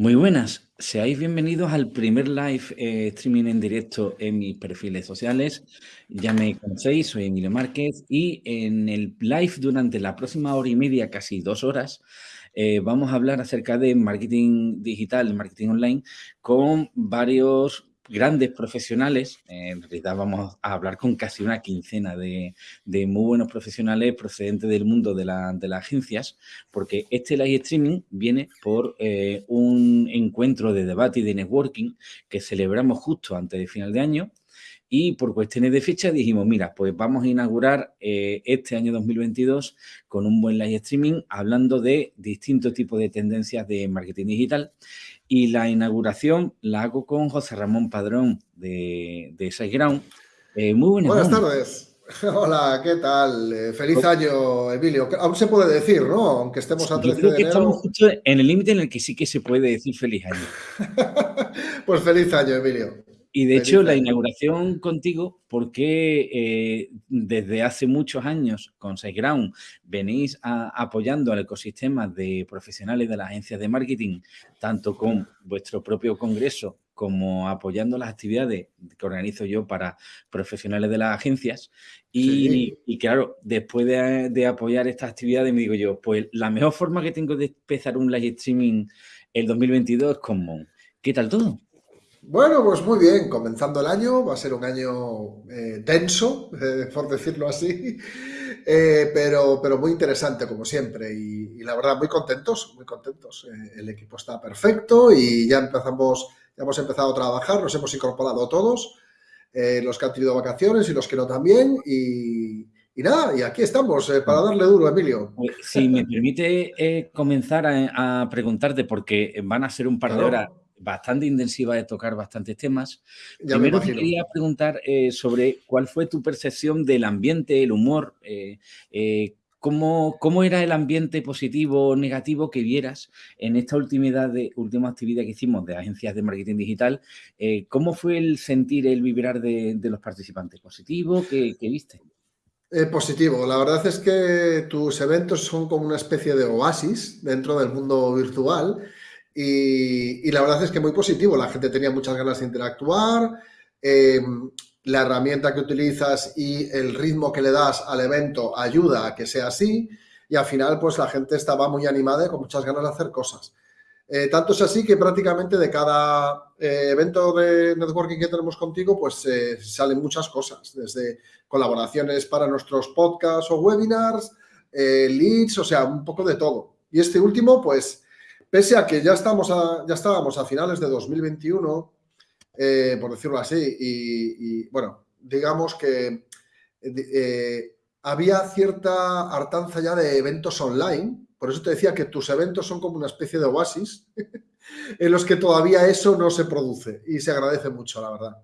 Muy buenas, seáis bienvenidos al primer live eh, streaming en directo en mis perfiles sociales. Ya me conocéis, soy Emilio Márquez y en el live durante la próxima hora y media, casi dos horas, eh, vamos a hablar acerca de marketing digital, marketing online, con varios grandes profesionales, en realidad vamos a hablar con casi una quincena de, muy buenos profesionales procedentes del mundo de, las agencias, porque este live streaming viene por eh, un encuentro de debate y de networking que celebramos justo antes de final de año y por cuestiones de fecha dijimos, mira, pues vamos a inaugurar eh, este año 2022 con un buen live streaming hablando de distintos tipos de tendencias de marketing digital y la inauguración la hago con José Ramón Padrón de, de SiteGround. Eh, muy buenas, buenas tardes. Hola, ¿qué tal? Eh, feliz año, Emilio. Aún se puede decir, ¿no? Aunque estemos a 13 de enero. Estamos justo en el límite en el que sí que se puede decir feliz año. pues feliz año, Emilio. Y de hecho, la inauguración contigo, porque eh, desde hace muchos años con SiteGround venís apoyando al ecosistema de profesionales de las agencias de marketing, tanto con vuestro propio congreso como apoyando las actividades que organizo yo para profesionales de las agencias. Y, claro, después de, de, apoyar estas actividades me digo yo, pues la mejor forma que tengo de empezar un live streaming el 2022 es con Mon. ¿Qué tal todo? Bueno, pues muy bien, comenzando el año, va a ser un año eh, tenso, eh, por decirlo así, eh, pero, pero muy interesante como siempre y, la verdad muy contentos, muy contentos. el equipo está perfecto y ya empezamos, ya hemos empezado a trabajar, nos hemos incorporado todos, los que han tenido vacaciones y los que no también y, nada, y aquí estamos para darle duro, Emilio. Si me permite comenzar a, preguntarte, porque van a ser un par de horas bastante intensiva de tocar bastantes temas. Primero te quería preguntar eh, sobre cuál fue tu percepción del ambiente, el humor, eh, eh, cómo, cómo, era el ambiente positivo o negativo que vieras en esta última, de, última actividad que hicimos de agencias de marketing digital. ¿Cómo fue el sentir, el vibrar de, los participantes? ¿Positivo? ¿Qué, viste? positivo. La verdad es que tus eventos son como una especie de oasis dentro del mundo virtual y, la verdad es que muy positivo, la gente tenía muchas ganas de interactuar, em, la herramienta que utilizas y el ritmo que le das al evento ayuda a que sea así y al final pues la gente estaba muy animada y con muchas ganas de hacer cosas. Eh, tanto es así que prácticamente de cada eh, evento de networking que tenemos contigo, pues eh, salen muchas cosas, desde colaboraciones para nuestros podcasts o webinars, leads, o sea, un poco de todo. Y este último, pues Pese a que ya, estamos ya estábamos a finales de 2021, eh, por decirlo así, y, bueno, digamos que eh, había cierta hartanza ya de eventos online, por eso te decía que tus eventos son como una especie de oasis, en los que todavía eso no se produce y se agradece mucho, la verdad.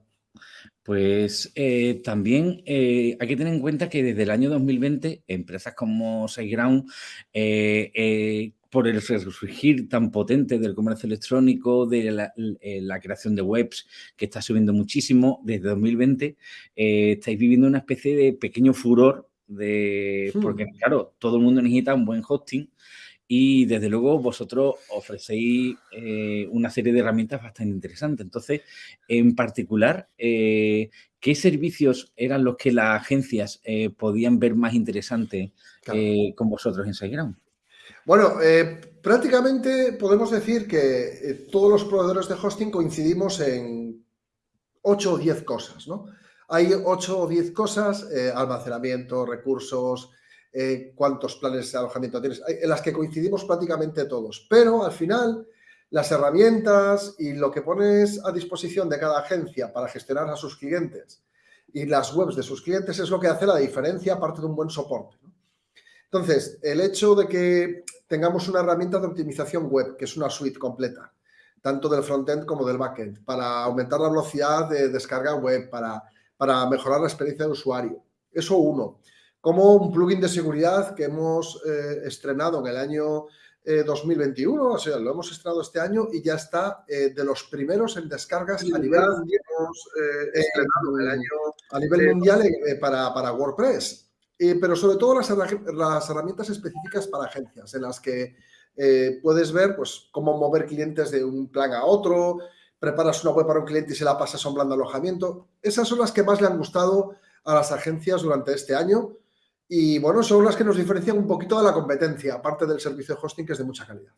Pues eh, también hay que tener en cuenta que desde el año 2020 empresas como SiteGround por el resurgir tan potente del comercio electrónico, de eh, la, creación de webs que está subiendo muchísimo desde 2020, eh, estáis viviendo una especie de pequeño furor de hmm. porque claro, todo el mundo necesita un buen hosting y desde luego vosotros ofrecéis eh, una serie de herramientas bastante interesantes. Entonces, en particular, ¿qué servicios eran los que las agencias podían ver más interesantes con vosotros en SiteGround? Bueno, eh, prácticamente podemos decir que eh, todos los proveedores de hosting coincidimos en 8 o 10 cosas, ¿no? Hay 8 o 10 cosas, eh, almacenamiento, recursos, cuántos planes de alojamiento tienes, en las que coincidimos prácticamente todos. Pero al final, las herramientas y lo que pones a disposición de cada agencia para gestionar a sus clientes y las webs de sus clientes es lo que hace la diferencia aparte de un buen soporte. Entonces, el hecho de que tengamos una herramienta de optimización web, que es una suite completa, tanto del frontend como del backend, para aumentar la velocidad de descarga web, para, para mejorar la experiencia de usuario. Eso uno. Como un plugin de seguridad que hemos eh, estrenado en el año 2021, eh, o sea, lo hemos estrenado este año y ya está eh, de los primeros en descargas a nivel, a nivel mundial para, para WordPress. Eh, pero sobre todo las, herramientas específicas para agencias, en las que eh, puedes ver pues, cómo mover clientes de un plan a otro, preparas una web para un cliente y se la pasas a un plan de alojamiento. Esas son las que más le han gustado a las agencias durante este año y bueno, son las que nos diferencian un poquito de la competencia, aparte del servicio de hosting que es de mucha calidad.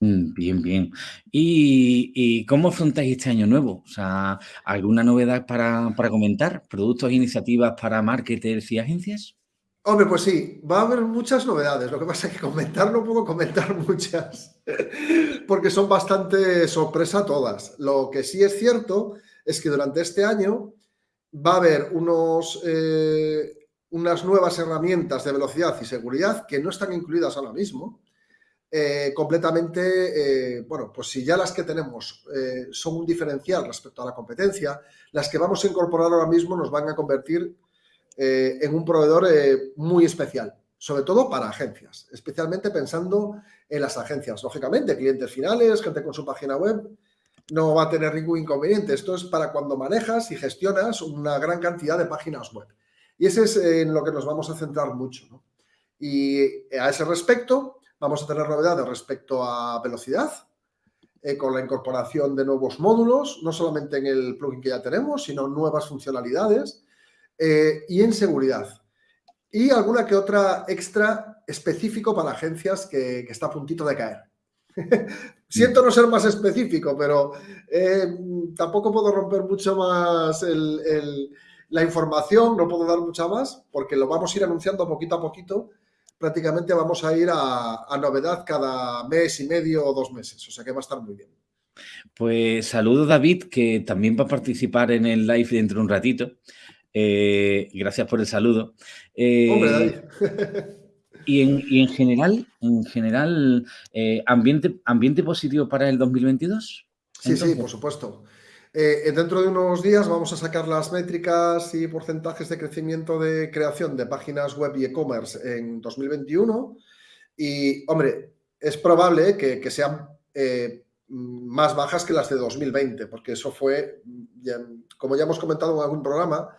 Mm, bien, bien. ¿Y, cómo afrontáis este año nuevo? O sea, ¿alguna novedad para, para comentar? ¿Productos iniciativas para marketers y agencias? Hombre, pues sí, va a haber muchas novedades. Lo que pasa es que comentar no puedo comentar muchas, porque son bastante sorpresa todas. Lo que sí es cierto es que durante este año va a haber unos, eh, unas nuevas herramientas de velocidad y seguridad que no están incluidas ahora mismo. Eh, completamente, eh, bueno, pues si ya las que tenemos son un diferencial respecto a la competencia, las que vamos a incorporar ahora mismo nos van a convertir eh, en un proveedor eh, muy especial, sobre todo para agencias, especialmente pensando en las agencias. Lógicamente, clientes finales, gente con su página web, no va a tener ningún inconveniente. Esto es para cuando manejas y gestionas una gran cantidad de páginas web. Y ese es eh, en lo que nos vamos a centrar mucho. Y a ese respecto, vamos a tener novedades respecto a velocidad, con la incorporación de nuevos módulos, no solamente en el plugin que ya tenemos, sino nuevas funcionalidades eh, y en seguridad. Y alguna que otra extra específico para agencias que, está a puntito de caer. Siento no ser más específico, pero eh, tampoco puedo romper mucho más la información, no puedo dar mucha más, porque lo vamos a ir anunciando poquito a poquito. Prácticamente vamos a ir a, a novedad cada mes y medio o dos meses, o sea que va a estar muy bien. Pues saludo David, que también va a participar en el live dentro de un ratito. Eh, gracias por el saludo. Eh, y, en, general, en general eh, ambiente, ¿ambiente positivo para el 2022? Sí, sí, por supuesto. Dentro de unos días vamos a sacar las métricas y porcentajes de crecimiento de creación de páginas web y e-commerce en 2021. Y, hombre, es probable que, sean más bajas que las de 2020, porque eso fue, como ya hemos comentado en algún programa,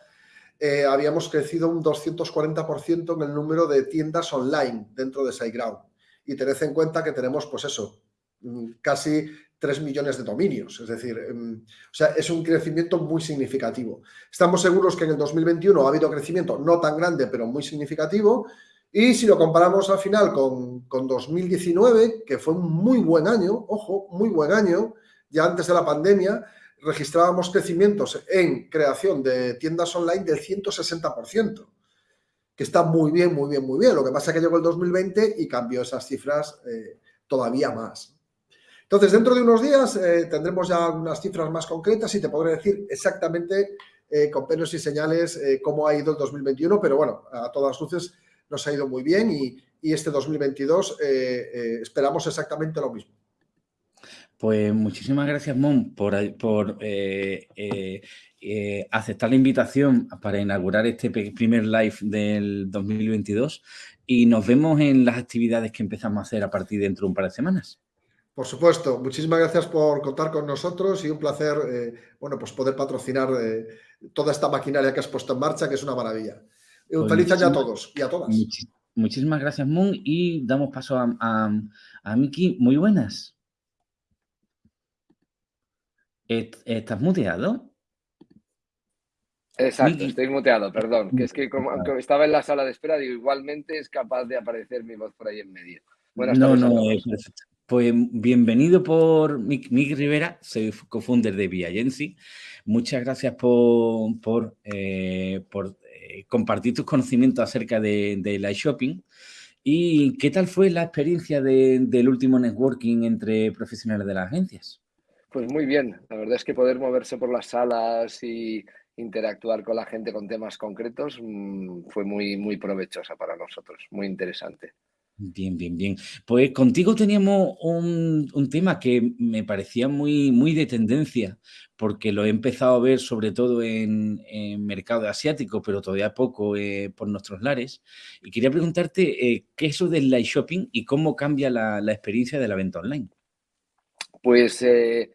eh, habíamos crecido un 240% en el número de tiendas online dentro de SiteGround. Y tened en cuenta que tenemos, pues eso, mm, casi 3 millones de dominios. Es decir, em, o sea, es un crecimiento muy significativo. Estamos seguros que en el 2021 ha habido crecimiento no tan grande, pero muy significativo. Y si lo comparamos al final con, con 2019, que fue un muy buen año, ojo, muy buen año, ya antes de la pandemia, registrábamos crecimientos en creación de tiendas online del 160%, que está muy bien, muy bien, muy bien. Lo que pasa es que llegó el 2020 y cambió esas cifras eh, todavía más. Entonces, dentro de unos días eh, tendremos ya unas cifras más concretas y te podré decir exactamente eh, con pelos y señales cómo ha ido el 2021, pero bueno, a todas luces nos ha ido muy bien y, y este 2022 esperamos exactamente lo mismo. Pues muchísimas gracias, Mon, por, eh, eh, eh, aceptar la invitación para inaugurar este primer live del 2022 y nos vemos en las actividades que empezamos a hacer a partir de dentro de un par de semanas. Por supuesto, muchísimas gracias por contar con nosotros y un placer bueno, pues poder patrocinar toda esta maquinaria que has puesto en marcha, que es una maravilla. Un pues feliz año a todos y a todas. muchísimas gracias, Mon, y damos paso a, a, a Miki. Muy buenas. ¿Estás muteado? Exacto, estoy muteado, perdón. Que es que como, estaba en la sala de espera, digo, igualmente es capaz de aparecer mi voz por ahí en medio. Buenas no, no, Pues bienvenido por Mick, Rivera, soy co-founder de Viagency. Muchas gracias por, por, eh, eh, compartir tus conocimientos acerca de, de la shopping. ¿Y qué tal fue la experiencia del último networking entre profesionales de las agencias? Pues muy bien, la verdad es que poder moverse por las salas y interactuar con la gente con temas concretos mm, fue muy, muy provechosa para nosotros, muy interesante. Bien, bien, bien. Pues contigo teníamos un, tema que me parecía muy, muy de tendencia, porque lo he empezado a ver sobre todo en, mercado asiático, pero todavía poco eh, por nuestros lares. Y quería preguntarte eh, qué es eso del live shopping y cómo cambia la, experiencia de la venta online. Pues eh,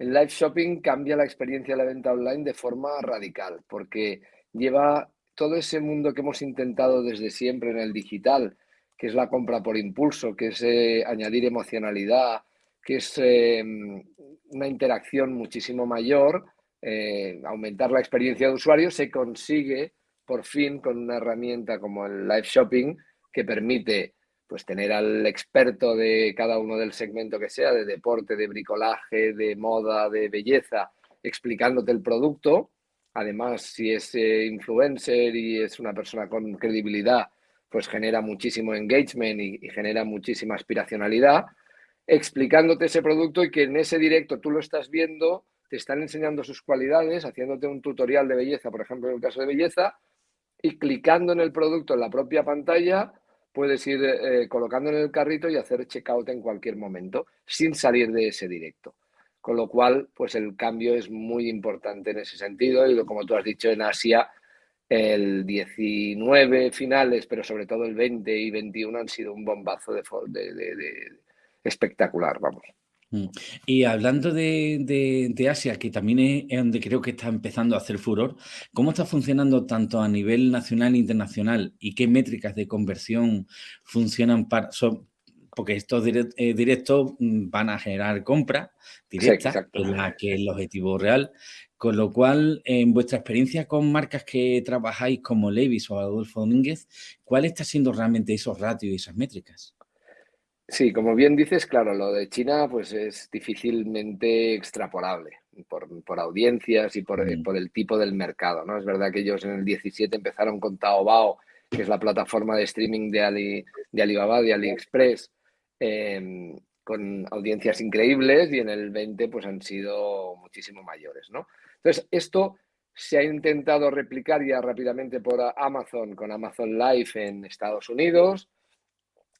el live shopping cambia la experiencia de la venta online de forma radical, porque lleva todo ese mundo que hemos intentado desde siempre en el digital, que es la compra por impulso, que es eh, añadir emocionalidad, que es em, una interacción muchísimo mayor, eh, aumentar la experiencia de usuario, se consigue por fin con una herramienta como el live shopping que permite pues tener al experto de cada uno del segmento que sea, de deporte, de bricolaje, de moda, de belleza, explicándote el producto. Además, si es eh, influencer y es una persona con credibilidad, pues genera muchísimo engagement y, genera muchísima aspiracionalidad, explicándote ese producto y que en ese directo tú lo estás viendo, te están enseñando sus cualidades, haciéndote un tutorial de belleza, por ejemplo, en el caso de belleza, y clicando en el producto en la propia pantalla, puedes ir eh, colocando en el carrito y hacer checkout en cualquier momento sin salir de ese directo. Con lo cual, pues el cambio es muy importante en ese sentido y como tú has dicho en Asia, el 19 finales, pero sobre todo el 20 y 21 han sido un bombazo de, de, de espectacular, vamos. Mm. Y hablando de, Asia, que también es donde creo que está empezando a hacer furor, ¿cómo está funcionando tanto a nivel nacional e internacional y qué métricas de conversión funcionan para... porque estos eh, directos mm, van a generar compras directas, la que es el objetivo real. Con lo cual, en vuestra experiencia con marcas que trabajáis como Levis o Adolfo Domínguez, ¿cuál está siendo realmente esos ratios y esas métricas? Sí, como bien dices, claro, lo de China pues es difícilmente extrapolable por, audiencias y por, mm. por, el tipo del mercado, ¿no? Es verdad que ellos en el 17 empezaron con Taobao, que es la plataforma de streaming de, Ali, de Alibaba, de AliExpress, em, con audiencias increíbles y en el 20 pues han sido muchísimo mayores, ¿no? Entonces, esto se ha intentado replicar ya rápidamente por Amazon con Amazon Live en Estados Unidos,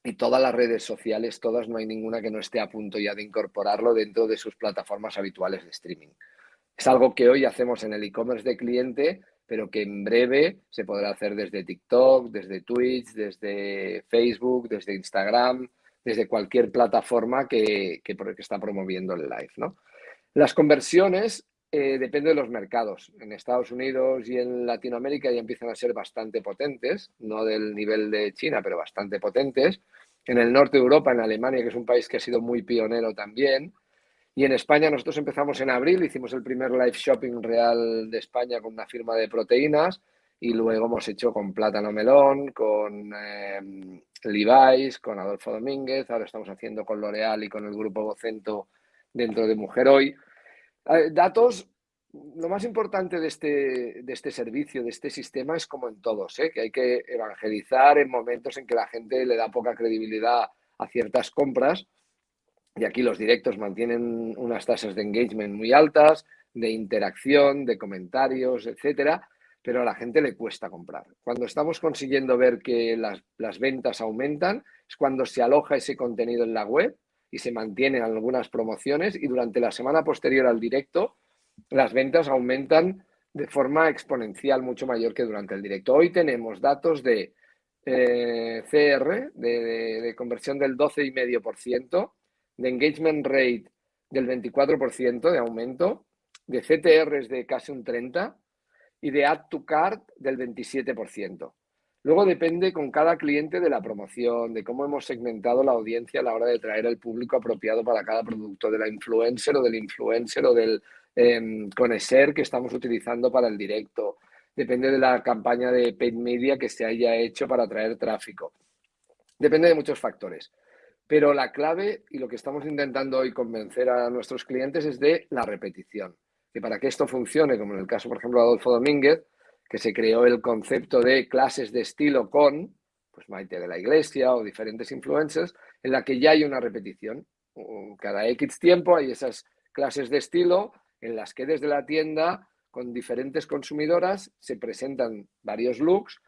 y todas las redes sociales, todas, no hay ninguna que no esté a punto ya de incorporarlo dentro de sus plataformas habituales de streaming. Es algo que hoy hacemos en el e-commerce de cliente, pero que en breve se podrá hacer desde TikTok, desde Twitch, desde Facebook, desde Instagram, desde cualquier plataforma que, está promoviendo el live. ¿no? Las conversiones eh, depende de los mercados. En Estados Unidos y en Latinoamérica ya empiezan a ser bastante potentes, no del nivel de China, pero bastante potentes. En el norte de Europa, en Alemania, que es un país que ha sido muy pionero también. Y en España nosotros empezamos en abril, hicimos el primer live shopping real de España con una firma de proteínas y luego hemos hecho con Plátano Melón, con eh, Levi's, con Adolfo Domínguez, ahora estamos haciendo con L'Oreal y con el grupo Vocento dentro de Mujer Hoy. Datos, lo más importante de este, de este servicio, de este sistema, es como en todos, ¿eh? que hay que evangelizar en momentos en que la gente le da poca credibilidad a ciertas compras. Y aquí los directos mantienen unas tasas de engagement muy altas, de interacción, de comentarios, etcétera, pero a la gente le cuesta comprar. Cuando estamos consiguiendo ver que las, las ventas aumentan, es cuando se aloja ese contenido en la web y se mantienen algunas promociones y durante la semana posterior al directo las ventas aumentan de forma exponencial mucho mayor que durante el directo. Hoy tenemos datos de eh, CR, de, de, conversión del 12,5%, de engagement rate del 24% de aumento, de CTRs de casi un 30% y de add to cart del 27%. Luego depende con cada cliente de la promoción, de cómo hemos segmentado la audiencia a la hora de traer el público apropiado para cada producto, de la influencer o del influencer o del eh, que estamos utilizando para el directo. Depende de la campaña de paid media que se haya hecho para atraer tráfico. Depende de muchos factores. Pero la clave y lo que estamos intentando hoy convencer a nuestros clientes es de la repetición. Que para que esto funcione, como en el caso, por ejemplo, de Adolfo Domínguez, que se creó el concepto de clases de estilo con, pues Maite de la Iglesia o diferentes influencers, en la que ya hay una repetición. Cada X tiempo hay esas clases de estilo en las que desde la tienda, con diferentes consumidoras, se presentan varios looks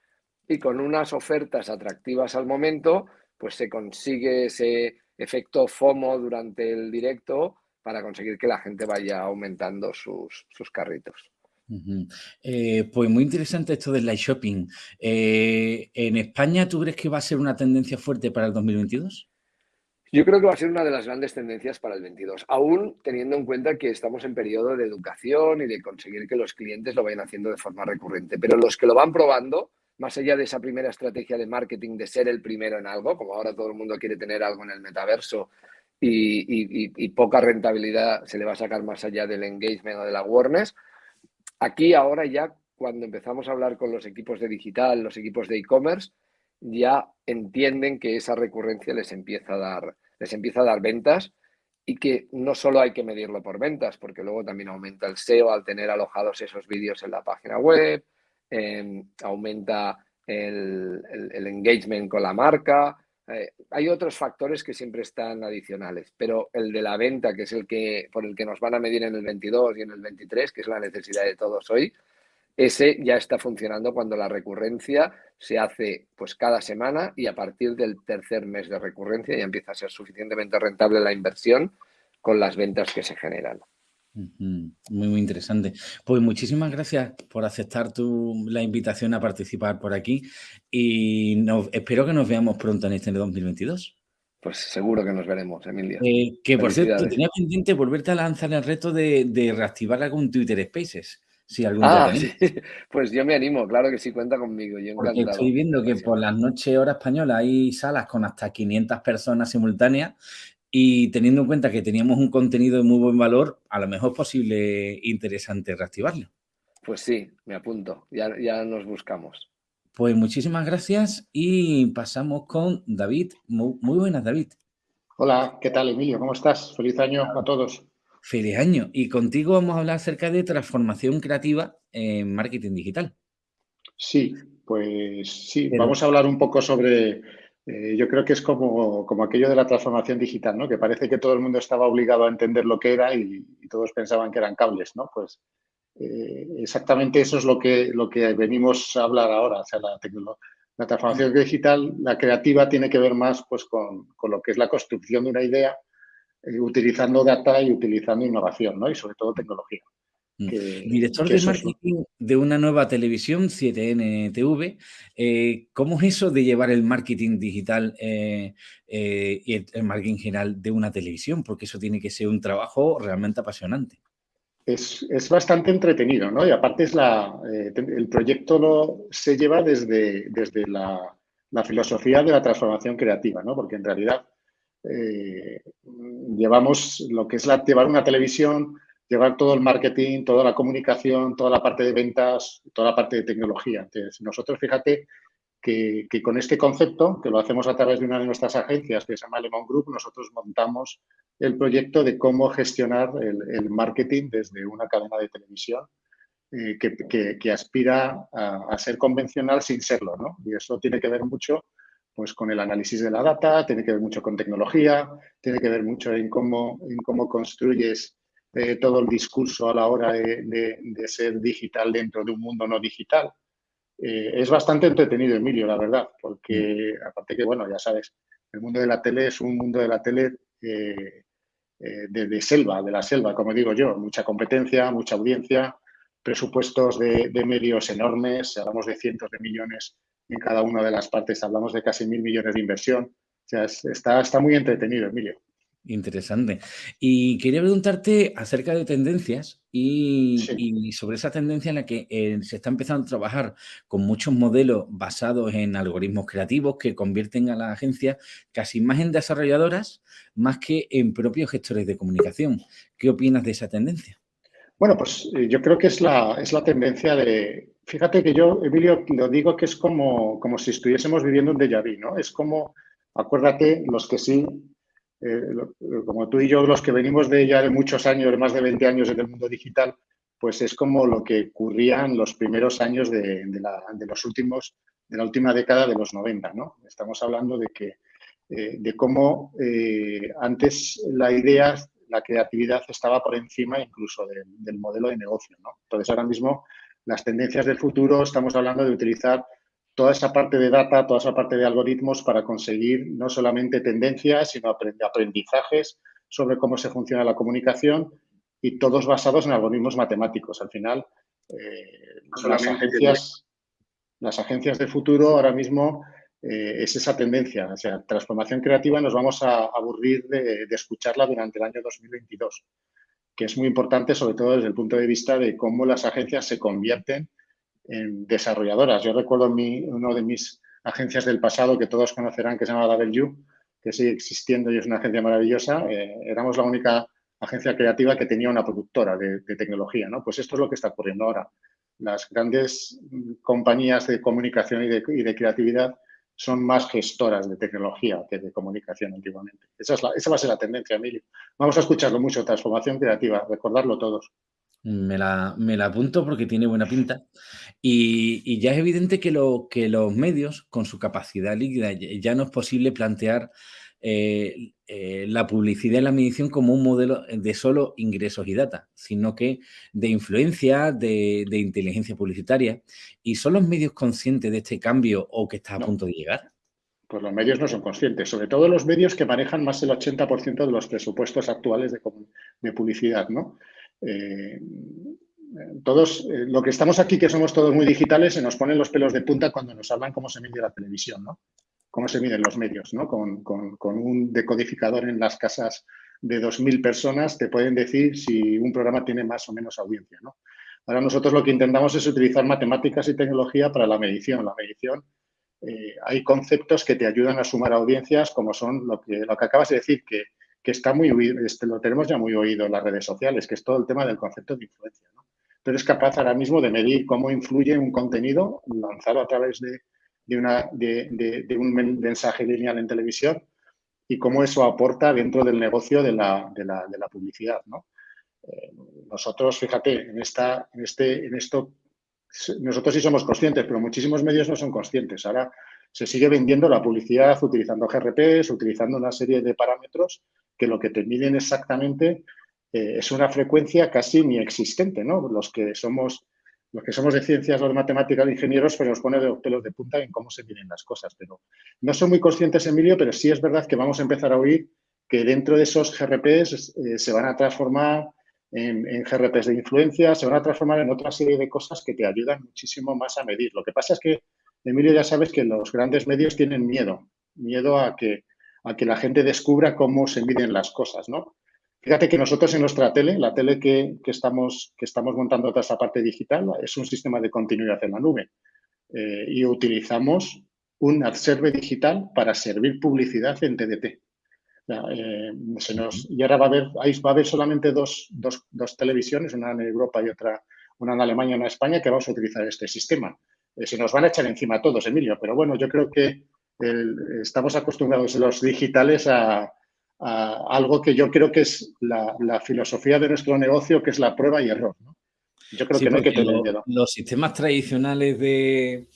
y con unas ofertas atractivas al momento, pues se consigue ese efecto FOMO durante el directo para conseguir que la gente vaya aumentando sus, sus carritos. Eh, pues muy interesante esto del live shopping. Eh, ¿En España tú crees que va a ser una tendencia fuerte para el 2022? Yo creo que va a ser una de las grandes tendencias para el 22, aún teniendo en cuenta que estamos en periodo de educación y de conseguir que los clientes lo vayan haciendo de forma recurrente. Pero los que lo van probando más allá de esa primera estrategia de marketing de ser el primero en algo, como ahora todo el mundo quiere tener algo en el metaverso y, poca rentabilidad se le va a sacar más allá del engagement o de la awareness, aquí ahora ya cuando empezamos a hablar con los equipos de digital, los equipos de e-commerce, ya entienden que esa recurrencia les empieza a dar, les empieza a dar ventas y que no solo hay que medirlo por ventas, porque luego también aumenta el SEO al tener alojados esos vídeos en la página web, em, aumenta el, engagement con la marca. Eh, hay otros factores que siempre están adicionales, pero el de la venta, que es el que por el que nos van a medir en el 22 y en el 23, que es la necesidad de todos hoy, ese ya está funcionando cuando la recurrencia se hace pues cada semana y a partir del tercer mes de recurrencia ya empieza a ser suficientemente rentable la inversión con las ventas que se generan. Muy, muy interesante. Pues muchísimas gracias por aceptar tu, la invitación a participar por aquí y espero que nos veamos pronto en este 2022. Pues seguro que nos veremos, Emilia. Eh, que por cierto, tenía pendiente volverte a lanzar el reto de, de reactivar algún Twitter Spaces ah, Pues yo me animo, claro que sí, cuenta conmigo. Yo estoy viendo que por las noches hora española hay salas con hasta 500 personas simultáneas y teniendo en cuenta que teníamos un contenido de muy buen valor, a lo mejor es posible interesante reactivarlo. Pues sí, me apunto, ya, ya nos buscamos. Pues muchísimas gracias y pasamos con David. Muy, muy buenas, David. Hola, ¿qué tal, Emilio? ¿Cómo estás? Feliz año a todos. Feliz año. Y contigo vamos a hablar acerca de transformación creativa en marketing digital. Sí, pues sí, vamos a hablar un poco sobre, eh, yo creo que es como, como, aquello de la transformación digital, ¿no? Que parece que todo el mundo estaba obligado a entender lo que era y, todos pensaban que eran cables, ¿no? Pues eh, exactamente eso es lo que, lo que venimos a hablar ahora, o sea, la, la transformación digital, la creativa tiene que ver más pues con, con lo que es la construcción de una idea eh, utilizando data y utilizando innovación, ¿no? Y sobre todo tecnología. Mm. Director de marketing de una nueva televisión, 7NTV, eh, ¿cómo es eso de llevar el marketing digital eh, y el, marketing general de una televisión? Porque eso tiene que ser un trabajo realmente apasionante. Es, bastante entretenido, ¿no? Y aparte es la, el proyecto lo, se lleva desde, desde la, la filosofía de la transformación creativa, ¿no? Porque en realidad eh, llevamos lo que es la, llevar una televisión, llevar todo el marketing, toda la comunicación, toda la parte de ventas, toda la parte de tecnología. Entonces, nosotros fíjate que, con este concepto, que lo hacemos a través de una de nuestras agencias, que se llama Lemon Group, nosotros montamos el proyecto de cómo gestionar el, marketing desde una cadena de televisión eh, que, aspira a, a, ser convencional sin serlo. ¿no? Y eso tiene que ver mucho pues con el análisis de la data, tiene que ver mucho con tecnología, tiene que ver mucho en cómo, en cómo construyes eh, todo el discurso a la hora de, ser digital dentro de un mundo no digital. Eh, es bastante entretenido, Emilio, la verdad, porque aparte que, bueno, ya sabes, el mundo de la tele es un mundo de la tele eh, de, selva, de la selva, como digo yo, mucha competencia, mucha audiencia, presupuestos de, de medios enormes, hablamos de cientos de millones en cada una de las partes. Hablamos de casi mil millones de inversión. O sea, está, está muy entretenido, Emilio. Interesante. Y quería preguntarte acerca de tendencias y, sobre esa tendencia en la que eh, se está empezando a trabajar con muchos modelos basados en algoritmos creativos que convierten a las agencias casi más en desarrolladoras más que en propios gestores de comunicación. ¿Qué opinas de esa tendencia? Bueno, pues eh, yo creo que es la, es la tendencia de, Fíjate que yo, Emilio, lo digo que es como, como si estuviésemos viviendo un déjà vu, ¿no? Es como, acuérdate, los que sí, eh, como tú y yo, los que venimos de ya de muchos años, más de 20 años en el mundo digital, pues es como lo que ocurría en los primeros años de, los últimos, de la última década de los 90, ¿no? Estamos hablando de que, eh, de cómo eh, antes la idea, la creatividad estaba por encima incluso del, del modelo de negocio, ¿no? Entonces ahora mismo las tendencias del futuro, estamos hablando de utilizar toda esa parte de data, toda esa parte de algoritmos para conseguir no solamente tendencias, sino aprendizajes sobre cómo se funciona la comunicación y todos basados en algoritmos matemáticos. Al final, eh, las, agencias, las agencias de futuro ahora mismo eh, es esa tendencia. O sea, transformación creativa nos vamos a aburrir de, de escucharla durante el año 2022 que es muy importante, sobre todo desde el punto de vista de cómo las agencias se convierten desarrolladoras. Yo recuerdo mi, uno de mis agencias del pasado que todos conocerán que se llama W, que sigue existiendo y es una agencia maravillosa. Eh, éramos la única agencia creativa que tenía una productora de, tecnología. ¿no? Pues esto es lo que está ocurriendo ahora. Las grandes compañías de comunicación y de, y de creatividad son más gestoras de tecnología que de comunicación antiguamente. Esa, es la, esa va a ser la tendencia, Emilio. Vamos a escucharlo mucho, transformación creativa, recordarlo todos. Me la, me la apunto porque tiene buena pinta. Y, y ya es evidente que, lo, que los medios, con su capacidad líquida, ya no es posible plantear eh, eh, la publicidad y la medición como un modelo de solo ingresos y data, sino que de influencia, de, inteligencia publicitaria. ¿Y son los medios conscientes de este cambio o que está a punto de llegar? Pues los medios no son conscientes, sobre todo los medios que manejan más del 80% de los presupuestos actuales de, publicidad, ¿no? Eh, todos, lo que estamos aquí, que somos todos muy digitales, se nos ponen los pelos de punta cuando nos hablan cómo se mide la televisión, ¿no? cómo se miden los medios, ¿no? Con, un decodificador en las casas de 2.000 personas te pueden decir si un programa tiene más o menos audiencia, ¿no? Ahora nosotros lo que intentamos es utilizar matemáticas y tecnología para la medición. La medición, eh, hay conceptos que te ayudan a sumar audiencias, como son lo que, lo que acabas de decir, que, está muy este, lo tenemos ya muy oído en las redes sociales, que es todo el tema del concepto de influencia. ¿no? Pero es capaz ahora mismo de medir cómo influye un contenido lanzado a través de, de, una, de, un mensaje lineal en televisión y cómo eso aporta dentro del negocio de la, publicidad. ¿no? Eh, nosotros, fíjate, en, esta, en, este, en esto, nosotros sí somos conscientes, pero muchísimos medios no son conscientes. Ahora se sigue vendiendo la publicidad utilizando GRPs, utilizando una serie de parámetros que lo que te miden exactamente eh, es una frecuencia casi ni existente. ¿no? Los que somos los que somos de ciencias o de matemáticas, de ingenieros, pues nos pone de los pelos de punta en cómo se vienen las cosas. Pero no son muy conscientes, Emilio, pero sí es verdad que vamos a empezar a oír que dentro de esos GRPs eh, se van a transformar en, en, GRPs de influencia, se van a transformar en otra serie de cosas que te ayudan muchísimo más a medir. Lo que pasa es que, Emilio, ya sabes que los grandes medios tienen miedo, miedo a que, a que la gente descubra cómo se miden las cosas, ¿no? Fíjate que nosotros en nuestra tele, la tele que, estamos, que estamos montando toda esa parte digital, es un sistema de continuidad en la nube. Eh, y utilizamos un adserve digital para servir publicidad en TDT. Eh, y ahora va a haber, va a haber solamente dos, televisiones, una en Europa y otra, una en Alemania y una en España, que vamos a utilizar este sistema. Eh, se nos van a echar encima todos, Emilio, pero bueno, yo creo que estamos acostumbrados los digitales a, algo que yo creo que es la, filosofía de nuestro negocio, que es la prueba y error. Yo creo que no hay que tener miedo. Los sistemas tradicionales de,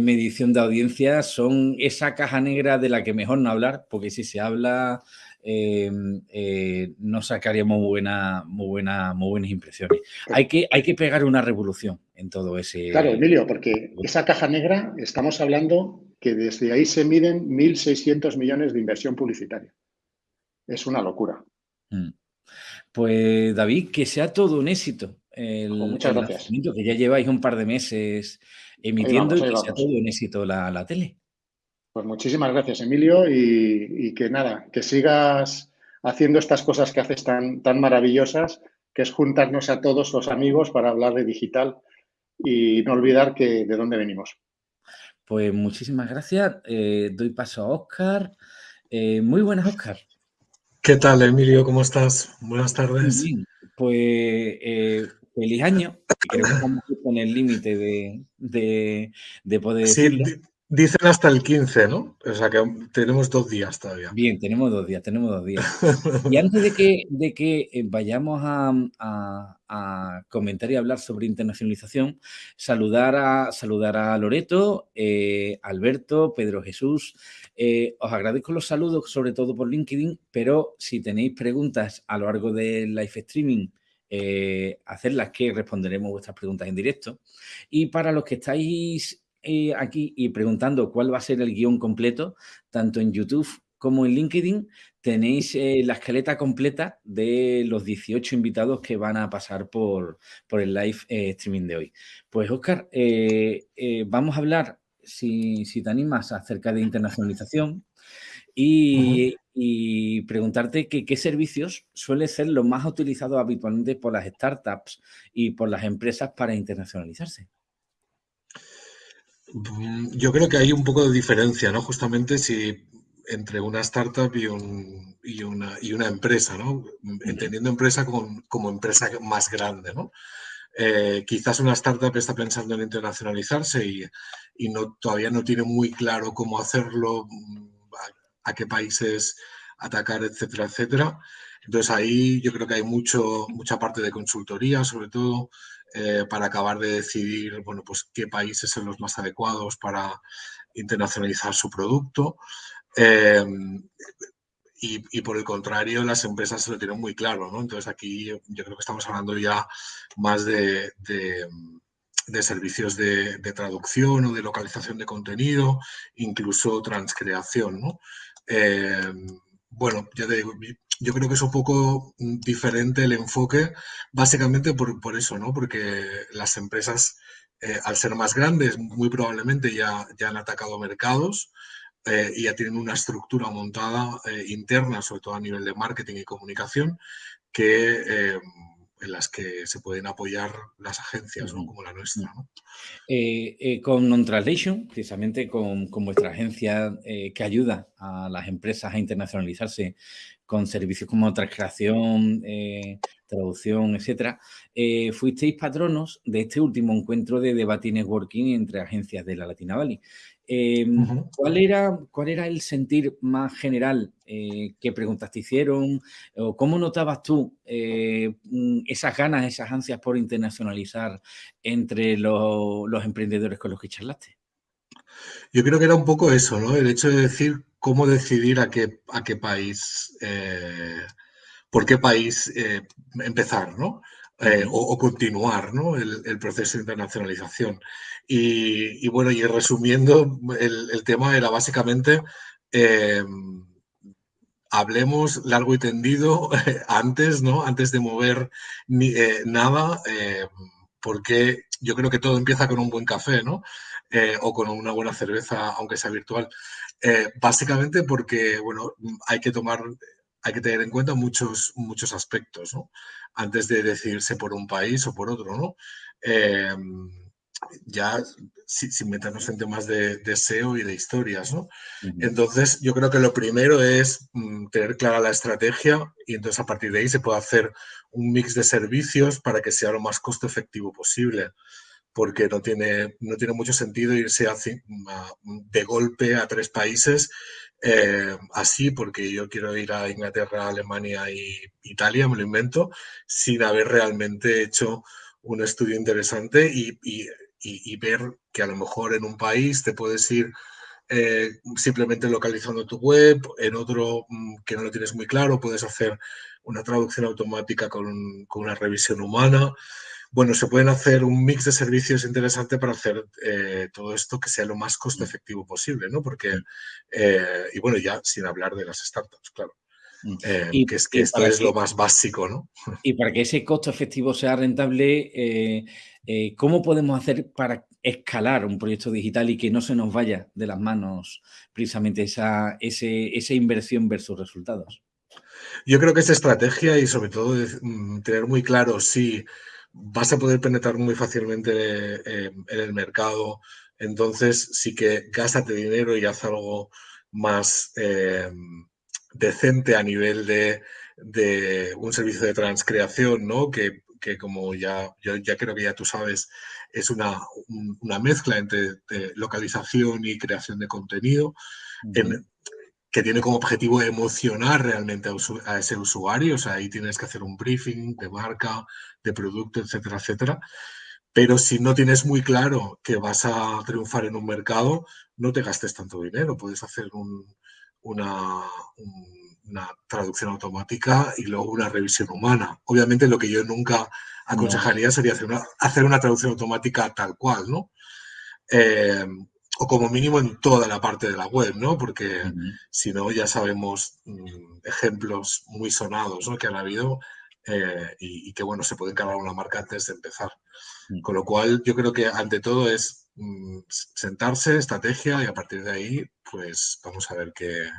medición de audiencia son esa caja negra de la que mejor no hablar, porque si se habla eh, eh, no sacaríamos buena, muy, buena, muy buenas impresiones. Hay que, hay que pegar una revolución en todo ese... Claro, Emilio, porque esa caja negra estamos hablando que desde ahí se miden 1.600 millones de inversión publicitaria es una locura. Mm. Pues David, que sea todo un éxito. El, muchas gracias. Que ya lleváis un par de meses emitiendo y que sea todo un éxito la, tele. Pues muchísimas gracias, Emilio, y, que nada, que sigas haciendo estas cosas que haces tan, tan maravillosas, que es juntarnos a todos los amigos para hablar de digital y no olvidar que de dónde venimos. Pues muchísimas gracias. Eh, doy paso a Oscar. Eh, muy buenas, Oscar. ¿Qué tal, Emilio? ¿Cómo estás? Buenas tardes. Pues eh, feliz año. Creo que estamos con el límite de, de, poder sí, Dicen hasta el 15, ¿no? O sea que tenemos dos días todavía. Bien, tenemos dos días, tenemos dos días. Y antes de que, de que eh, vayamos a, comentar y hablar sobre internacionalización, saludar a, saludar a Loreto, eh, Alberto, Pedro Jesús. Eh, os agradezco los saludos, sobre todo por LinkedIn, pero si tenéis preguntas a lo largo del live streaming, hacerlas que responderemos vuestras preguntas en directo. Y para los que estáis eh, aquí y preguntando cuál va a ser el guion completo, tanto en YouTube como en LinkedIn, tenéis eh, la escaleta completa de los 18 invitados que van a pasar por, por el live eh, streaming de hoy. Pues, Oscar, vamos a hablar, si, si, te animas, acerca de internacionalización y, y preguntarte que, qué servicios suele ser los más utilizados habitualmente por las startups y por las empresas para internacionalizarse. Mm, yo creo que hay un poco de diferencia, ¿no? Justamente si entre una startup y, una, y una, empresa, ¿no? Entendiendo empresa como, empresa más grande, ¿no? Eh, quizás una startup está pensando en internacionalizarse y, no, todavía no tiene muy claro cómo hacerlo, mm, a, qué países atacar, etcétera, etcétera. Entonces ahí yo creo que hay mucho, mucha parte de consultoría, sobre todo eh, para acabar de decidir bueno, pues, qué países son los más adecuados para internacionalizar su producto. Em, y, por el contrario, las empresas se lo tienen muy claro, ¿no? Entonces aquí yo, creo que estamos hablando ya más de, servicios de, traducción o de localización de contenido, incluso transcreación, ¿no? Em, bueno, ya te digo, yo creo que es un poco diferente el enfoque, básicamente por, eso, ¿no? Porque las empresas, eh, al ser más grandes, muy probablemente ya, ya han atacado mercados eh, y ya tienen una estructura montada eh, interna, sobre todo a nivel de marketing y comunicación, que, en las que se pueden apoyar las agencias, como la nuestra. con Non-Translation, precisamente con, con, vuestra agencia que ayuda a las empresas a internacionalizarse con servicios como transcreación, traducción, etcétera, fuisteis patronos de este último encuentro de debate y networking entre agencias de la Latina Valley. Em, ¿cuál, era, ¿Cuál era el sentir más general? Eh, ¿Qué preguntas te hicieron? ¿O ¿Cómo notabas tú eh, esas ganas, esas ansias por internacionalizar entre los emprendedores con los que charlaste? Yo creo que era un poco eso, ¿no? El hecho de decir cómo decidir a qué, a qué país, eh, por qué país empezar, ¿no? o, continuar ¿no? el, proceso de internacionalización. Y, bueno, y resumiendo, el, tema era básicamente, em, hablemos largo y tendido antes, ¿no? Antes de mover ni, eh, nada, em, porque yo creo que todo empieza con un buen café, ¿no? Eh, o con una buena cerveza, aunque sea virtual. Eh, básicamente porque, bueno, hay que tomar, hay que tener en cuenta muchos, muchos aspectos, ¿no? Antes de decidirse por un país o por otro, ¿no? Em, ya sin, meternos en temas de, deseo y de historias, ¿no? Entonces, yo creo que lo primero es mm, tener clara la estrategia y entonces a partir de ahí se puede hacer un mix de servicios para que sea lo más costo efectivo posible, porque no tiene, no tiene mucho sentido irse de golpe a tres países eh, así, porque yo quiero ir a Inglaterra, Alemania y Italia, me lo invento, sin haber realmente hecho un estudio interesante y y, ver que a lo mejor en un país te puedes ir eh, simplemente localizando tu web, en otro mm, que no lo tienes muy claro, puedes hacer una traducción automática con, una revisión humana. Bueno, se pueden hacer un mix de servicios interesante para hacer eh, todo esto que sea lo más costo efectivo posible, ¿no? Porque, eh, y bueno, ya sin hablar de las startups, claro. Mm. y, que es que esto es lo más básico, ¿no? Y para que ese costo efectivo sea rentable, eh, ¿Cómo podemos hacer para escalar un proyecto digital y que no se nos vaya de las manos precisamente esa, esa inversión versus resultados? Yo creo que esa estrategia y sobre todo mm, tener muy claro si vas a poder penetrar muy fácilmente eh, en el mercado, entonces sí que gástate dinero y haz algo más eh, decente a nivel de, de, un servicio de transcreación, ¿no? Que que como ya, yo ya creo que ya tú sabes, es una, una mezcla entre localización y creación de contenido, que tiene como objetivo emocionar realmente a, ese usuario, o sea, ahí tienes que hacer un briefing de marca, de producto, etcétera, etcétera. Pero si no tienes muy claro que vas a triunfar en un mercado, no te gastes tanto dinero, puedes hacer una, una traducción automática y luego una revisión humana. Obviamente lo que yo nunca aconsejaría sería hacer una, hacer una traducción automática tal cual, ¿no? Eh, o como mínimo en toda la parte de la web, ¿no? Porque si no, ya sabemos mm, ejemplos muy sonados ¿no? que han habido eh, y, que, bueno, se puede cargar una marca antes de empezar. Con lo cual, yo creo que ante todo es mm, sentarse, estrategia y a partir de ahí, pues vamos a ver qué,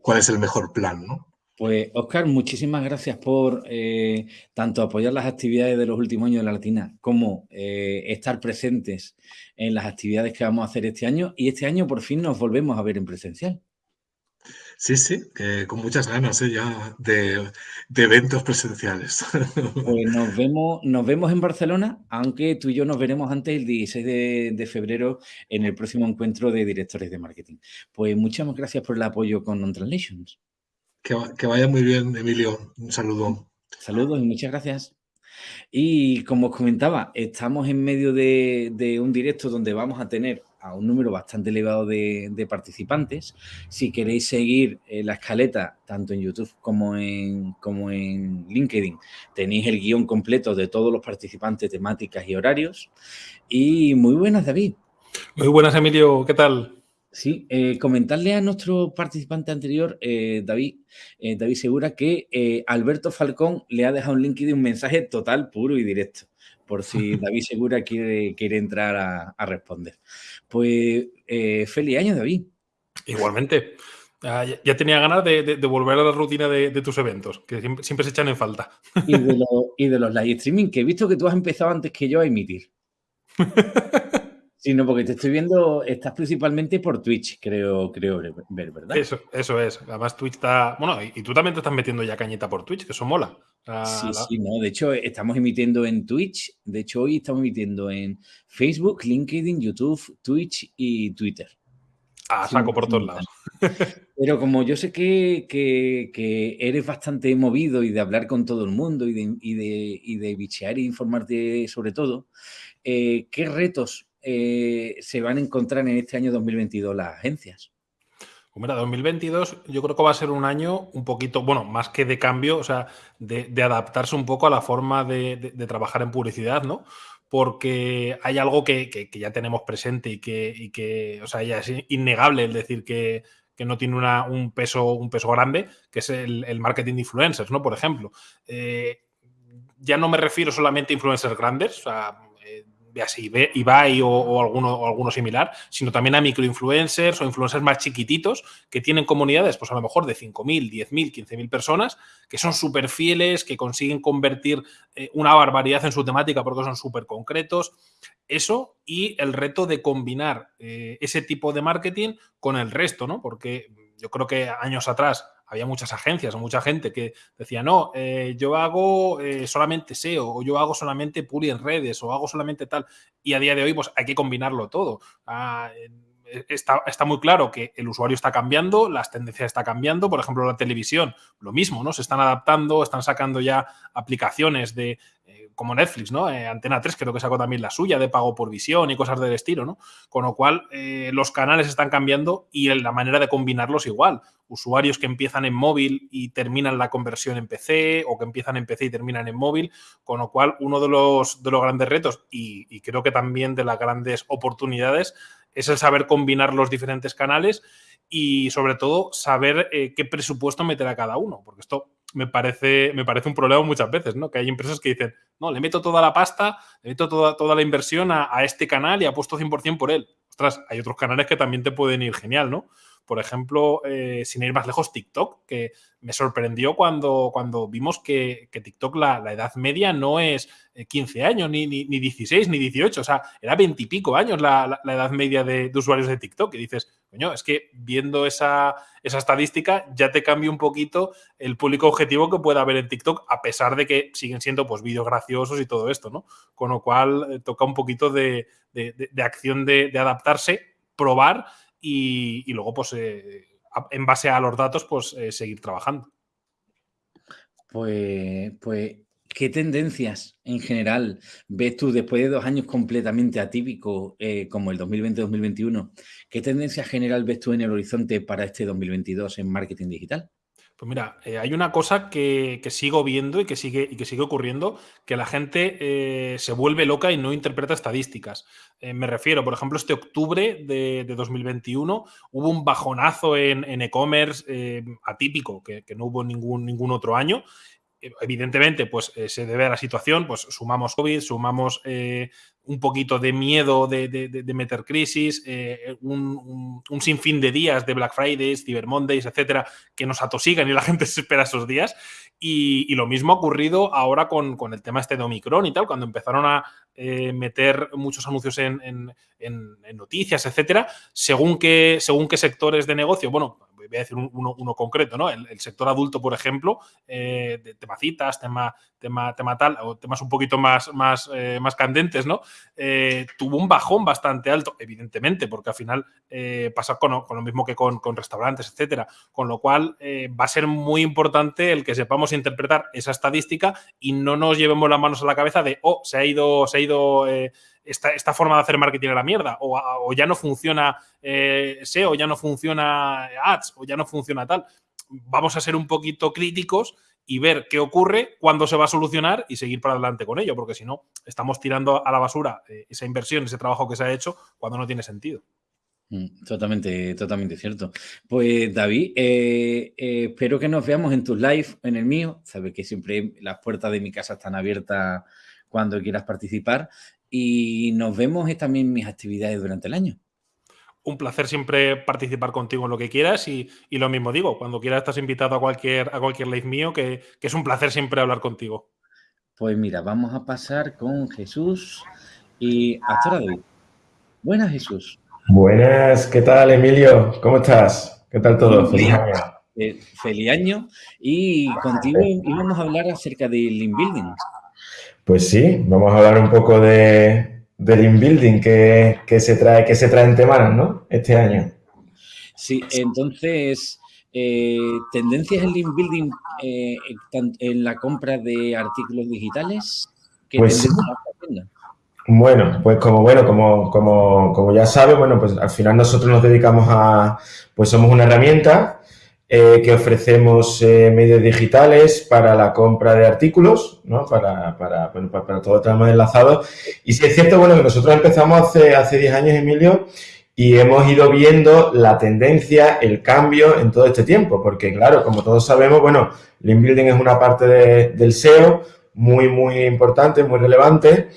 cuál es el mejor plan, ¿no? Pues, Oscar, muchísimas gracias por eh, tanto apoyar las actividades de los últimos años de la Latina como eh, estar presentes en las actividades que vamos a hacer este año. Y este año por fin nos volvemos a ver en presencial. Sí, sí, con muchas ganas ¿eh? ya de, eventos presenciales. Pues nos vemos, nos vemos en Barcelona, aunque tú y yo nos veremos antes el 16 de, de febrero en el próximo encuentro de directores de marketing. Pues muchas gracias por el apoyo con Non-Translations. Que, vaya muy bien, Emilio. Un saludo. Saludos y muchas gracias. Y como os comentaba, estamos en medio de, un directo donde vamos a tener a un número bastante elevado de, participantes. Si queréis seguir eh, la escaleta, tanto en YouTube como en, como en LinkedIn, tenéis el guion completo de todos los participantes, temáticas y horarios. Y muy buenas, David. Muy buenas, Emilio. ¿Qué tal? Sí, eh, comentarle a nuestro participante anterior, eh, David, eh, David Segura, que Alberto Falcón le ha dejado un link de un mensaje total, puro y directo, por si David Segura quiere, quiere entrar a, responder. Pues feliz año, David. Igualmente. Ah, ya, tenía ganas de, volver a la rutina de, tus eventos, que siempre, se echan en falta. Y de, y de los live streaming, que he visto que tú has empezado antes que yo a emitir. Sí, no, porque te estoy viendo, estás principalmente por Twitch, creo, creo ver, ¿verdad? Eso, eso es. Además, Twitch está. Bueno, y, tú también te estás metiendo ya cañeta por Twitch, que eso mola. sí, sí, no. De hecho, estamos emitiendo en Twitch. De hecho, hoy estamos emitiendo en Facebook, LinkedIn, YouTube, Twitch y Twitter. Ah, saco por todos lados. Pero como yo sé que, que, eres bastante movido y de hablar con todo el mundo y de, y de, y de bichear e informarte sobre todo, eh, ¿qué retos eh, se van a encontrar en este año 2022 las agencias? Mira, 2022 yo creo que va a ser un año un poquito, bueno, más que de cambio, o sea, de, adaptarse un poco a la forma de, trabajar en publicidad, ¿no? Porque hay algo que, ya tenemos presente y que, o sea, ya es innegable el decir que, no tiene un, peso, un peso grande, que es el, marketing de influencers, ¿no? Por ejemplo. Eh, ya no me refiero solamente a influencers grandes, o sea, así Ibai o, o, alguno, o alguno similar, sino también a microinfluencers o influencers más chiquititos que tienen comunidades, pues a lo mejor de 5.000, 10.000, 15.000 personas, que son súper fieles, que consiguen convertir eh, una barbaridad en su temática porque son súper concretos. Eso y el reto de combinar eh, ese tipo de marketing con el resto, ¿no? Porque yo creo que años atrás había muchas agencias o mucha gente que decía, no, eh, yo hago eh, solamente SEO o yo hago solamente puli en redes o hago solamente tal. Y a día de hoy, pues hay que combinarlo todo. Ah, está, está, muy claro que el usuario está cambiando, las tendencias están cambiando. Por ejemplo, la televisión, lo mismo, ¿no? Se están adaptando, están sacando ya aplicaciones de como Netflix, ¿no? Eh, Antena 3 creo que sacó también la suya de pago por visión y cosas del estilo, ¿no? Con lo cual, eh, los canales están cambiando y la manera de combinarlos igual. Usuarios que empiezan en móvil y terminan la conversión en PC o que empiezan en PC y terminan en móvil, con lo cual uno de los, de los grandes retos y, creo que también de las grandes oportunidades es el saber combinar los diferentes canales y sobre todo saber eh, qué presupuesto meter a cada uno, porque esto me parece, me parece un problema muchas veces, ¿no? Que hay empresas que dicen, no, le meto toda la pasta, le meto toda, toda la inversión a, a este canal y apuesto 100% por él. Ostras, hay otros canales que también te pueden ir genial, ¿no? Por ejemplo, eh, sin ir más lejos, TikTok, que me sorprendió cuando, cuando vimos que, TikTok la, edad media no es 15 eh, años, ni, ni, 16, ni 18, o sea, era 20 y pico años la, edad media de, usuarios de TikTok. Y dices, coño, es que viendo esa, esa estadística ya te cambia un poquito el público objetivo que pueda haber en TikTok, a pesar de que siguen siendo pues vídeos graciosos y todo esto, ¿no? Con lo cual eh, toca un poquito de, de acción de, adaptarse, probar y, luego, pues, eh, en base a los datos, pues, eh, seguir trabajando. Pues, pues, ¿qué tendencias en general ves tú después de dos años completamente atípicos eh, como el 2020-2021? ¿Qué tendencias general ves tú en el horizonte para este 2022 en marketing digital? Pues mira, eh, hay una cosa que, sigo viendo y que sigue, y que sigue ocurriendo, que la gente eh, se vuelve loca y no interpreta estadísticas. Eh, me refiero, por ejemplo, este octubre de, 2021 hubo un bajonazo en e-commerce atípico, que, no hubo ningún, ningún otro año, evidentemente, pues se debe a la situación, pues sumamos COVID, sumamos un poquito de miedo de, meter crisis, eh, un, sinfín de días de Black Fridays, Cyber Mondays, etcétera, que nos atosigan y la gente se espera esos días. Y, lo mismo ha ocurrido ahora con, el tema este de Omicron y tal, cuando empezaron a meter muchos anuncios en, noticias, etcétera, según qué, según qué sectores de negocio, bueno, voy a decir uno, concreto, ¿no? El, sector adulto, por ejemplo, eh, de temacitas, tema, tema, tema tal, o temas un poquito más, más, eh, más candentes, ¿no? Eh, tuvo un bajón bastante alto, evidentemente, porque al final pasa con, lo mismo que con, restaurantes, etcétera. Con lo cual va a ser muy importante el que sepamos interpretar esa estadística y no nos llevemos las manos a la cabeza de, oh, se ha ido, se ha ido esta, forma de hacer marketing a la mierda, o, ya no funciona eh, SEO, ya no funciona ads, o ya no funciona tal. Vamos a ser un poquito críticos y ver qué ocurre, cuándo se va a solucionar y seguir para adelante con ello, porque si no, estamos tirando a la basura eh, esa inversión, ese trabajo que se ha hecho cuando no tiene sentido. Mm, totalmente, totalmente cierto. Pues David, eh, espero que nos veamos en tus live, en el mío. Sabes que siempre las puertas de mi casa están abiertas cuando quieras participar y nos vemos también mis actividades durante el año. Un placer siempre participar contigo en lo que quieras y, lo mismo digo, cuando quieras estás invitado a cualquier, a cualquier live mío, que, es un placer siempre hablar contigo. Pues mira, vamos a pasar con Jesús y hasta ahora Buenas, Jesús. Buenas, ¿qué tal, Emilio? ¿Cómo estás? ¿Qué tal todo? Feliz año. Eh, feliz año. Y contigo íbamos a hablar acerca del Link Building. Pues sí, vamos a hablar un poco de, del inbuilding que, que, se trae, que se trae en Temanas, ¿no? Este año. Sí, entonces, eh, tendencias en inbuilding eh, en la compra de artículos digitales. pues, bueno, pues como bueno, como, como, como ya sabes, bueno, pues al final nosotros nos dedicamos a, pues somos una herramienta eh, que ofrecemos eh, medios digitales para la compra de artículos, ¿no? para, para, bueno, para, todo el tramo enlazado. Y si es cierto, bueno, que nosotros empezamos hace, hace 10 años, Emilio, y hemos ido viendo la tendencia, el cambio en todo este tiempo, porque claro, como todos sabemos, bueno, Link Building es una parte del SEO muy, muy importante, muy relevante,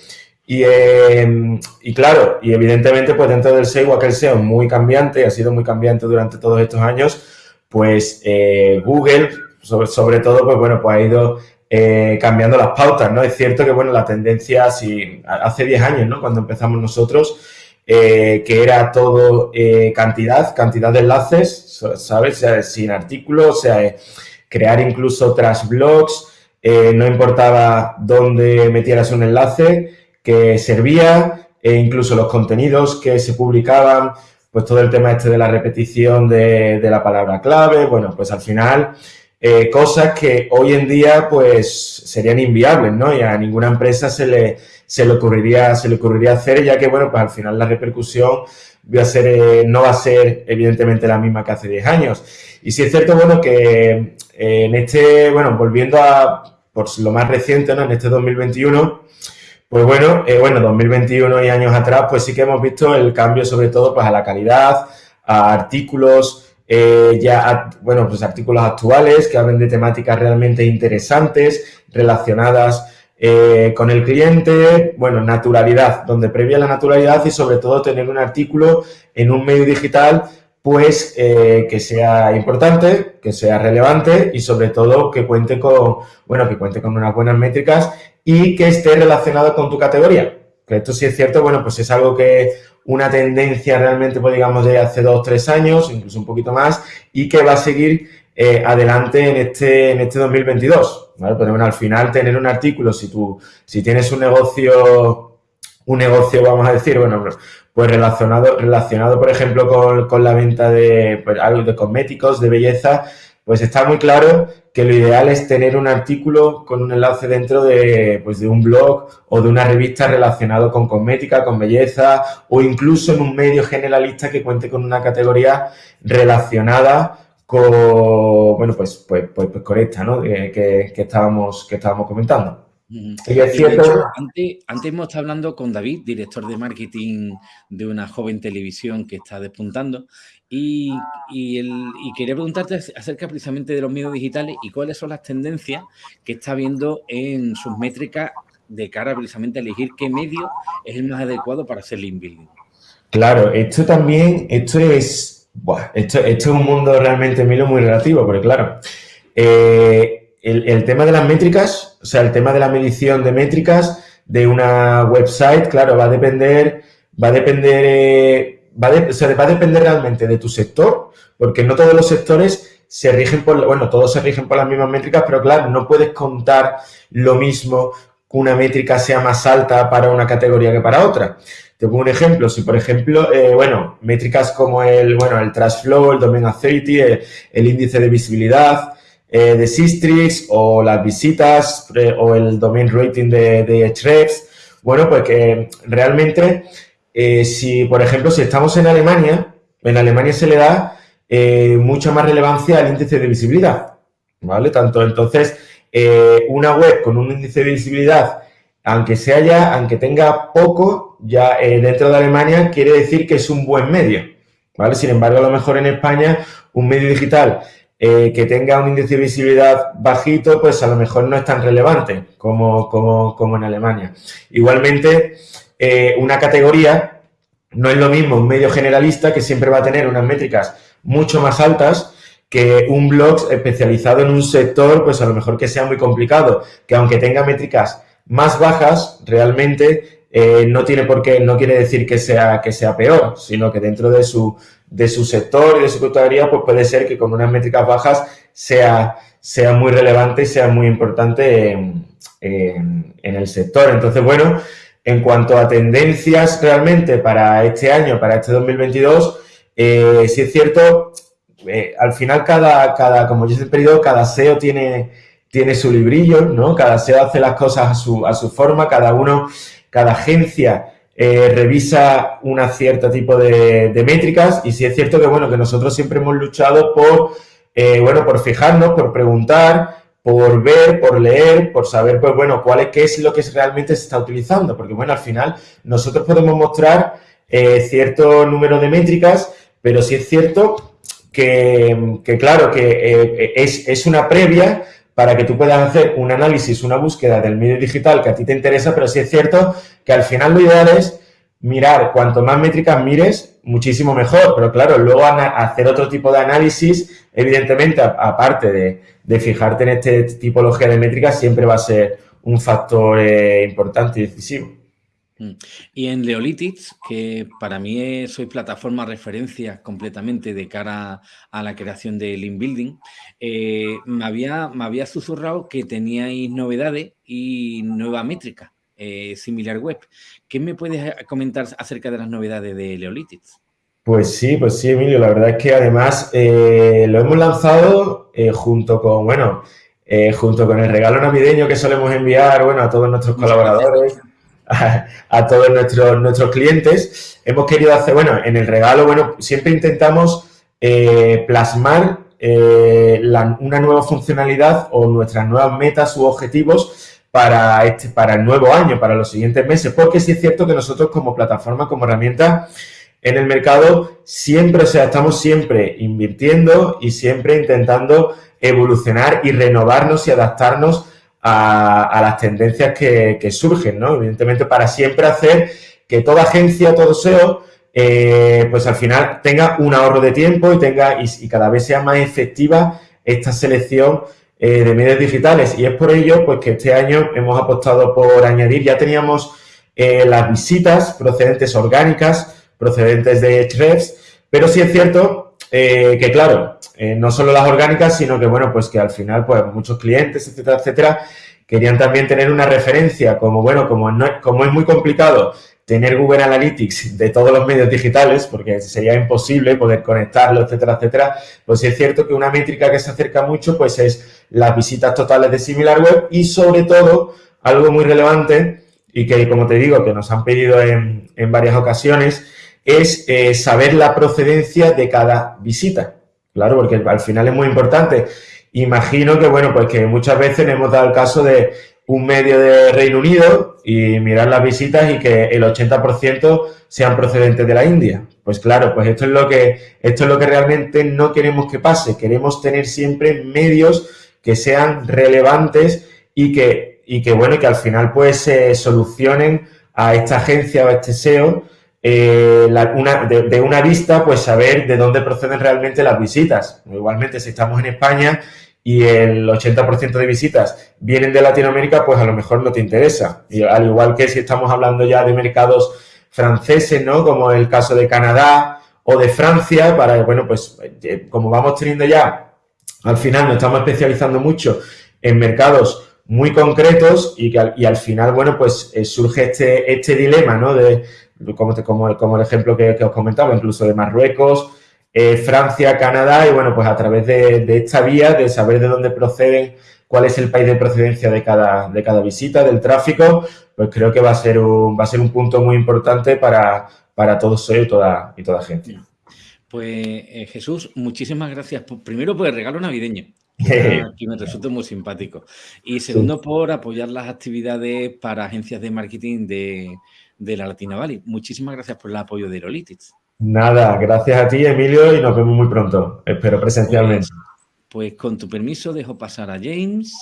y, eh, y, claro, y evidentemente pues dentro del SEO, aquel SEO muy cambiante, ha sido muy cambiante durante todos estos años, pues eh, Google, sobre, todo, pues bueno, pues ha ido eh, cambiando las pautas, ¿no? Es cierto que, bueno, la tendencia, si hace 10 años, ¿no? Cuando empezamos nosotros, eh, que era todo cantidad, cantidad de enlaces, ¿sabes? sin artículos, sea, crear incluso trash blogs, no importaba dónde metieras un enlace, que servía, e incluso los contenidos que se publicaban, pues todo el tema este de la repetición de, la palabra clave, bueno, pues al final eh, cosas que hoy en día pues serían inviables, ¿no? Y a ninguna empresa se le, se le, ocurriría, se le ocurriría hacer, ya que, bueno, pues al final la repercusión va a ser, eh, no va a ser evidentemente la misma que hace 10 años. Y sí es cierto, bueno, que eh, en este, bueno, volviendo a, por lo más reciente, ¿no? En este 2021, pues bueno, eh, bueno, 2021 y años atrás, pues sí que hemos visto el cambio sobre todo pues a la calidad, a artículos, eh, ya, bueno, pues artículos actuales que hablen de temáticas realmente interesantes, relacionadas eh, con el cliente, bueno, naturalidad, donde previa la naturalidad y sobre todo tener un artículo en un medio digital pues que sea importante, que sea relevante y sobre todo que cuente con, bueno, que cuente con unas buenas métricas y que esté relacionado con tu categoría. Que esto sí es cierto, bueno, pues es algo que una tendencia realmente, pues digamos, de hace dos, tres años, incluso un poquito más, y que va a seguir eh, adelante en este, en este 2022. ¿vale? Bueno, al final tener un artículo, si tú, si tienes un negocio, un negocio, vamos a decir, bueno, pues relacionado, relacionado por ejemplo, con, con la venta de, pues, algo de cosméticos, de belleza, pues está muy claro que lo ideal es tener un artículo con un enlace dentro de, pues de un blog o de una revista relacionado con cosmética, con belleza o incluso en un medio generalista que cuente con una categoría relacionada con, bueno, pues, pues, pues, pues con esta, ¿no? Que, que, estábamos, que estábamos comentando. antes, hemos estado hablando con David, director de marketing de una joven televisión que está despuntando, y, quería preguntarte acerca precisamente de los medios digitales y cuáles son las tendencias que está viendo en sus métricas de cara precisamente a elegir qué medio es el más adecuado para hacer link building. Claro, esto también, esto es, esto, es un mundo realmente, Milo, muy relativo, porque claro, eh, el, tema de las métricas, o sea, el tema de la medición de métricas de una website, claro, va a depender, va a depender, eh, va, va a depender realmente de tu sector, porque no todos los sectores se rigen por, bueno, todos se rigen por las mismas métricas, pero claro, no puedes contar lo mismo que una métrica sea más alta para una categoría que para otra. Te pongo un ejemplo, si por ejemplo, eh, bueno, métricas como el, bueno, el trash flow, el domain authority, el, índice de visibilidad eh, de Sistrix o las visitas eh, o el domain rating de, de bueno, pues que realmente, si por ejemplo, si estamos en Alemania, en Alemania se le da mucha más relevancia al índice de visibilidad, ¿vale? Tanto entonces, una web con un índice de visibilidad aunque sea ya, aunque tenga poco, ya eh, dentro de Alemania quiere decir que es un buen medio, ¿vale? Sin embargo, a lo mejor en España un medio digital eh, que tenga un índice de visibilidad bajito, pues a lo mejor no es tan relevante como, como, en Alemania. Igualmente, eh, una categoría no es lo mismo un medio generalista que siempre va a tener unas métricas mucho más altas que un blog especializado en un sector, pues a lo mejor que sea muy complicado, que aunque tenga métricas más bajas, realmente eh, no tiene por qué, no quiere decir que sea, que sea peor, sino que dentro de su, de su sector y de su categoría, pues puede ser que con unas métricas bajas sea, sea muy relevante y sea muy importante en, el sector. Entonces, bueno, en cuanto a tendencias realmente para este año, para este 2022, eh, sí es cierto, eh, al final cada, cada, como yo siempre digo, cada SEO tiene tiene su librillo, ¿no? Cada SEO hace las cosas a su, a su forma, cada uno, cada agencia eh, revisa un cierto tipo de, métricas y sí es cierto que, bueno, que nosotros siempre hemos luchado por, eh, bueno, por fijarnos, por preguntar, por ver, por leer, por saber, pues, bueno, cuál es, qué es lo que realmente se está utilizando, porque, bueno, al final nosotros podemos mostrar eh, cierto número de métricas, pero sí es cierto que, que claro, que es, es una previa para que tú puedas hacer un análisis, una búsqueda del medio digital que a ti te interesa, pero sí es cierto que al final lo ideal es mirar, cuanto más métricas mires, muchísimo mejor, pero claro, luego hacer otro tipo de análisis, evidentemente, aparte de, fijarte en este tipología de métricas, siempre va a ser un factor eh, importante y decisivo. Mm. Y en Leolitics, que para mí soy plataforma referencia completamente de cara a la creación de Link Building, eh, me, había, me había susurrado que teníais novedades y nueva métrica, eh, similar web. ¿Qué me puedes comentar acerca de las novedades de Leolitics? Pues sí, pues sí, Emilio. La verdad es que además eh, lo hemos lanzado junto con, bueno, junto con el regalo navideño que solemos enviar, bueno, a todos nuestros colaboradores a, todos nuestros, nuestros clientes. Hemos querido hacer, bueno, en el regalo, bueno, siempre intentamos eh, plasmar eh, una nueva funcionalidad o nuestras nuevas metas u objetivos para, este, para el nuevo año, para los siguientes meses, porque sí es cierto que nosotros como plataforma, como herramienta en el mercado, siempre, o sea, estamos siempre invirtiendo y siempre intentando evolucionar y renovarnos y adaptarnos a, las tendencias que, surgen, ¿no? Evidentemente, para siempre hacer que toda agencia, todo SEO, eh, pues al final tenga un ahorro de tiempo y tenga y, cada vez sea más efectiva esta selección eh, de medios digitales. Y es por ello, pues que este año hemos apostado por añadir, ya teníamos eh, las visitas procedentes orgánicas, procedentes de Hrefs, pero sí es cierto que, claro, eh, no solo las orgánicas, sino que, bueno, pues que al final, pues muchos clientes, etcétera, etcétera, querían también tener una referencia, como, bueno, como, no, como es muy complicado tener Google Analytics de todos los medios digitales, porque sería imposible poder conectarlo, etcétera, etcétera, pues es cierto que una métrica que se acerca mucho, pues es las visitas totales de SimilarWeb y sobre todo, algo muy relevante y que, como te digo, que nos han pedido en, varias ocasiones, es eh, saber la procedencia de cada visita. Claro, porque al final es muy importante. Imagino que, bueno, pues que muchas veces hemos dado el caso de un medio de Reino Unido y mirar las visitas y que el 80% sean procedentes de la India. Pues claro, pues esto es lo que esto es lo que realmente no queremos que pase. Queremos tener siempre medios que sean relevantes y que y que bueno que al final pues se solucionen a esta agencia o a este SEO eh, de, una vista, pues saber de dónde proceden realmente las visitas. Igualmente, si estamos en España y el 80% de visitas vienen de Latinoamérica, pues a lo mejor no te interesa. Y al igual que si estamos hablando ya de mercados franceses, ¿no? Como el caso de Canadá o de Francia, para, bueno, pues eh, como vamos teniendo ya, al final nos estamos especializando mucho en mercados muy concretos y, que al, y al final, bueno, pues eh, surge este, este dilema, ¿no? De, como, como, como el ejemplo que, os comentaba, incluso de Marruecos, eh, Francia, Canadá, y bueno, pues a través de, esta vía, de saber de dónde proceden, cuál es el país de procedencia de cada, de cada visita, del tráfico, pues creo que va a ser un, va a ser un punto muy importante para, para todos y toda, y toda gente. Pues eh, Jesús, muchísimas gracias primero por el regalo navideño, que me resulta muy simpático. Y segundo, por apoyar las actividades para agencias de marketing de, de la Latina Valley. Muchísimas gracias por el apoyo de Lolitix. Nada, gracias a ti, Emilio, y nos vemos muy pronto. Espero presencialmente. Pues, pues con tu permiso dejo pasar a James.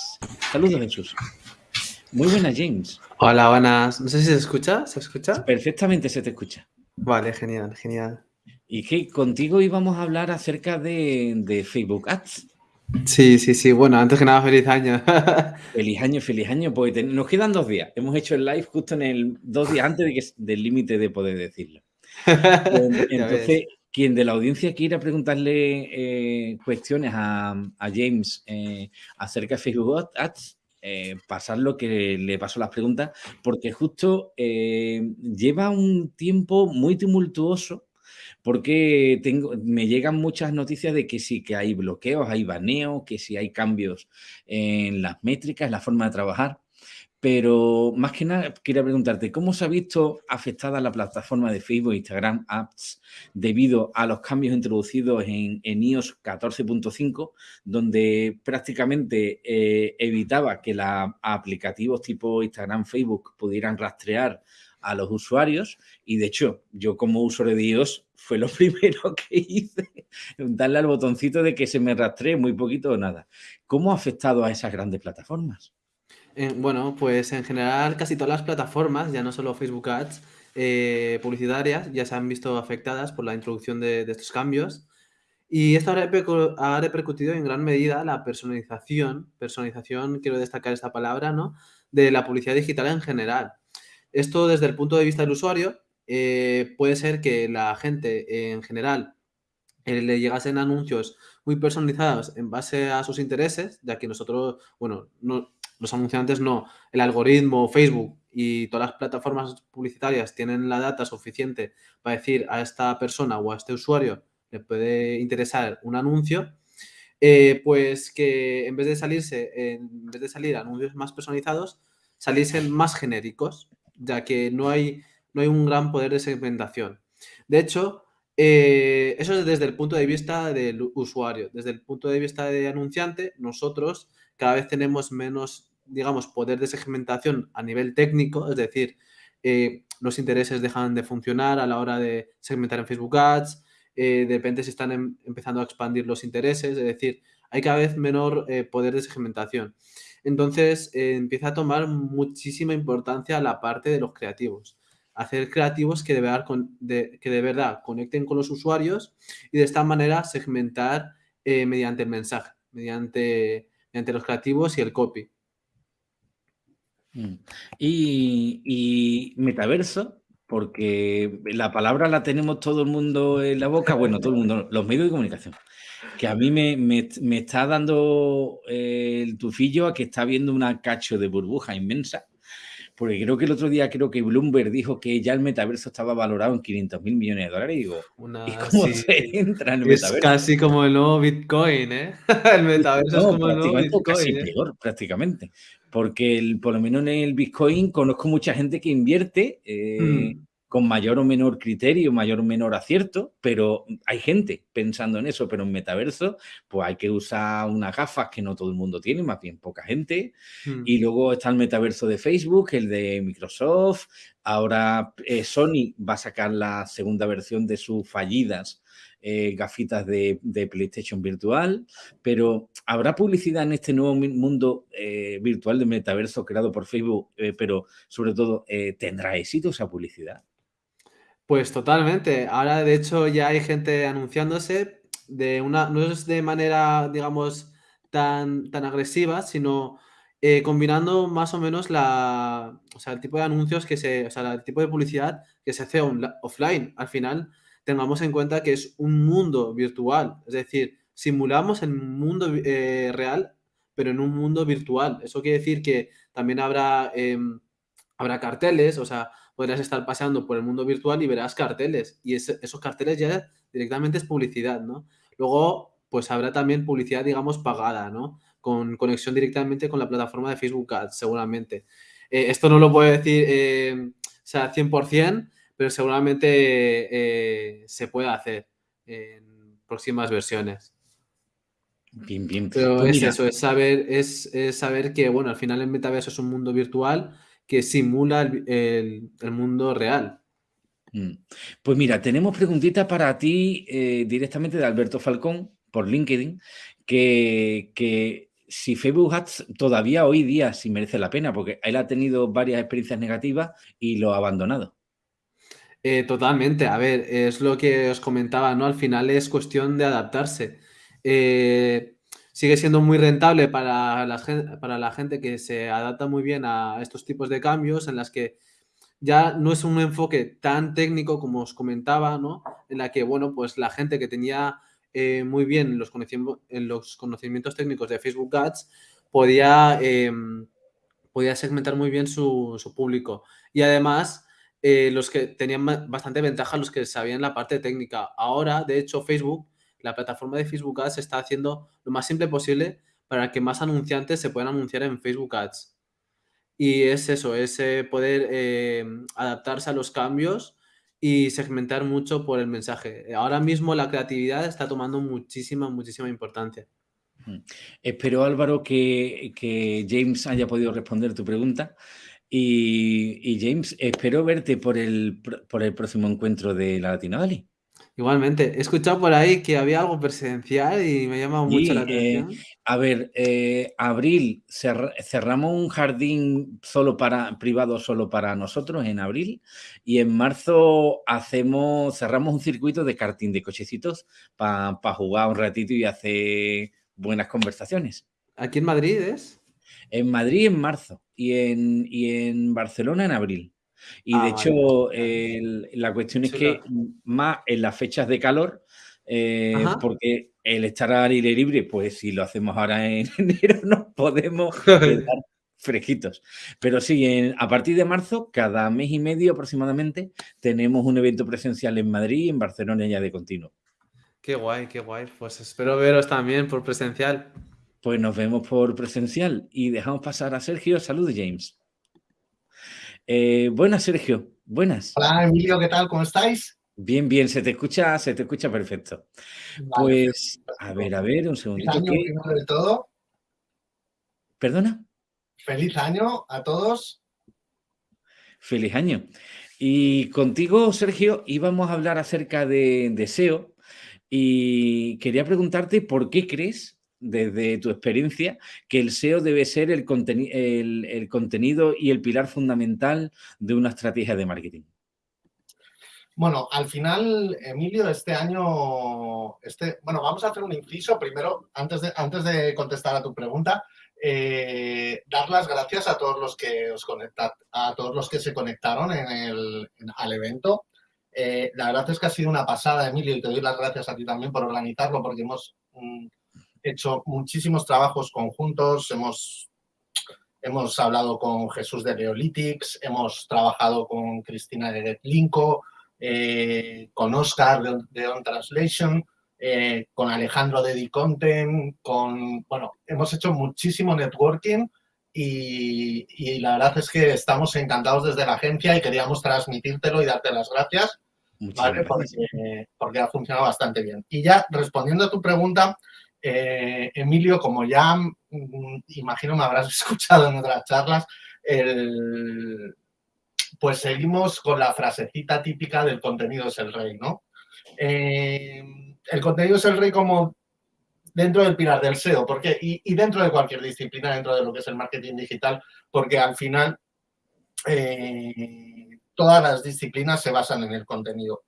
Saludos, Jesús. Muy buenas, James. Hola, buenas. No sé si se escucha. ¿Se escucha? Perfectamente se te escucha. Vale, genial, genial. Y que contigo íbamos a hablar acerca de, de Facebook Ads. Sí, sí, sí. Bueno, antes que nada, feliz año. feliz año, feliz año. Pues nos quedan dos días. Hemos hecho el live justo en el dos días antes de que, del límite de poder decirlo. Entonces, quien de la audiencia quiera preguntarle eh, cuestiones a, James eh, acerca de Facebook Ads, eh, pasar lo que le paso las preguntas, porque justo lleva un tiempo muy tumultuoso porque tengo, me llegan muchas noticias de que sí, que hay bloqueos, hay baneos, que sí hay cambios en las métricas, en la forma de trabajar. Pero más que nada, quería preguntarte, ¿cómo se ha visto afectada la plataforma de Facebook Instagram Apps debido a los cambios introducidos en, iOS 14.5, donde prácticamente eh, evitaba que los aplicativos tipo Instagram, Facebook pudieran rastrear a los usuarios y de hecho yo como usuario de iOS fue lo primero que hice, darle al botoncito de que se me rastree muy poquito o nada. ¿Cómo ha afectado a esas grandes plataformas? Eh, bueno, pues en general casi todas las plataformas, ya no solo Facebook Ads, eh, publicitarias, ya se han visto afectadas por la introducción de, estos cambios. Y esto ha repercutido en gran medida la personalización, personalización, quiero destacar esta palabra, ¿no? De la publicidad digital en general. Esto desde el punto de vista del usuario, eh, puede ser que la gente en general eh, le llegasen anuncios muy personalizados en base a sus intereses, ya que nosotros, bueno, no, los anunciantes no, el algoritmo, Facebook y todas las plataformas publicitarias tienen la data suficiente para decir a esta persona o a este usuario le puede interesar un anuncio, eh, pues que en vez de salirse, en vez de salir anuncios más personalizados, saliesen más genéricos ya que no hay, no hay un gran poder de segmentación. De hecho, eh, eso es desde el punto de vista del usuario. Desde el punto de vista de anunciante, nosotros cada vez tenemos menos, digamos, poder de segmentación a nivel técnico, es decir, eh, los intereses dejan de funcionar a la hora de segmentar en Facebook Ads, eh, depende si están em, empezando a expandir los intereses, es decir, hay cada vez menor poder de segmentación. Entonces eh, empieza a tomar muchísima importancia la parte de los creativos. Hacer creativos que de, verdad, conecten con los usuarios y de esta manera segmentar eh, mediante el mensaje, mediante, mediante los creativos y el copy. Mm. Y, metaverso, porque la palabra la tenemos todo el mundo en la boca, bueno, todo el mundo, los medios de comunicación que a mí me, está dando eh, el tufillo a que está viendo una cacho de burbuja inmensa. Porque creo que el otro día creo que Bloomberg dijo que ya el metaverso estaba valorado en 500 mil millones de dólares. Y digo, ¿y cómo se entra en el es casi como el nuevo Bitcoin, ¿eh? el metaverso es como el nuevo Bitcoin. Casi ¿eh? peor, prácticamente. Porque por lo menos en el Bitcoin conozco mucha gente que invierte. Eh, mm. Con mayor o menor criterio, mayor o menor acierto, pero hay gente pensando en eso, pero en metaverso, pues hay que usar unas gafas que no todo el mundo tiene, más bien poca gente. Hmm. Y luego está el metaverso de Facebook, el de Microsoft. Ahora eh, Sony va a sacar la segunda versión de sus fallidas eh, gafitas de, PlayStation virtual, pero ¿habrá publicidad en este nuevo mundo eh, virtual de metaverso creado por Facebook? pero sobre todo, ¿tendrá éxito esa publicidad? Pues totalmente. Ahora, de hecho, ya hay gente anunciándose de una, no es de manera, digamos, tan, tan agresiva, sino eh, combinando más o menos la, o sea, el tipo de anuncios que se, o sea, el tipo de publicidad que se hace offline. Al final, tengamos en cuenta que es un mundo virtual, es decir, simulamos el mundo eh, real, pero en un mundo virtual. Eso quiere decir que también habrá, em, habrá carteles, o sea, podrás estar paseando por el mundo virtual y verás carteles. Y esos carteles ya directamente es publicidad, ¿no? Luego, pues habrá también publicidad, digamos, pagada, ¿no? Con conexión directamente con la plataforma de Facebook Ads, seguramente. Eh, esto no lo puedo decir, eh, o sea, 100%, pero seguramente eh, se puede hacer en próximas versiones. Bien, bien. Pero pues es eso, es saber, es, es saber que, bueno, al final el metaverso es un mundo virtual que simula el, mundo real. Mm. Pues mira, tenemos preguntita para ti eh, directamente de Alberto Falcón por LinkedIn, que, que, si Facebook Ads todavía hoy día sí merece la pena, porque él ha tenido varias experiencias negativas y lo ha abandonado. Eh, totalmente, a ver, es lo que os comentaba, ¿no? Al final es cuestión de adaptarse. Eh, sigue siendo muy rentable para la, para la gente que se adapta muy bien a estos tipos de cambios en las que ya no es un enfoque tan técnico como os comentaba, ¿no? En la que, bueno, pues la gente que tenía eh, muy bien los, conocimientos, en los conocimientos técnicos de Facebook Ads podía, em, podía segmentar muy bien su, público. Y además, eh, los que tenían bastante ventaja, los que sabían la parte técnica. Ahora, de hecho, Facebook la plataforma de Facebook Ads está haciendo lo más simple posible para que más anunciantes se puedan anunciar en Facebook Ads. Y es eso, es eh, poder eh, adaptarse a los cambios y segmentar mucho por el mensaje. Ahora mismo la creatividad está tomando muchísima, muchísima importancia. Espero, Álvaro, que, James haya podido responder tu pregunta. Y, James, espero verte por el, por el próximo encuentro de la Latina Valley. Igualmente, he escuchado por ahí que había algo presencial y me ha llamado mucho la eh, atención. a ver, eh, abril cerramos un jardín solo para privado solo para nosotros en abril y en marzo hacemos cerramos un circuito de karting de cochecitos para jugar un ratito y hacer buenas conversaciones. ¿Aquí en Madrid es? En Madrid en marzo y en, y en Barcelona en abril. Y de ah, hecho, la cuestión es que más en las fechas de calor, eh, porque el estar al aire libre, pues si lo hacemos ahora en enero, nos podemos quedar fresquitos. Pero sí, a partir de marzo, cada mes y medio aproximadamente, tenemos un evento presencial en Madrid y en Barcelona ya de continuo. Qué guay, qué guay. Pues espero veros también por presencial. Pues nos vemos por presencial y dejamos pasar a Sergio. Saludos, James. Eh, buenas, Sergio. Buenas. Hola, Emilio, ¿qué tal? ¿Cómo estáis? Bien, bien, se te escucha, se te escucha perfecto. pues, a ver, a ver, un segundito. Feliz año, primero de todo. ¿Perdona? Feliz año a todos. Feliz año. Y contigo, Sergio, íbamos a hablar acerca de, de SEO y quería preguntarte por qué crees desde tu experiencia, que el SEO debe ser el, el, contenido y el pilar fundamental de una estrategia de marketing? Bueno, al final, Emilio, este año, este, bueno, vamos a hacer un inciso. Primero, antes de, antes de contestar a tu pregunta, eh, dar las gracias a todos los que os conectat, a todos los que se conectaron en el, al evento. Eh, la verdad es que ha sido una pasada, Emilio, y te doy las gracias a ti también por organizarlo, porque hemos mm, hecho muchísimos trabajos conjuntos, hemos, hemos hablado con Jesús de Neolitics, hemos trabajado con Cristina de Getlinko, eh, con Oscar de, On Translation, eh, con Alejandro de D-Content, con, bueno, hemos hecho muchísimo networking y, la verdad es que estamos encantados desde la agencia y queríamos transmitírtelo y darte las gracias, ¿vale? Porque, ha funcionado bastante bien. Y ya respondiendo a tu pregunta, eh, Emilio, como ya mm, imagino me habrás escuchado en otras charlas, pues seguimos con la frasecita típica del contenido es el rey, ¿no? Eh, el contenido es el rey como dentro del pilar del SEO, porque, y, dentro de cualquier disciplina, dentro de lo que es el marketing digital, porque al final eh, todas las disciplinas se basan en el contenido.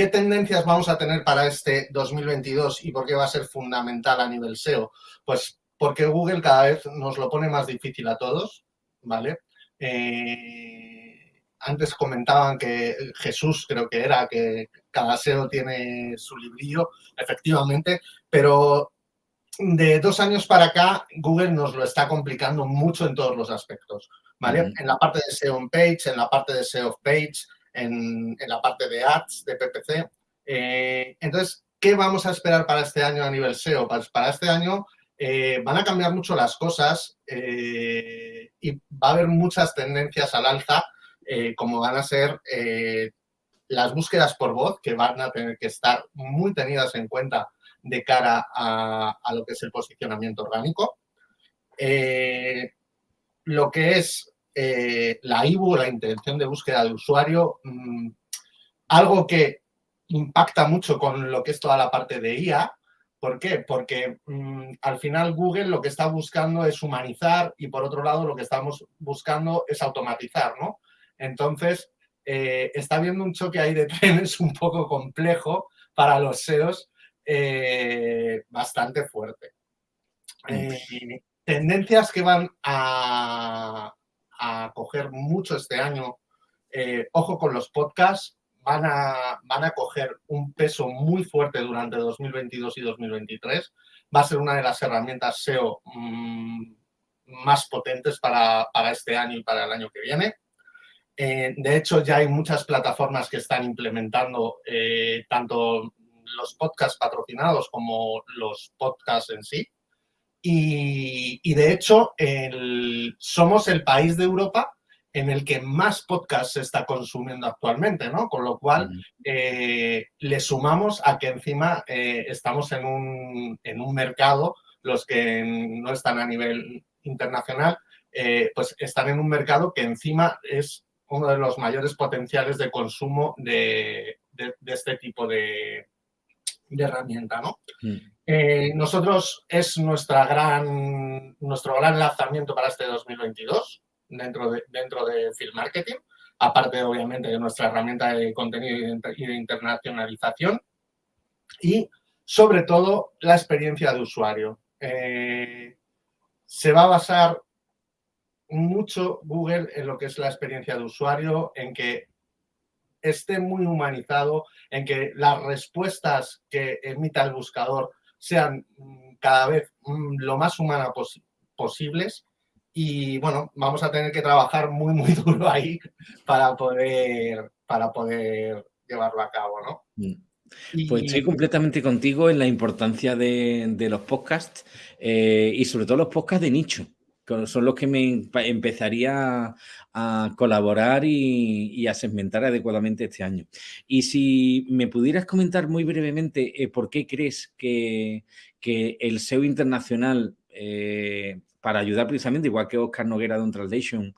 ¿Qué tendencias vamos a tener para este 2022 y por qué va a ser fundamental a nivel SEO? Pues porque Google cada vez nos lo pone más difícil a todos, ¿vale? Eh, antes comentaban que Jesús, creo que era, que cada SEO tiene su librillo, efectivamente, pero de dos años para acá, Google nos lo está complicando mucho en todos los aspectos, ¿vale? En la parte de SEO on page, en la parte de SEO off page, en, la parte de ads, de PPC. Eh, entonces, ¿qué vamos a esperar para este año a nivel SEO? Pues para este año eh, van a cambiar mucho las cosas eh, y va a haber muchas tendencias al alza, como van a ser las búsquedas por voz, que van a tener que estar muy tenidas en cuenta de cara a, lo que es el posicionamiento orgánico. Lo que es eh, la IBU, la intención de búsqueda de usuario, mm, algo que impacta mucho con lo que es toda la parte de IA. ¿Por qué? Porque mm, al final Google lo que está buscando es humanizar y por otro lado lo que estamos buscando es automatizar, ¿no? Entonces, eh, está habiendo un choque ahí de trenes un poco complejo para los SEOs, eh, bastante fuerte. Eh, tendencias que van a, coger mucho este año, ojo con los podcasts, van a, van a coger un peso muy fuerte durante 2022 y 2023. Va a ser una de las herramientas SEO mm, más potentes para, para este año y para el año que viene. Eh, de hecho, ya hay muchas plataformas que están implementando eh, tanto los podcasts patrocinados como los podcasts en sí. Y, de hecho, somos el país de Europa en el que más podcasts se está consumiendo actualmente, ¿no? Con lo cual, eh, le sumamos a que encima estamos en un, en un mercado, los que no están a nivel internacional, pues están en un mercado que encima es uno de los mayores potenciales de consumo de, este tipo de, herramienta. ¿no? Mm. Eh, nosotros es nuestra gran, nuestro gran lanzamiento para este 2022 dentro de, dentro de Field Marketing, aparte obviamente de nuestra herramienta de contenido y de internacionalización y sobre todo la experiencia de usuario. Eh, se va a basar mucho Google en lo que es la experiencia de usuario, en que esté muy humanizado, en que las respuestas que emita el buscador sean mm, cada vez mm, lo más humanas posibles y bueno, vamos a tener que trabajar muy, muy duro ahí para poder, para poder llevarlo a cabo, ¿no? Mm. Pues estoy completamente contigo en la importancia de, los podcasts eh, y sobre todo los podcasts de nicho son los que me empezaría a colaborar y, a segmentar adecuadamente este año. Y si me pudieras comentar muy brevemente eh, por qué crees que, el SEO internacional, eh, para ayudar precisamente, igual que Oscar Noguera de On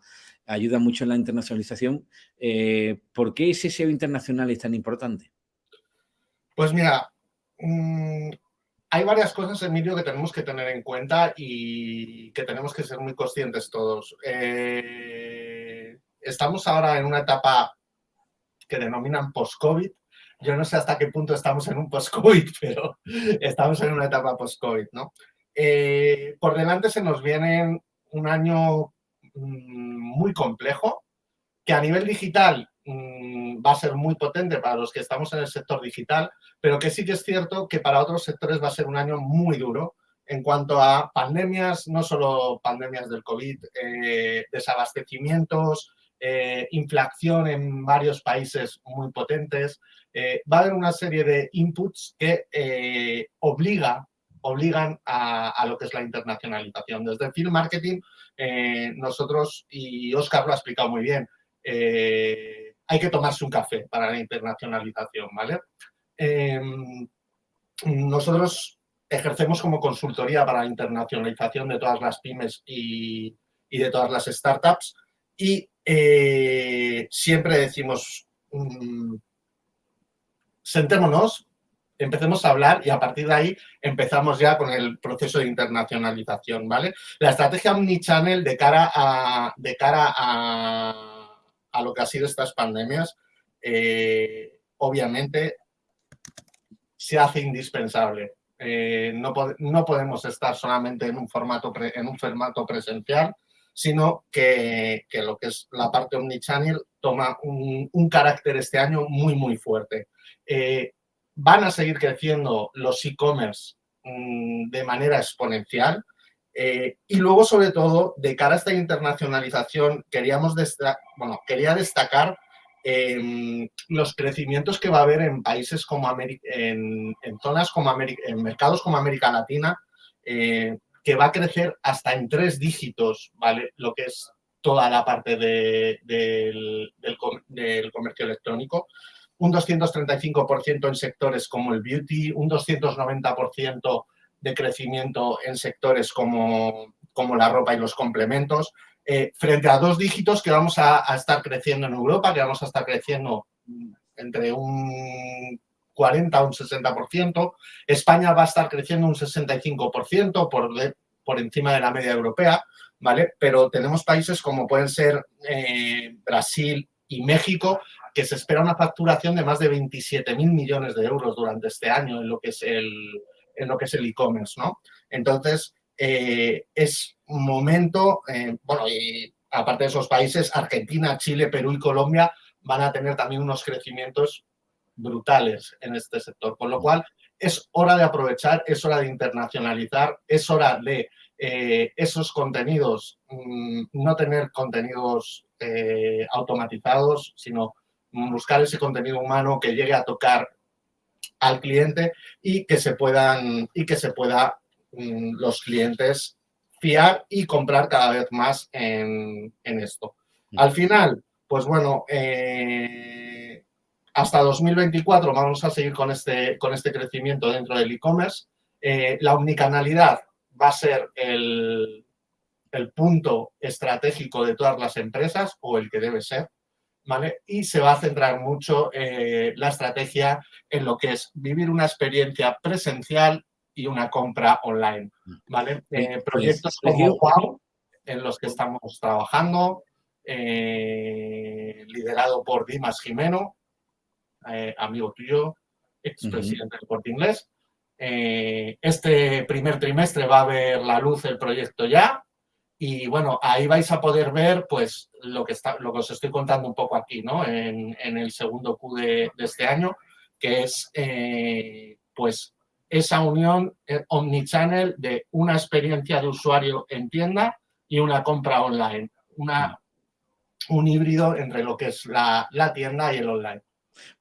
ayuda mucho en la internacionalización, eh, ¿por qué ese SEO internacional es tan importante? Pues mira, mm, hay varias cosas, Emilio, que tenemos que tener en cuenta y que tenemos que ser muy conscientes todos. Eh, estamos ahora en una etapa que denominan post-COVID. Yo no sé hasta qué punto estamos en un post-COVID, pero estamos en una etapa post-COVID, ¿no? Eh, por delante se nos viene un año mm, muy complejo, que a nivel digital va a ser muy potente para los que estamos en el sector digital, pero que sí que es cierto que para otros sectores va a ser un año muy duro en cuanto a pandemias, no solo pandemias del COVID, eh, desabastecimientos, eh, inflación en varios países muy potentes. Eh, va a haber una serie de inputs que obliga obligan a, lo que es la internacionalización. Desde Film Marketing, nosotros, y Oscar lo ha explicado muy bien, hay que tomarse un café para la internacionalización, ¿vale? Em, nosotros ejercemos como consultoría para la internacionalización de todas las pymes y, de todas las startups y eh, siempre decimos, mm, sentémonos, empecemos a hablar y a partir de ahí empezamos ya con el proceso de internacionalización, ¿vale? La estrategia omnichannel de cara a, de cara a, a lo que ha sido estas pandemias, eh, obviamente se hace indispensable. Eh, no, podemos estar solamente en un formato, en un formato presencial, sino que, lo que es la parte omnichannel toma un, un carácter este año muy, muy fuerte. Eh, van a seguir creciendo los e-commerce mm, de manera exponencial. Eh, y luego, sobre todo, de cara a esta internacionalización, queríamos bueno, quería destacar em, los crecimientos que va a haber en países como América, en, zonas como en mercados como América Latina, eh, que va a crecer hasta en tres dígitos, ¿vale? Lo que es toda la parte del, del comercio electrónico un 235% en sectores como el beauty, un 290% de crecimiento en sectores como, como la ropa y los complementos, eh, frente a dos dígitos que vamos a, estar creciendo en Europa, que vamos a estar creciendo entre un 40 a un 60%. España va a estar creciendo un 65% por, por encima de la media europea, ¿vale? Pero tenemos países como pueden ser eh, Brasil y México que se espera una facturación de más de 27 mil millones de euros durante este año en lo que es el en lo que es el e-commerce, ¿no? Entonces, eh, es momento, eh, bueno, y aparte de esos países, Argentina, Chile, Perú y Colombia van a tener también unos crecimientos brutales en este sector, con lo cual es hora de aprovechar, es hora de internacionalizar, es hora de eh, esos contenidos, mm, no tener contenidos automatizados, sino buscar ese contenido humano que llegue a tocar al cliente y que se puedan y que se pueda mm, los clientes fiar y comprar cada vez más en, esto. Al final, pues bueno, eh, hasta 2024 vamos a seguir con este, con este crecimiento dentro del e-commerce. Eh, la omnicanalidad va a ser el, el punto estratégico de todas las empresas o el que debe ser. Y se va a centrar mucho eh, la estrategia en lo que es vivir una experiencia presencial y una compra online, ¿vale? Eh, pues, proyectos como Wow, en los que estamos trabajando, eh, liderado por Dimas Jimeno, amigo tuyo, expresidente del Corte Inglés. este primer trimestre va a ver la luz el proyecto ya, y bueno, ahí vais a poder ver pues lo que, está, lo que os estoy contando un poco aquí, ¿no? En, el segundo Q de, este año, que es eh, pues esa unión eh, omnichannel de una experiencia de usuario en tienda y una compra online. Una, un híbrido entre lo que es la, la tienda y el online.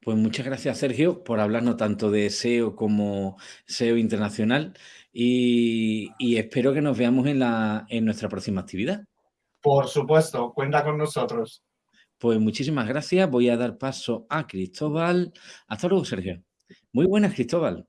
Pues muchas gracias, Sergio, por hablarnos tanto de SEO como SEO internacional y, espero que nos veamos en, la, en nuestra próxima actividad. Por supuesto, cuenta con nosotros. Pues muchísimas gracias. Voy a dar paso a Cristóbal. Hasta luego, Sergio. Muy buenas, Cristóbal.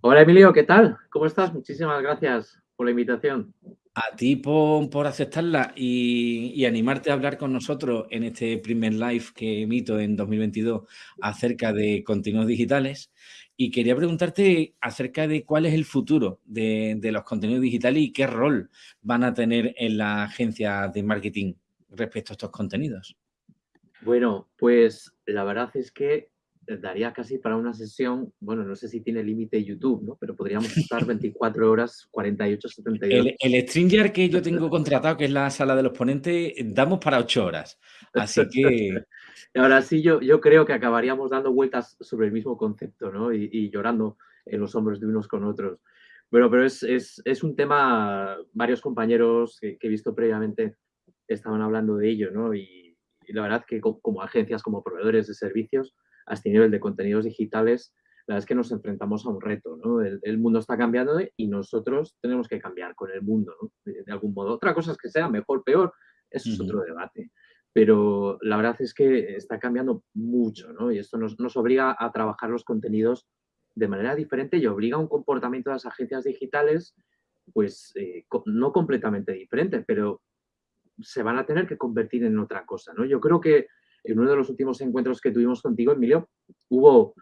Hola, Emilio, ¿qué tal? ¿Cómo estás? Muchísimas gracias por la invitación. A ti por, aceptarla y, animarte a hablar con nosotros en este primer live que emito en 2022 acerca de contenidos digitales. Y quería preguntarte acerca de cuál es el futuro de, los contenidos digitales y qué rol van a tener en la agencia de marketing respecto a estos contenidos. Bueno, pues la verdad es que daría casi para una sesión, bueno, no sé si tiene límite YouTube, ¿no? Pero podríamos estar 24 horas, 48, 72. El, el StreamYard que yo tengo contratado, que es la sala de los ponentes, damos para 8 horas. Así que Ahora sí, yo, yo creo que acabaríamos dando vueltas sobre el mismo concepto, ¿no? Y, llorando en los hombros de unos con otros. Bueno, pero es, es, es un tema, varios compañeros que, he visto previamente estaban hablando de ello, ¿no? Y, la verdad que como, agencias, como proveedores de servicios, a este nivel de contenidos digitales, la verdad es que nos enfrentamos a un reto, ¿no? El, mundo está cambiando y nosotros tenemos que cambiar con el mundo, ¿no? de, algún modo. Otra cosa es que sea mejor, peor, eso es otro debate. Pero la verdad es que está cambiando mucho, ¿no? Y esto nos, nos obliga a trabajar los contenidos de manera diferente y obliga a un comportamiento de las agencias digitales, pues eh, no completamente diferente, pero se van a tener que convertir en otra cosa, ¿no? Yo creo que en uno de los últimos encuentros que tuvimos contigo, Emilio, hubo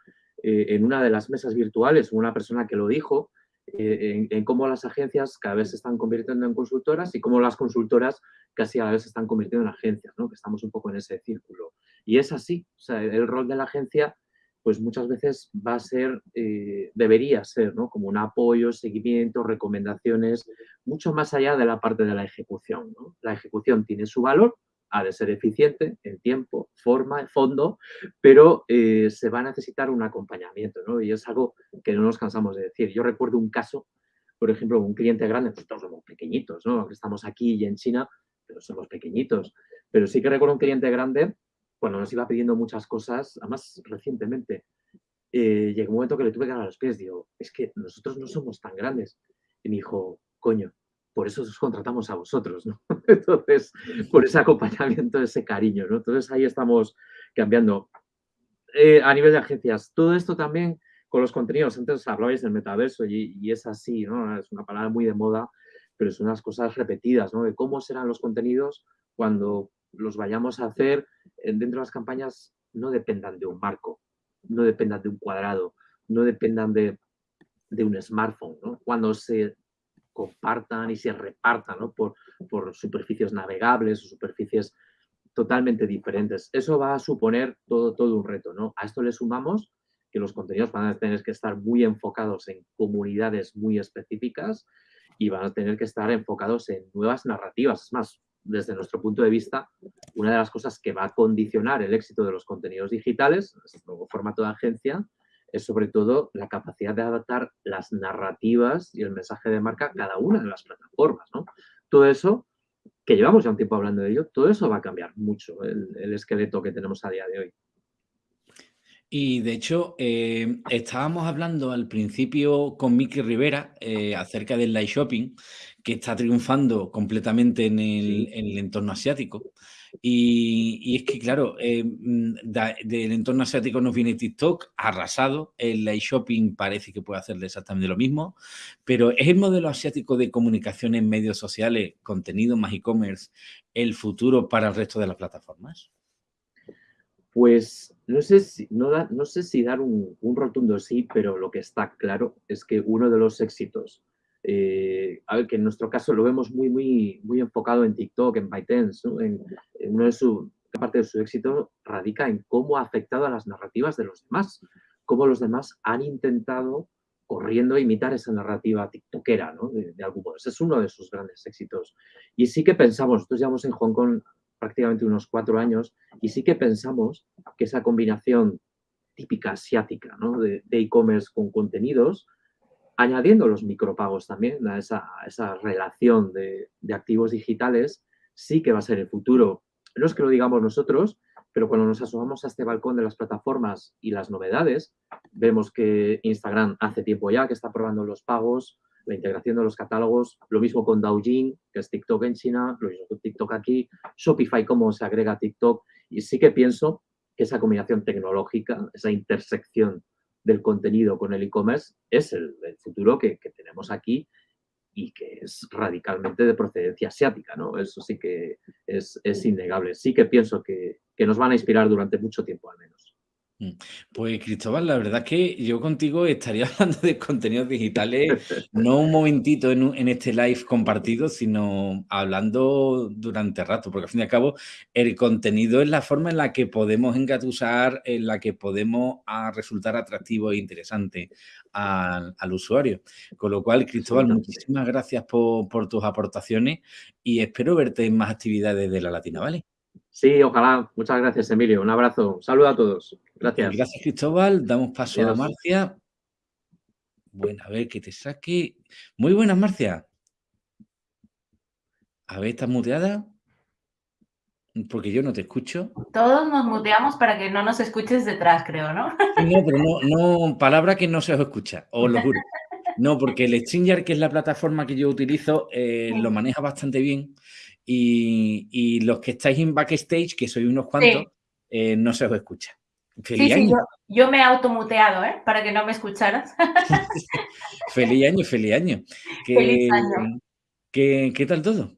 eh, en una de las mesas virtuales una persona que lo dijo, eh, en, cómo las agencias cada vez se están convirtiendo en consultoras y cómo las consultoras casi a la vez se están convirtiendo en agencias, ¿no? que estamos un poco en ese círculo. Y es así, el rol de la agencia pues muchas veces va a ser, eh, debería ser, ¿no? Como un apoyo, seguimiento, recomendaciones, mucho más allá de la parte de la ejecución, La ejecución tiene su valor, ha de ser eficiente en tiempo, forma, fondo, pero eh, se va a necesitar un acompañamiento, ¿no? Y es algo que no nos cansamos de decir. Yo recuerdo un caso, por ejemplo, un cliente grande, pues todos somos pequeñitos, ¿no? Estamos aquí y en China, pero somos pequeñitos. Pero sí que recuerdo un cliente grande cuando nos iba pidiendo muchas cosas, además recientemente, eh, llegó un momento que le tuve que dar a los pies, digo, es que nosotros no somos tan grandes. Y me dijo, coño, por eso os contratamos a vosotros, ¿no? Entonces, por ese acompañamiento, ese cariño, ¿no? Entonces ahí estamos cambiando. Eh, a nivel de agencias, todo esto también con los contenidos, antes hablabais del metaverso y, es así, ¿no? Es una palabra muy de moda, pero son unas cosas repetidas, ¿no? De cómo serán los contenidos cuando los vayamos a hacer dentro de las campañas no dependan de un marco, no dependan de un cuadrado, no dependan de, un smartphone, Cuando se compartan y se repartan por, por superficies navegables o superficies totalmente diferentes. Eso va a suponer todo, todo un reto, ¿no? A esto le sumamos que los contenidos van a tener que estar muy enfocados en comunidades muy específicas y van a tener que estar enfocados en nuevas narrativas. Es más, desde nuestro punto de vista, una de las cosas que va a condicionar el éxito de los contenidos digitales, este nuevo formato de agencia, es sobre todo la capacidad de adaptar las narrativas y el mensaje de marca a cada una de las plataformas. ¿no? Todo eso, que llevamos ya un tiempo hablando de ello, todo eso va a cambiar mucho el, esqueleto que tenemos a día de hoy. Y de hecho, eh, estábamos hablando al principio con Miki Rivera eh, acerca del live shopping que está triunfando completamente en el, entorno asiático. Y, es que, claro, eh, mm, del entorno asiático nos viene TikTok arrasado, el live shopping parece que puede hacer exactamente lo mismo, pero ¿es el modelo asiático de comunicación en medios sociales, contenido más e-commerce, el futuro para el resto de las plataformas? Pues no sé si, no, no sé si dar un rotundo sí, pero lo que está claro es que uno de los éxitos eh, a ver, que en nuestro caso lo vemos muy, muy, muy enfocado en TikTok, en ByteDance, en, uno de su, parte de su éxito radica en cómo ha afectado a las narrativas de los demás, cómo los demás han intentado corriendo a imitar esa narrativa tiktokera, ¿no? De, algún modo. Ese es uno de sus grandes éxitos. Y sí que pensamos, nosotros llevamos en Hong Kong prácticamente unos cuatro años, y sí que pensamos que esa combinación típica asiática, ¿no? De e-commerce con contenidos, añadiendo los micropagos también a esa, esa relación de, activos digitales, sí que va a ser el futuro. No es que lo digamos nosotros, pero cuando nos asomamos a este balcón de las plataformas y las novedades, vemos que Instagram hace tiempo ya que está probando los pagos, la integración de los catálogos, lo mismo con Douyin, que es TikTok en China, lo mismo con TikTok aquí, Shopify, cómo se agrega TikTok, y sí que pienso que esa combinación tecnológica, esa intersección del contenido con el e-commerce es el, futuro que, tenemos aquí y que es radicalmente de procedencia asiática, ¿no? Eso sí que es, es innegable. Sí que pienso que, que nos van a inspirar durante mucho tiempo. Pues Cristóbal, la verdad es que yo contigo estaría hablando de contenidos digitales, no un momentito en, este live compartido, sino hablando durante rato, porque al fin y al cabo el contenido es la forma en la que podemos engatusar, en la que podemos ah, resultar atractivo e interesante al, usuario. Con lo cual, Cristóbal, muchísimas gracias por, por tus aportaciones y espero verte en más actividades de la Latina, ¿vale? Sí, ojalá. Muchas gracias, Emilio. Un abrazo. Saludo a todos. Gracias. Gracias, Cristóbal. Damos paso a Marcia. Bueno, a ver que te saque. Muy buenas, Marcia. A ver, ¿estás muteada? Porque yo no te escucho. Todos nos muteamos para que no nos escuches detrás, creo, ¿no? No, pero no, no, palabra que no se os escucha, os lo juro. No, porque el Stringer, que es la plataforma que yo utilizo, eh, lo maneja bastante bien. Y, los que estáis en backstage, que sois unos cuantos, eh, no se os escucha. Feliz año. yo, me he automuteado, ¿eh? Para que no me escucharas. feliz año, feliz año. feliz año. ¿Qué tal todo?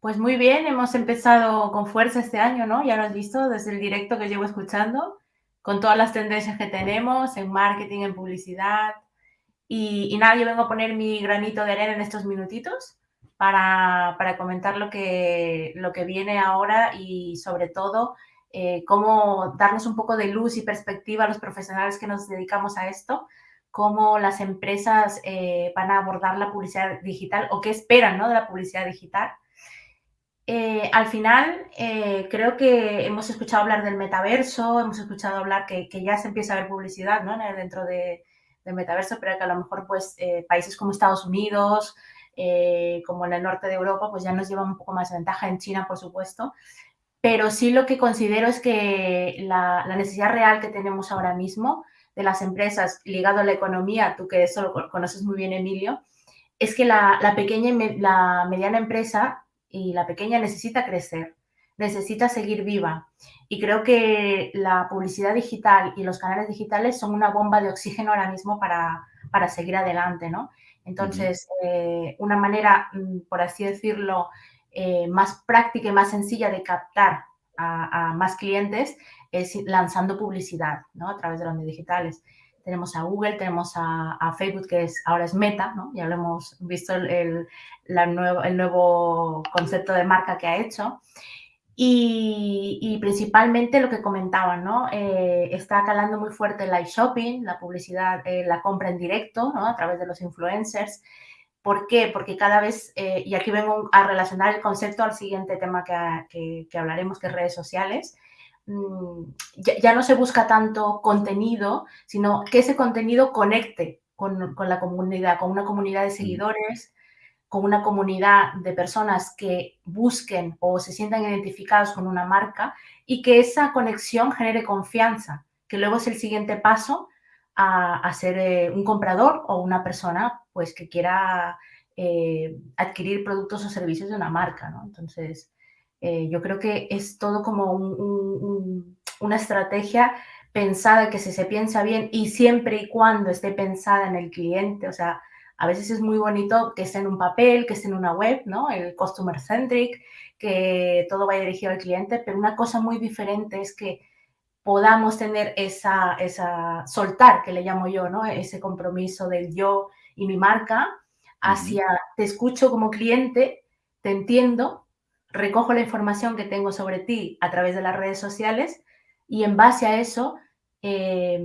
Pues muy bien, hemos empezado con fuerza este año, ¿no? Ya lo has visto desde el directo que llevo escuchando, con todas las tendencias que tenemos en marketing, en publicidad. Y, nada, yo vengo a poner mi granito de arena en estos minutitos para, comentar lo que, lo que viene ahora y sobre todo eh, cómo darnos un poco de luz y perspectiva a los profesionales que nos dedicamos a esto, cómo las empresas eh, van a abordar la publicidad digital o qué esperan ¿no? de la publicidad digital eh, al final, eh, creo que hemos escuchado hablar del metaverso, hemos escuchado hablar que, ya se empieza a ver publicidad ¿no? dentro de, del metaverso, pero que a lo mejor pues, países como Estados Unidos, como en el norte de Europa, pues ya nos llevan un poco más de ventaja, en China, por supuesto. Pero sí lo que considero es que la, necesidad real que tenemos ahora mismo de las empresas ligado a la economía, tú que eso lo conoces muy bien, Emilio, es que la, la pequeña y la mediana empresa y la pequeña necesita crecer, necesita seguir viva. Y creo que la publicidad digital y los canales digitales son una bomba de oxígeno ahora mismo para, para seguir adelante, ¿no? Entonces, eh, una manera, mm, por así decirlo, eh, más práctica y más sencilla de captar a, a, más clientes es lanzando publicidad, ¿no? A través de los medios digitales tenemos a Google, tenemos a, Facebook, que es, ahora es Meta, ¿no? Ya lo hemos visto el, nuevo, el nuevo concepto de marca que ha hecho. Y, principalmente lo que comentaban, ¿no? Eh, está calando muy fuerte el live shopping, la publicidad, eh, la compra en directo, ¿no? A través de los influencers. ¿Por qué? Porque cada vez, eh, y aquí vengo a relacionar el concepto al siguiente tema que, que hablaremos, que es redes sociales, Mm, ya, no se busca tanto contenido, sino que ese contenido conecte con, la comunidad, con una comunidad de mm. seguidores, con una comunidad de personas que busquen o se sientan identificados con una marca y que esa conexión genere confianza, que luego es el siguiente paso a, ser eh, un comprador o una persona pues que quiera eh, adquirir productos o servicios de una marca. Entonces, eh, yo creo que es todo como una estrategia pensada que si se piensa bien y siempre y cuando esté pensada en el cliente, o sea, a veces es muy bonito que esté en un papel, que esté en una web, ¿no? El customer centric, que todo vaya dirigido al cliente, pero una cosa muy diferente es que podamos tener esa, esa soltar, que le llamo yo, ¿no? Ese compromiso del yo y mi marca hacia, te escucho como cliente, te entiendo, recojo la información que tengo sobre ti a través de las redes sociales y en base a eso eh,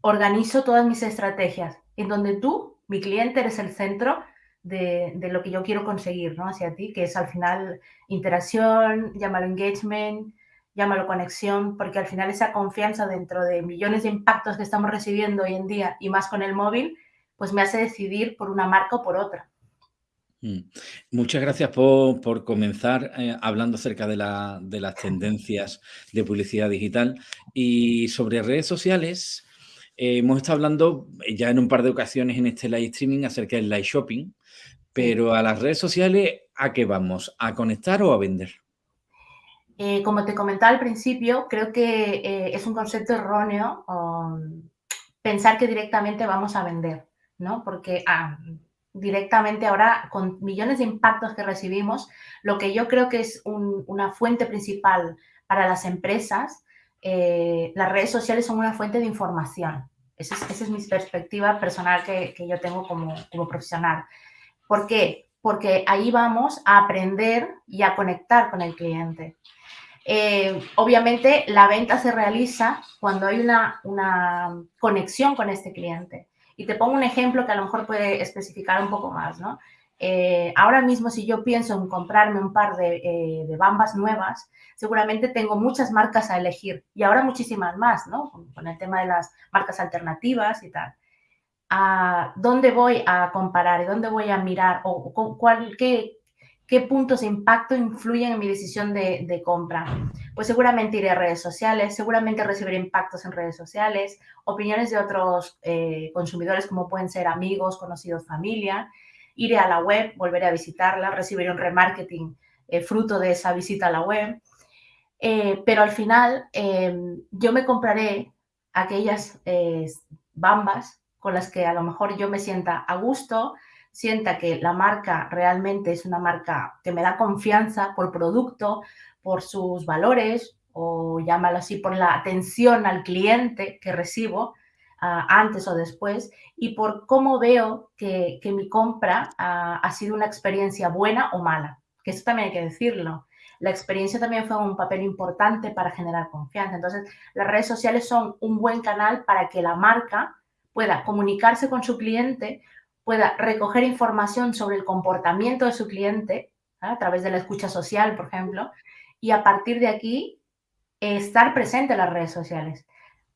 organizo todas mis estrategias, en donde tú, mi cliente, eres el centro de, lo que yo quiero conseguir ¿no? hacia ti, que es al final interacción, llámalo engagement, llámalo conexión, porque al final esa confianza dentro de millones de impactos que estamos recibiendo hoy en día y más con el móvil, pues me hace decidir por una marca o por otra. Mm. Muchas gracias por, comenzar eh, hablando acerca de, las tendencias de publicidad digital y sobre redes sociales. Eh, hemos estado hablando ya en un par de ocasiones en este live streaming acerca del live shopping, pero a las redes sociales, ¿a qué vamos? ¿A conectar o a vender? Eh, como te comentaba al principio, creo que es un concepto erróneo um, pensar que directamente vamos a vender, ¿no? Porque ah, directamente ahora con millones de impactos que recibimos, lo que yo creo que es una fuente principal para las empresas, eh, las redes sociales son una fuente de información. Esa es, mi perspectiva personal que, yo tengo como, profesional. ¿Por qué? Porque ahí vamos a aprender y a conectar con el cliente. Eh, obviamente la venta se realiza cuando hay una, una conexión con este cliente. Y te pongo un ejemplo que a lo mejor puede especificar un poco más, ¿no? Eh, ahora mismo, si yo pienso en comprarme un par eh, de, bambas nuevas, seguramente tengo muchas marcas a elegir y ahora muchísimas más, ¿no? Con, el tema de las marcas alternativas y tal. ¿A ¿Dónde voy a comparar y dónde voy a mirar o, cuál, qué, ¿Qué puntos de impacto influyen en mi decisión de, compra? Pues seguramente iré a redes sociales, seguramente recibiré impactos en redes sociales, opiniones de otros eh, consumidores como pueden ser amigos, conocidos, familia. Iré a la web, volveré a visitarla, recibiré un remarketing eh, fruto de esa visita a la web. Eh, pero al final yo me compraré aquellas bambas con las que a lo mejor yo me sienta a gusto, sienta que la marca realmente es una marca que me da confianza por producto, por sus valores o llámalo así, por la atención al cliente que recibo ah, antes o después y por cómo veo que, mi compra ah, ha sido una experiencia buena o mala, que eso también hay que decirlo. La experiencia también fue un papel importante para generar confianza. Entonces, las redes sociales son un buen canal para que la marca pueda comunicarse con su cliente pueda recoger información sobre el comportamiento de su cliente a través de la escucha social, por ejemplo, y a partir de aquí estar presente en las redes sociales.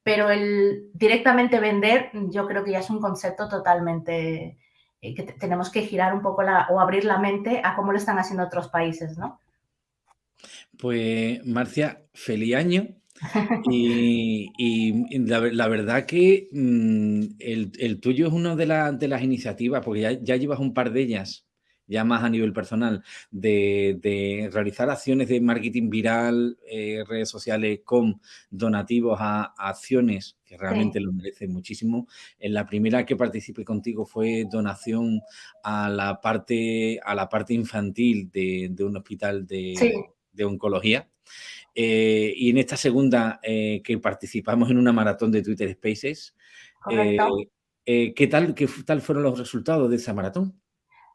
Pero el directamente vender, yo creo que ya es un concepto totalmente eh, que tenemos que girar un poco la, o abrir la mente a cómo lo están haciendo otros países, ¿no? Pues, Marcia, feliz año. Y, la, verdad que mm, el, tuyo es una de, de las iniciativas, porque ya, llevas un par de ellas, ya más a nivel personal, de, realizar acciones de marketing viral, eh, redes sociales con donativos a, acciones que realmente lo merecen muchísimo. En la primera que participé contigo fue donación a la parte, a la parte infantil de, un hospital de, de oncología. Eh, y en esta segunda eh, que participamos en una maratón de Twitter Spaces, eh, ¿qué, tal, ¿qué tal fueron los resultados de esa maratón?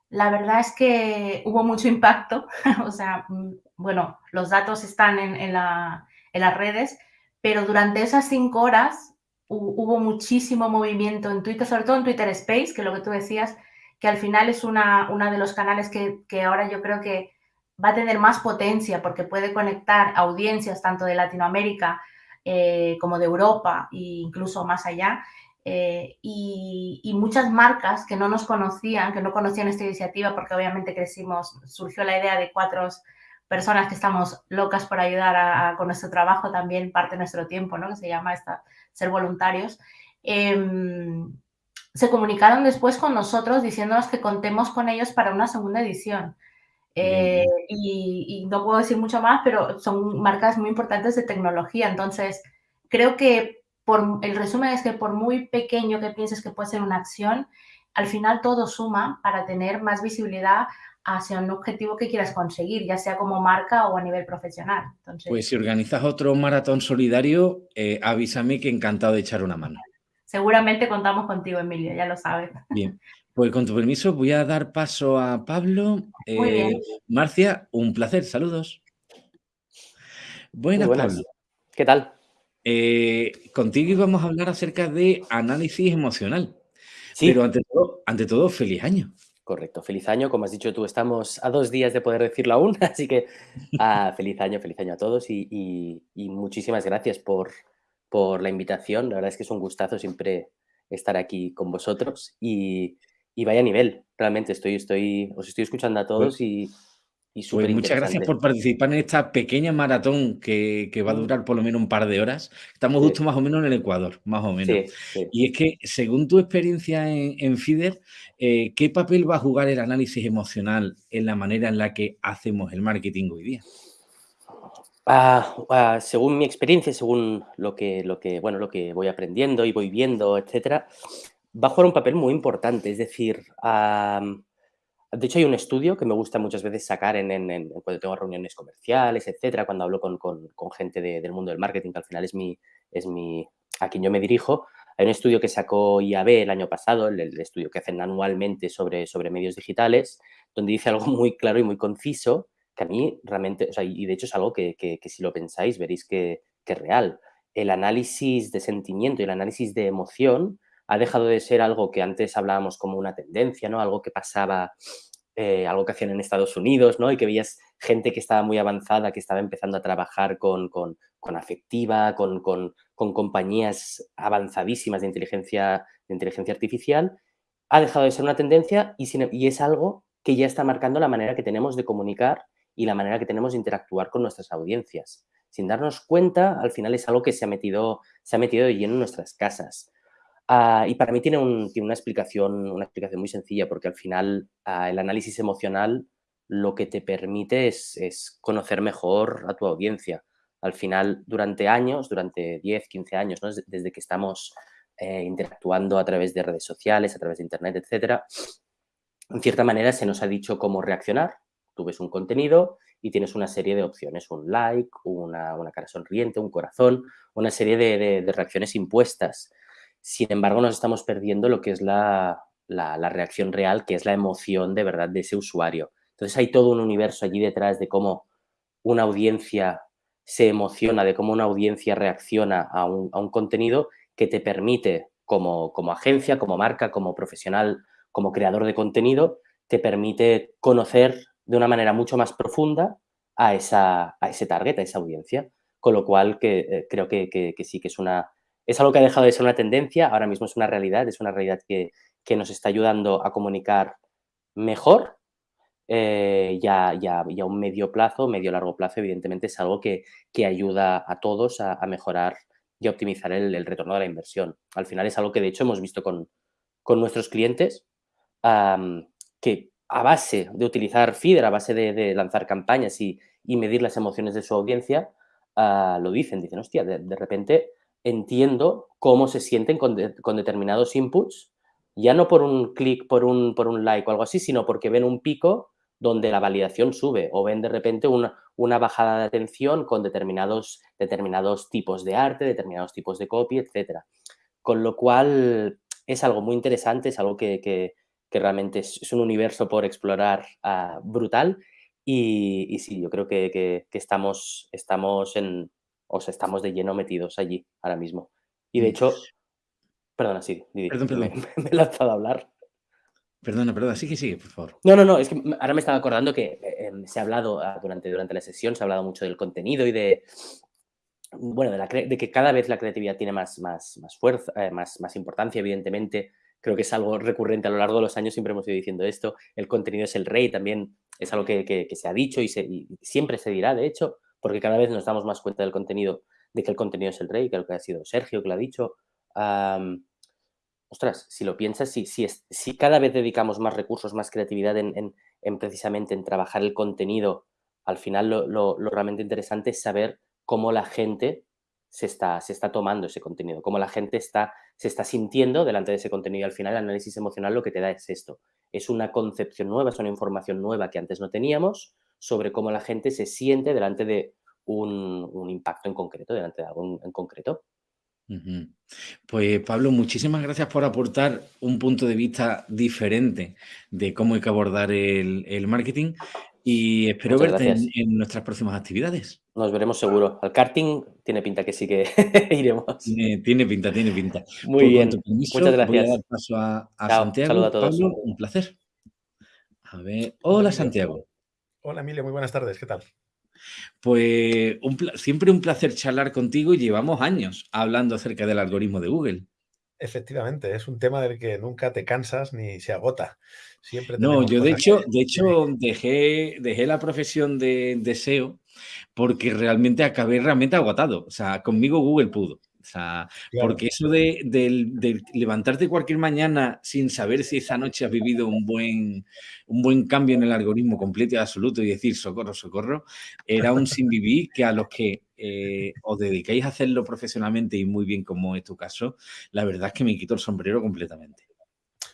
La verdad es que hubo mucho impacto, o sea, mm, bueno, los datos están en, las redes, pero durante esas cinco horas hubo muchísimo movimiento en Twitter, sobre todo en Twitter Space, que lo que tú decías, que al final es una, de los canales que, que ahora yo creo que va a tener más potencia porque puede conectar audiencias tanto de Latinoamérica eh, como de Europa e incluso más allá. Eh, y, muchas marcas que no nos conocían, que no conocían esta iniciativa, porque obviamente crecimos, surgió la idea de cuatro personas que estamos locas por ayudar con nuestro trabajo, también parte de nuestro tiempo, ¿no? que se llama esta, ser voluntarios. Em, se comunicaron después con nosotros diciéndonos que contemos con ellos para una segunda edición. Eh, y, no puedo decir mucho más, pero son marcas muy importantes de tecnología. Entonces, creo que por, el resumen es que por muy pequeño que pienses que puede ser una acción, al final todo suma para tener más visibilidad hacia un objetivo que quieras conseguir, ya sea como marca o a nivel profesional. pues si organizas otro maratón solidario, eh, avísame que encantado de echar una mano. Seguramente contamos contigo, Emilio, ya lo sabes. Bien, pues con tu permiso voy a dar paso a Pablo. Eh, Marcia, un placer, saludos. Buenas, Pablo. ¿Qué tal? Eh, contigo íbamos a hablar acerca de análisis emocional. Sí. Pero ante todo, ante todo, feliz año. Correcto, feliz año. Como has dicho tú, estamos a dos días de poder decirlo aún, así que ah, feliz año, feliz año a todos y, muchísimas gracias por, por la invitación. La verdad es que es un gustazo siempre estar aquí con vosotros y, y vaya nivel, realmente estoy, estoy, os estoy escuchando a todos y, y pues muchas gracias por participar en esta pequeña maratón que, va a mm. durar por lo menos un par de horas. Estamos justo más o menos en el Ecuador, más o menos. Y es que, según tu experiencia en, FIDER, eh, ¿qué papel va a jugar el análisis emocional en la manera en la que hacemos el marketing hoy día? Ah, ah, según mi experiencia, según lo que, lo que, bueno, lo que voy aprendiendo y voy viendo, etcétera, va a jugar un papel muy importante. Es decir, de hecho hay un estudio que me gusta muchas veces sacar en, cuando tengo reuniones comerciales, etcétera, cuando hablo con, gente del mundo del marketing, que al final es, mi, es mi, a quien yo me dirijo. Hay un estudio que sacó IAB el año pasado, el, estudio que hacen anualmente sobre, sobre medios digitales, donde dice algo muy claro y muy conciso, que a mí realmente, o sea, y de hecho es algo que, si lo pensáis veréis que, que es real. El análisis de sentimiento y el análisis de emoción ha dejado de ser algo que antes hablábamos como una tendencia, ¿no? Algo que pasaba, eh, algo que hacían en Estados Unidos, ¿no? Y que veías gente que estaba muy avanzada, que estaba empezando a trabajar con, con, afectiva, con, con, compañías avanzadísimas de inteligencia, de inteligencia artificial, ha dejado de ser una tendencia y, y es algo que ya está marcando la manera que tenemos de comunicar y la manera que tenemos de interactuar con nuestras audiencias. Sin darnos cuenta, al final es algo que se ha metido, se ha metido de lleno en nuestras casas. Ah, y para mí tiene, una, explicación, una explicación muy sencilla, porque al final ah, el análisis emocional lo que te permite es, conocer mejor a tu audiencia. Al final, durante años, durante 10, 15 años, desde que estamos eh, interactuando a través de redes sociales, a través de Internet, etcétera, en cierta manera se nos ha dicho cómo reaccionar. Tú ves un contenido y tienes una serie de opciones, un like, una, cara sonriente, un corazón, una serie de, reacciones impuestas. Sin embargo, nos estamos perdiendo lo que es la, la, reacción real, que es la emoción de verdad de ese usuario. Entonces hay todo un universo allí detrás de cómo una audiencia se emociona, de cómo una audiencia reacciona a un, a un contenido que te permite como, como agencia, como marca, como profesional como creador de contenido, te permite conocer de una manera mucho más profunda a, esa, a ese target, a esa audiencia. Con lo cual, que, eh, creo que, sí que es una... Es algo que ha dejado de ser una tendencia, ahora mismo es una realidad, es una realidad que, nos está ayudando a comunicar mejor, eh, ya, ya, ya, un medio plazo, medio largo plazo, evidentemente es algo que, ayuda a todos a, mejorar y a optimizar el, retorno de la inversión. Al final es algo que de hecho hemos visto con, con nuestros clientes, que a base de utilizar feeder, a base de, lanzar campañas y, medir las emociones de su audiencia, ah, lo dicen, dicen, hostia, de, repente entiendo cómo se sienten con, determinados inputs, ya no por un clic, por un, por un like o algo así, sino porque ven un pico donde la validación sube o ven de repente una, una bajada de atención con determinados, determinados tipos de arte, determinados tipos de copy, etc. Con lo cual es algo muy interesante, es algo que, que realmente es, un universo por explorar ah, brutal. Y, sí, yo creo que, estamos, estamos en, o sea, estamos de lleno metidos allí ahora mismo. Y de mm. hecho, perdona, sí, perdón, perdón. Me, he lanzado a hablar. Perdona, perdona, sí que sigue, por favor. No, no, no, es que ahora me estaba acordando que eh, em, se ha hablado ah, durante, durante la sesión, se ha hablado mucho del contenido y de, bueno, de, de que cada vez la creatividad tiene más, más, más fuerza, eh, más, más importancia, evidentemente, creo que es algo recurrente a lo largo de los años, siempre hemos ido diciendo esto, el contenido es el rey, también es algo que, se ha dicho y, siempre se dirá, de hecho, porque cada vez nos damos más cuenta del contenido, de que el contenido es el rey, que lo que ha sido Sergio que lo ha dicho. ostras, si lo piensas, si, si, si, cada vez dedicamos más recursos, más creatividad en, precisamente en trabajar el contenido, al final lo realmente interesante es saber cómo la gente se está, se está tomando ese contenido, cómo la gente está, se está sintiendo delante de ese contenido. Al final el análisis emocional lo que te da es esto. Es una concepción nueva, es una información nueva que antes no teníamos sobre cómo la gente se siente delante de un, impacto en concreto, delante de algo en, concreto. Pues Pablo, muchísimas gracias por aportar un punto de vista diferente de cómo hay que abordar el, el marketing y espero verte en, nuestras próximas actividades. Nos veremos seguro. Al karting tiene pinta que sí que iremos. Tiene, pinta, tiene pinta. Muy bien. Muchas gracias. Voy a dar paso a, Santiago. A todos. Pablo, un placer. A ver. Hola, Santiago. Hola, Emilio. Muy buenas tardes. ¿Qué tal? Pues siempre un placer charlar contigo y llevamos años hablando acerca del algoritmo de Google. Efectivamente, es un tema del que nunca te cansas ni se agota. Siempre no, yo de hecho, de hecho dejé, dejé la profesión de, de SEO porque realmente acabé realmente agotado. O sea, conmigo Google pudo. O sea, porque eso de, levantarte cualquier mañana sin saber si esa noche has vivido un buen, un buen cambio en el algoritmo completo y absoluto y decir socorro, socorro, era un sin vivir que a los que eh, os dedicáis a hacerlo profesionalmente y muy bien como es tu caso, la verdad es que me quito el sombrero completamente.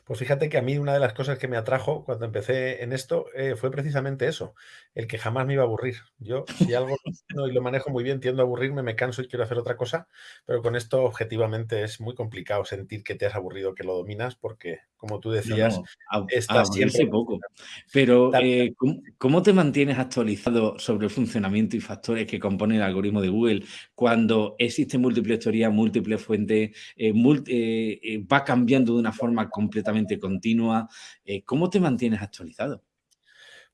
Pues fíjate que a mí una de las cosas que me atrajo cuando empecé en esto eh, fue precisamente eso, el que jamás me iba a aburrir. Yo, si algo no y lo manejo muy bien, tiendo a aburrirme, me canso y quiero hacer otra cosa, pero con esto objetivamente es muy complicado sentir que te has aburrido, que lo dominas, porque como tú decías, estás siempre... poco. Pero, eh, ¿cómo, te mantienes actualizado sobre el funcionamiento y factores que componen el algoritmo de Google cuando existe múltiples teorías, múltiples fuentes, eh, eh, va cambiando de una forma completamente continua? ¿Cómo te mantienes actualizado?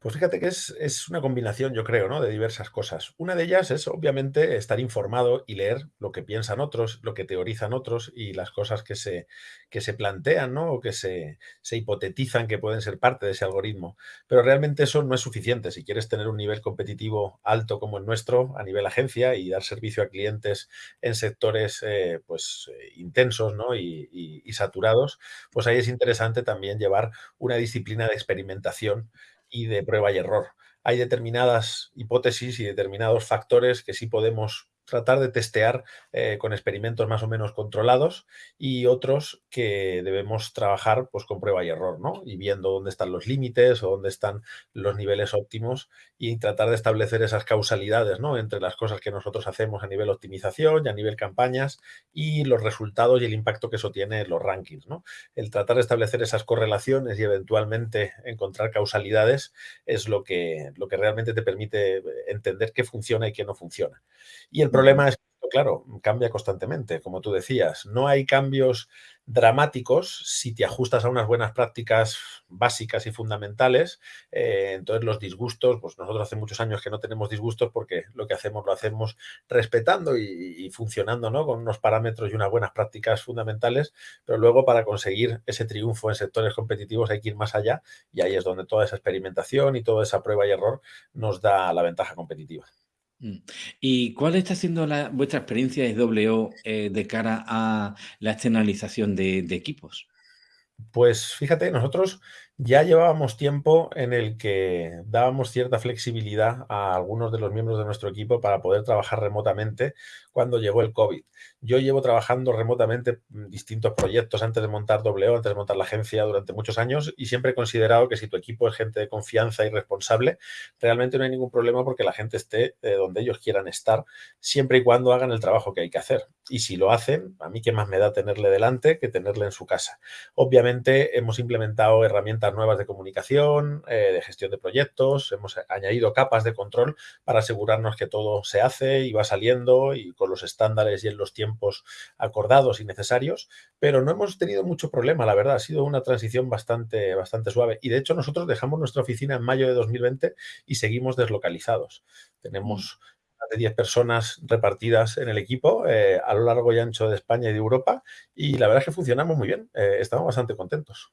Pues fíjate que es, es, una combinación, yo creo, ¿no? de diversas cosas. Una de ellas es, obviamente, estar informado y leer lo que piensan otros, lo que teorizan otros y las cosas que se, que se plantean ¿no? o que se, se hipotetizan que pueden ser parte de ese algoritmo. Pero realmente eso no es suficiente. Si quieres tener un nivel competitivo alto como el nuestro a nivel agencia y dar servicio a clientes en sectores eh, pues, eh, intensos ¿no? y, y, y saturados, pues ahí es interesante también llevar una disciplina de experimentación y de prueba y error. Hay determinadas hipótesis y determinados factores que sí podemos tratar de testear eh, con experimentos más o menos controlados y otros que debemos trabajar pues, con prueba y error, ¿no? Y viendo dónde están los límites o dónde están los niveles óptimos y tratar de establecer esas causalidades, ¿no? Entre las cosas que nosotros hacemos a nivel optimización y a nivel campañas y los resultados y el impacto que eso tiene en los rankings, ¿no? El tratar de establecer esas correlaciones y eventualmente encontrar causalidades es lo que, lo que realmente te permite entender qué funciona y qué no funciona. Y el problema es que, claro, cambia constantemente, como tú decías. No hay cambios dramáticos si te ajustas a unas buenas prácticas básicas y fundamentales. Eh, entonces los disgustos, pues nosotros hace muchos años que no tenemos disgustos porque lo que hacemos lo hacemos respetando y, y funcionando ¿no? con unos parámetros y unas buenas prácticas fundamentales, pero luego para conseguir ese triunfo en sectores competitivos hay que ir más allá y ahí es donde toda esa experimentación y toda esa prueba y error nos da la ventaja competitiva. Mm. ¿Y cuál está siendo la, vuestra experiencia de W eh, de cara a la externalización de equipos? Pues fíjate, nosotros ya llevábamos tiempo en el que dábamos cierta flexibilidad a algunos de los miembros de nuestro equipo para poder trabajar remotamente cuando llegó el COVID. Yo llevo trabajando remotamente distintos proyectos antes de montar W, antes de montar la agencia durante muchos años y siempre he considerado que si tu equipo es gente de confianza y responsable, realmente no hay ningún problema porque la gente esté eh, donde ellos quieran estar, siempre y cuando hagan el trabajo que hay que hacer. Y si lo hacen, a mí qué más me da tenerle delante que tenerle en su casa. Obviamente hemos implementado herramientas nuevas de comunicación, eh, de gestión de proyectos, hemos añadido capas de control para asegurarnos que todo se hace y va saliendo y con los estándares y en los tiempos acordados y necesarios, pero no hemos tenido mucho problema, la verdad, ha sido una transición bastante, bastante suave. Y de hecho nosotros dejamos nuestra oficina en mayo de 2020 y seguimos deslocalizados. Tenemos de 10 personas repartidas en el equipo eh, a lo largo y ancho de España y de Europa y la verdad es que funcionamos muy bien, eh, estamos bastante contentos.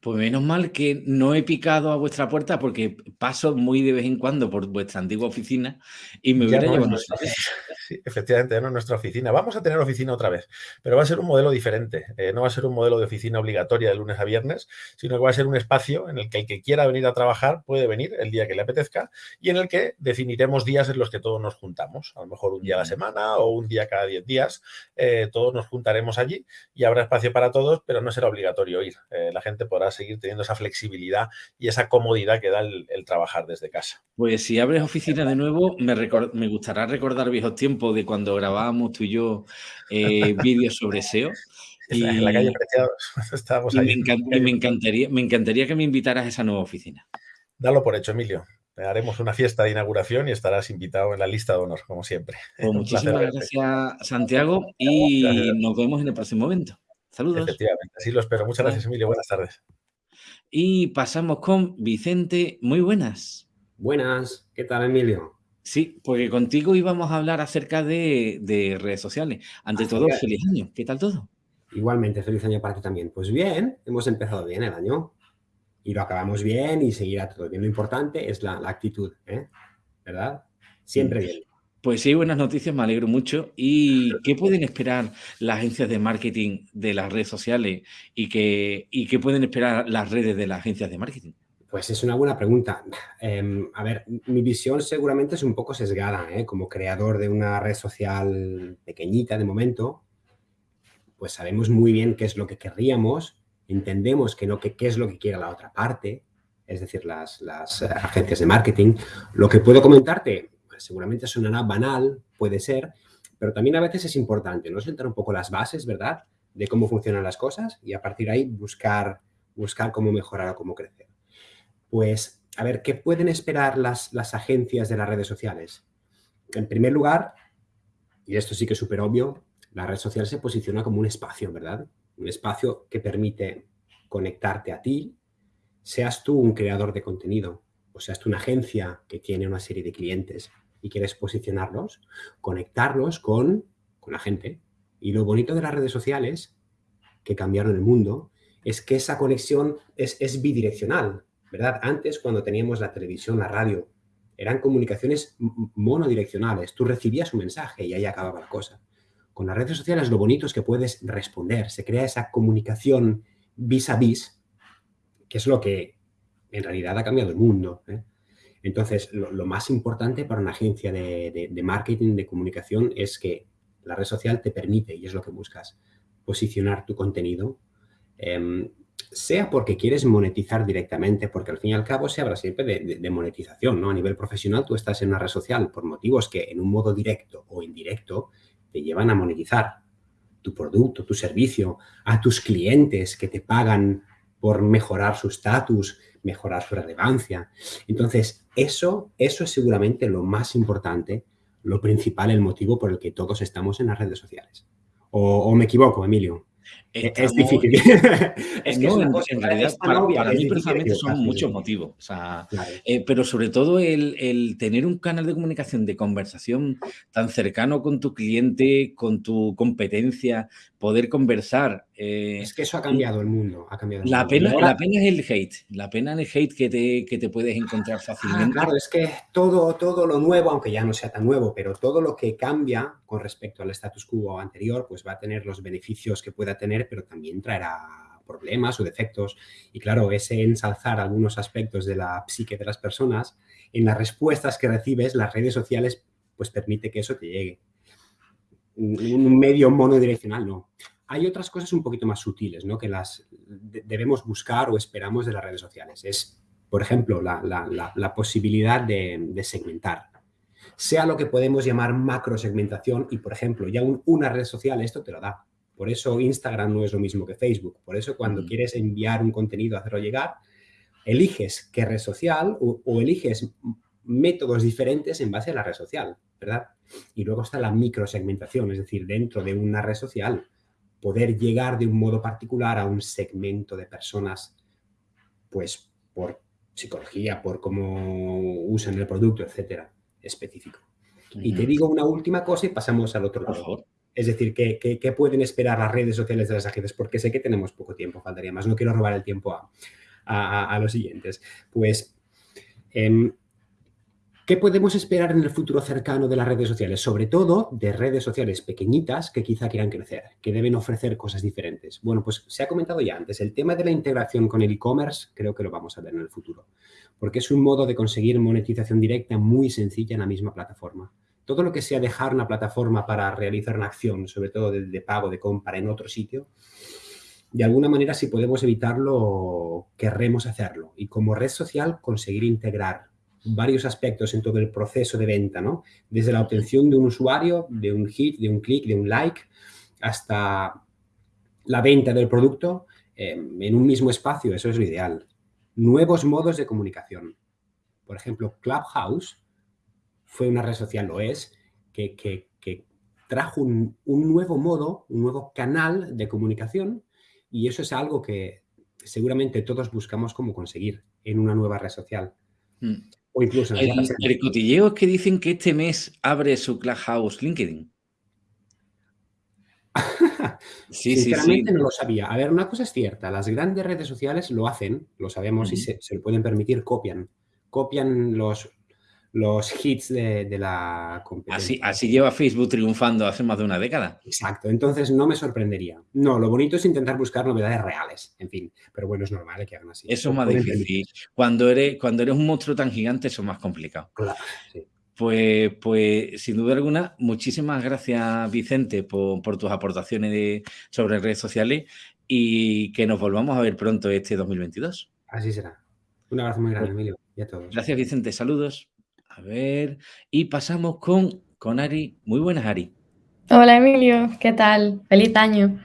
Pues menos mal que no he picado a vuestra puerta porque paso muy de vez en cuando por vuestra antigua oficina y me hubiera no llevado nuestra, sí, efectivamente, ya no es nuestra oficina. Vamos a tener oficina otra vez, pero va a ser un modelo diferente. Eh, no va a ser un modelo de oficina obligatoria de lunes a viernes, sino que va a ser un espacio en el que el que quiera venir a trabajar puede venir el día que le apetezca y en el que definiremos días en los que todos nos juntamos. A lo mejor un día a la semana o un día cada 10 días. Eh, todos nos juntaremos allí y habrá espacio para todos, pero no será obligatorio ir. Eh, la gente podrá seguir teniendo esa flexibilidad y esa comodidad que da el, el trabajar desde casa. Pues si abres oficina de nuevo, me, me gustará recordar viejos tiempos de cuando grabábamos tú y yo eh, vídeos sobre SEO. Y, en la calle Preciados, estábamos y ahí. Me, encant y me, encantaría, me encantaría que me invitaras a esa nueva oficina. Dalo por hecho, Emilio. Haremos una fiesta de inauguración y estarás invitado en la lista de honor, como siempre. Pues muchísimas gracias, Santiago, y gracias. nos vemos en el próximo evento. Saludos. Efectivamente, así lo espero. Muchas gracias, Emilio. Buenas tardes. Y pasamos con Vicente. Muy buenas. Buenas. ¿Qué tal, Emilio? Sí, porque contigo íbamos a hablar acerca de, de redes sociales. Ante todo, feliz año. ¿Qué tal todo? Igualmente, feliz año para ti también. Pues bien, hemos empezado bien el año y lo acabamos bien y seguirá todo bien. Lo importante es la, la actitud, ¿eh? ¿verdad? Siempre bien. Pues sí, buenas noticias, me alegro mucho. ¿Y qué pueden esperar las agencias de marketing de las redes sociales y qué, y qué pueden esperar las redes de las agencias de marketing? Pues es una buena pregunta. Eh, a ver, mi visión seguramente es un poco sesgada, ¿eh? como creador de una red social pequeñita de momento, pues sabemos muy bien qué es lo que querríamos, entendemos que no, que, qué es lo que quiere la otra parte, es decir, las, las agencias de marketing. Lo que puedo comentarte, seguramente sonará banal, puede ser, pero también a veces es importante, ¿no? Sentar un poco las bases, ¿verdad? De cómo funcionan las cosas y a partir de ahí buscar, buscar cómo mejorar o cómo crecer. Pues, a ver, ¿qué pueden esperar las, las agencias de las redes sociales? En primer lugar, y esto sí que es súper obvio, la red social se posiciona como un espacio, ¿verdad? Un espacio que permite conectarte a ti, seas tú un creador de contenido o o sea, es una agencia que tiene una serie de clientes y quieres posicionarlos, conectarlos con, con la gente. Y lo bonito de las redes sociales, que cambiaron el mundo, es que esa conexión es, es bidireccional, ¿verdad? Antes, cuando teníamos la televisión, la radio, eran comunicaciones monodireccionales. Tú recibías un mensaje y ahí acababa la cosa. Con las redes sociales lo bonito es que puedes responder, se crea esa comunicación vis a vis, que es lo que en realidad ha cambiado el mundo. ¿eh? Entonces, lo, más importante para una agencia de, marketing, de comunicación, es que la red social te permite, y es lo que buscas, posicionar tu contenido em, sea porque quieres monetizar directamente, porque al fin y al cabo se habla siempre de, monetización, ¿no? A nivel profesional tú estás en una red social por motivos que en un modo directo o indirecto te llevan a monetizar tu producto, tu servicio, a tus clientes que te pagan por mejorar su estatus, mejorar su relevancia. Entonces, eso, eso es seguramente lo más importante, lo principal, el motivo por el que todos estamos en las redes sociales. ¿O, o me equivoco, Emilio? es difícil. es que en, realidad, para, mí personalmente son muchos motivos. Eh, pero sobre todo el, tener un canal de comunicación, de conversación tan cercano con tu cliente, con tu competencia, poder conversar. Eh, es que eso ha cambiado el mundo. Ha cambiado la, Pena, la pena es el hate. La pena es el hate que te, que te puedes encontrar ah, fácilmente. claro, es que todo, todo lo nuevo, aunque ya no sea tan nuevo, pero todo lo que cambia con respecto al status quo anterior, pues va a tener los beneficios que pueda tener pero también traerá problemas o defectos. Y claro, ese ensalzar algunos aspectos de la psique de las personas, en las respuestas que recibes, las redes sociales, pues permite que eso te llegue. Un medio monodireccional, no. Hay otras cosas un poquito más sutiles, ¿no? Que las debemos buscar o esperamos de las redes sociales. Es, por ejemplo, la, posibilidad de, de, segmentar. Sea lo que podemos llamar macrosegmentación y, por ejemplo, ya una red social esto te lo da. Por eso Instagram no es lo mismo que Facebook. Por eso cuando quieres enviar un contenido, hacerlo llegar, eliges qué red social o, eliges métodos diferentes en base a la red social, ¿verdad? Y luego está la microsegmentación, es decir, dentro de una red social, poder llegar de un modo particular a un segmento de personas, pues por psicología, por cómo usan el producto, etcétera, específico. Y te digo una última cosa y pasamos al otro lado. Es decir, ¿qué, pueden esperar las redes sociales de las agencias? Porque sé que tenemos poco tiempo, faltaría más. No quiero robar el tiempo a, los siguientes. Pues, em, ¿qué podemos esperar en el futuro cercano de las redes sociales? Sobre todo de redes sociales pequeñitas que quizá quieran crecer, que deben ofrecer cosas diferentes. Bueno, pues se ha comentado ya antes, el tema de la integración con el e-commerce creo que lo vamos a ver en el futuro, porque es un modo de conseguir monetización directa muy sencilla en la misma plataforma todo lo que sea dejar una plataforma para realizar una acción, sobre todo de, pago, de compra en otro sitio, de alguna manera si podemos evitarlo, querremos hacerlo. Y como red social, conseguir integrar varios aspectos en todo el proceso de venta, ¿no? Desde la obtención de un usuario, de un hit, de un clic, de un like, hasta la venta del producto eh, en un mismo espacio, eso es lo ideal. Nuevos modos de comunicación. Por ejemplo, Clubhouse fue una red social, lo es, que, trajo un, nuevo modo, un nuevo canal de comunicación y eso es algo que seguramente todos buscamos cómo conseguir en una nueva red social. O incluso el, el cotilleo es que dicen que este mes abre su Clubhouse LinkedIn. sí, Sinceramente no lo sabía. A ver, una cosa es cierta, las grandes redes sociales lo hacen, lo sabemos y se, se, lo pueden permitir, copian. Copian los, los hits de, la competencia. Así, así lleva Facebook triunfando hace más de una década. Exacto, entonces no me sorprendería. No, lo bonito es intentar buscar novedades reales, en fin, pero bueno, es normal que hagan así. Eso es más difícil. Cuando eres, cuando eres un monstruo tan gigante, eso es más complicado. Claro, sí. Pues, pues sin duda alguna, muchísimas gracias Vicente por, tus aportaciones sobre redes sociales y que nos volvamos a ver pronto este 2022. Así será. Un abrazo muy grande, pues Emilio, y a todos. Gracias Vicente, saludos. A ver, y pasamos con, con Ari. Muy buenas, Ari. Hola, Emilio. ¿Qué tal? Feliz año.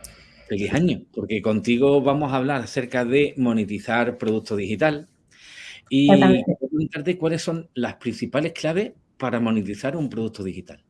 Feliz año, porque contigo vamos a hablar acerca de monetizar producto digital y preguntarte cuáles son las principales claves para monetizar un producto digital.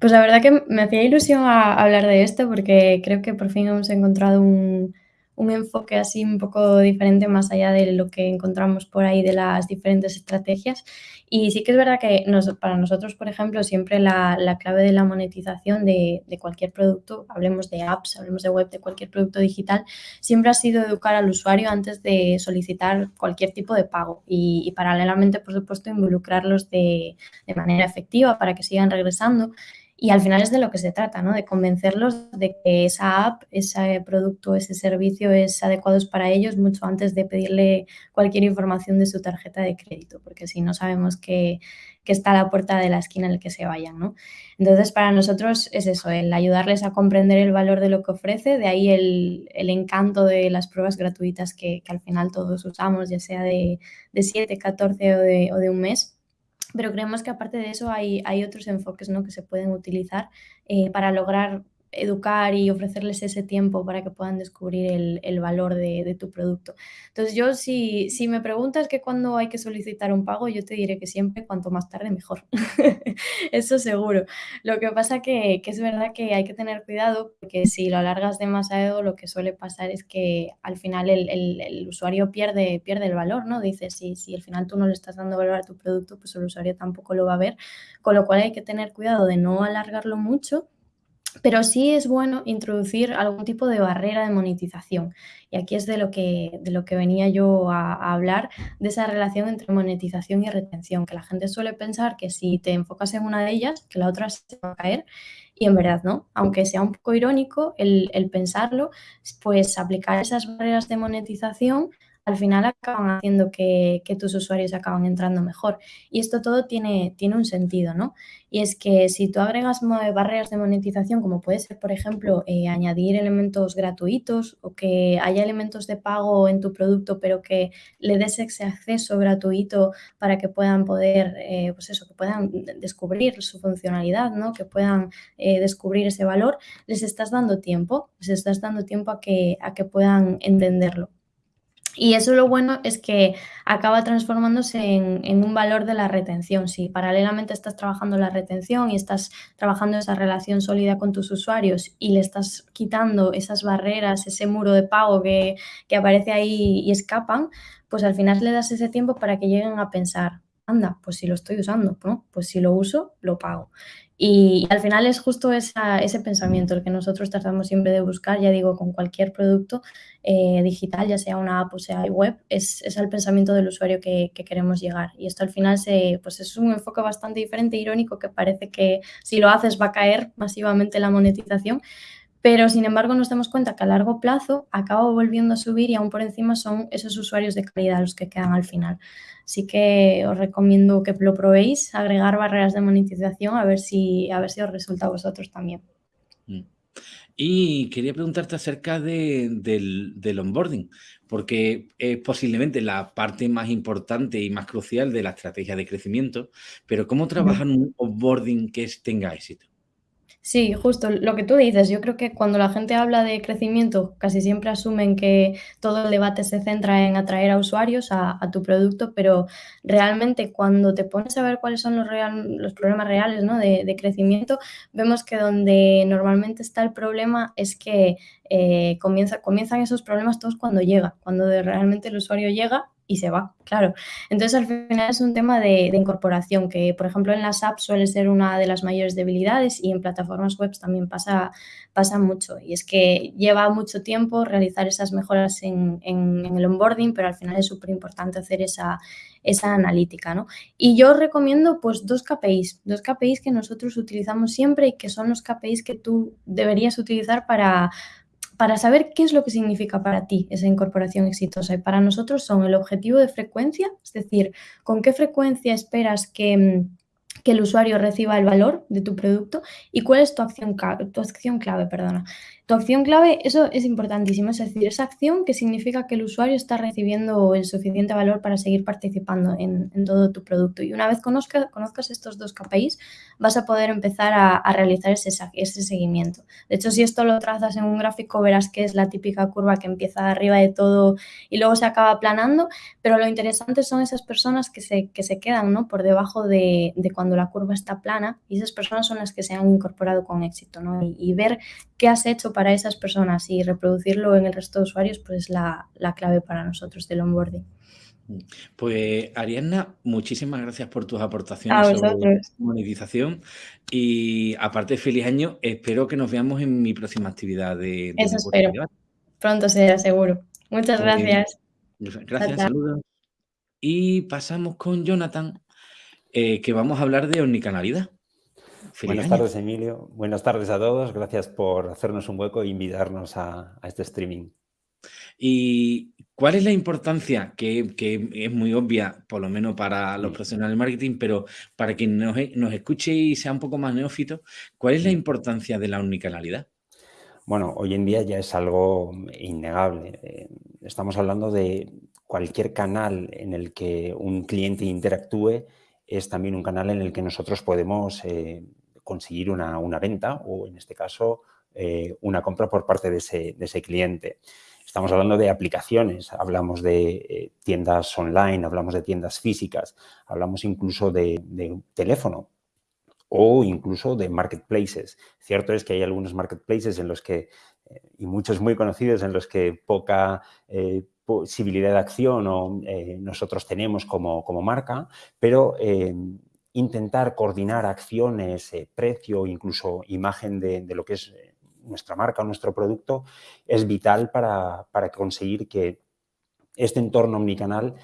Pues la verdad que me hacía ilusión hablar de esto porque creo que por fin hemos encontrado un, un enfoque así un poco diferente más allá de lo que encontramos por ahí de las diferentes estrategias. Y sí que es verdad que para nosotros, por ejemplo, siempre la, clave de la monetización de, cualquier producto, hablemos de apps, hablemos de web, de cualquier producto digital, siempre ha sido educar al usuario antes de solicitar cualquier tipo de pago y, paralelamente, por supuesto, involucrarlos de, manera efectiva para que sigan regresando y al final es de lo que se trata, ¿no? De convencerlos de que esa app, ese producto, ese servicio es adecuado para ellos mucho antes de pedirle cualquier información de su tarjeta de crédito, porque si no sabemos que, está a la puerta de la esquina en la que se vayan, ¿no? Entonces, para nosotros es eso, el ayudarles a comprender el valor de lo que ofrece, de ahí el, encanto de las pruebas gratuitas que, al final todos usamos, ya sea de, de 7, 14 o de, o de un mes pero creemos que aparte de eso hay, hay otros enfoques ¿no? que se pueden utilizar eh, para lograr educar y ofrecerles ese tiempo para que puedan descubrir el, valor de, tu producto. Entonces yo si, me preguntas que cuándo hay que solicitar un pago, yo te diré que siempre cuanto más tarde mejor. Eso seguro. Lo que pasa que, que es verdad que hay que tener cuidado porque si lo alargas demasiado lo que suele pasar es que al final el, el, usuario pierde, pierde el valor, ¿no? Dices, si, si al final tú no le estás dando valor a tu producto, pues el usuario tampoco lo va a ver, con lo cual hay que tener cuidado de no alargarlo mucho pero sí es bueno introducir algún tipo de barrera de monetización. Y aquí es de lo que, de lo que venía yo a, hablar, de esa relación entre monetización y retención, que la gente suele pensar que si te enfocas en una de ellas, que la otra se va a caer. Y en verdad no, aunque sea un poco irónico el, el pensarlo, pues aplicar esas barreras de monetización al final acaban haciendo que, tus usuarios acaban entrando mejor. Y esto todo tiene, tiene un sentido, ¿no? Y es que si tú agregas barreras de monetización, como puede ser, por ejemplo, eh, añadir elementos gratuitos o que haya elementos de pago en tu producto, pero que le des ese acceso gratuito para que puedan poder, eh, pues eso, que puedan descubrir su funcionalidad, ¿no? Que puedan eh, descubrir ese valor, les estás dando tiempo, les estás dando tiempo a que, a que puedan entenderlo. Y eso lo bueno es que acaba transformándose en, un valor de la retención. Si paralelamente estás trabajando la retención y estás trabajando esa relación sólida con tus usuarios y le estás quitando esas barreras, ese muro de pago que, que aparece ahí y escapan, pues al final le das ese tiempo para que lleguen a pensar, anda, pues si lo estoy usando, ¿no? Pues si lo uso, lo pago. Y, al final es justo ese pensamiento el que nosotros tratamos siempre de buscar, ya digo, con cualquier producto eh, digital, ya sea una app o sea web, es, es el pensamiento del usuario que, queremos llegar. Y esto al final se, pues es un enfoque bastante diferente, irónico, que parece que si lo haces va a caer masivamente la monetización, pero sin embargo nos damos cuenta que a largo plazo acaba volviendo a subir y aún por encima son esos usuarios de calidad los que quedan al final. Así que os recomiendo que lo probéis, agregar barreras de monetización, a ver si, a ver si os resulta a vosotros también. Mm. Y quería preguntarte acerca del, del, onboarding, porque es posiblemente la parte más importante y más crucial de la estrategia de crecimiento, pero ¿cómo trabajan un onboarding que tenga éxito? Sí, justo lo que tú dices. Yo creo que cuando la gente habla de crecimiento, casi siempre asumen que todo el debate se centra en atraer a usuarios a, tu producto, pero realmente cuando te pones a ver cuáles son los, los problemas reales ¿no? de, crecimiento, vemos que donde normalmente está el problema es que eh, comienza, comienzan esos problemas todos cuando llega, cuando realmente el usuario llega y se va, claro. Entonces, al final es un tema de, incorporación, que por ejemplo en las apps suele ser una de las mayores debilidades y en plataformas web también pasa, pasa mucho. Y es que lleva mucho tiempo realizar esas mejoras en, el onboarding, pero al final es súper importante hacer esa, esa analítica, ¿no? Y yo recomiendo pues dos KPIs, dos KPIs que nosotros utilizamos siempre y que son los KPIs que tú deberías utilizar para para saber qué es lo que significa para ti esa incorporación exitosa. Y para nosotros son el objetivo de frecuencia, es decir, con qué frecuencia esperas que, mm, que el usuario reciba el valor de tu producto y cuál es tu acción, tu acción clave. Perdona. Tu acción clave, eso es importantísimo, es decir, esa acción que significa que el usuario está recibiendo el suficiente valor para seguir participando en, todo tu producto. Y una vez conozca, conozcas estos dos KPIs, vas a poder empezar a, realizar ese, ese, seguimiento. De hecho, si esto lo trazas en un gráfico, verás que es la típica curva que empieza arriba de todo y luego se acaba aplanando, pero lo interesante son esas personas que se, que se quedan ¿no? por debajo de, cuando la curva está plana y esas personas son las que se han incorporado con éxito ¿no? y, ver qué has hecho esas personas y reproducirlo en el resto de usuarios, pues es la, clave para nosotros del onboarding. Pues Ariadna, muchísimas gracias por tus aportaciones sobre monetización y aparte feliz año, espero que nos veamos en mi próxima actividad de, Eso espero. Pronto será seguro. Muchas gracias. Gracias, saludos. Y pasamos con Jonathan, eh, que vamos a hablar de omnicanalidad. Buenas tardes, Emilio. Buenas tardes a todos. Gracias por hacernos un hueco e invitarnos a, este streaming. ¿Y cuál es la importancia, que, es muy obvia, por lo menos para los profesionales de marketing, pero para quien nos, nos escuche y sea un poco más neófito, cuál es la importancia de la omnicanalidad? Bueno, hoy en día ya es algo innegable. Eh, estamos hablando de cualquier canal en el que un cliente interactúe es también un canal en el que nosotros podemos eh, conseguir una, venta o, en este caso, eh, una compra por parte de ese, cliente. Estamos hablando de aplicaciones, hablamos de eh, tiendas online, hablamos de tiendas físicas, hablamos incluso de, teléfono o incluso de marketplaces. Cierto es que hay algunos marketplaces en los que, y muchos muy conocidos, en los que poca posibilidad de acción o, eh, nosotros tenemos como, marca, pero eh, intentar coordinar acciones, eh, precio, incluso imagen de, lo que es nuestra marca o nuestro producto, es vital para, conseguir que este entorno omnicanal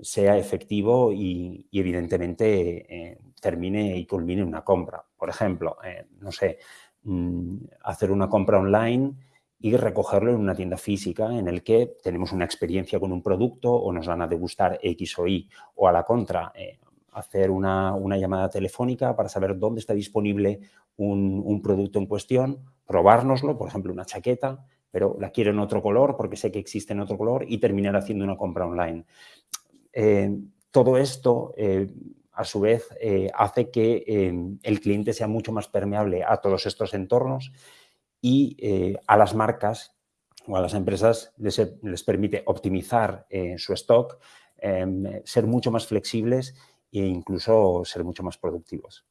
sea efectivo y, evidentemente termine y culmine una compra. Por ejemplo, no sé, mm, hacer una compra online y recogerlo en una tienda física en el que tenemos una experiencia con un producto o nos van a degustar X o Y o a la contra, eh, hacer una, llamada telefónica para saber dónde está disponible un, producto en cuestión, probárnoslo, por ejemplo, una chaqueta, pero la quiero en otro color porque sé que existe en otro color y terminar haciendo una compra online. Eh, todo esto, eh, a su vez, hace que el cliente sea mucho más permeable a todos estos entornos y eh, a las marcas o a las empresas les, permite optimizar eh, su stock, ser mucho más flexibles e incluso ser mucho más productivos.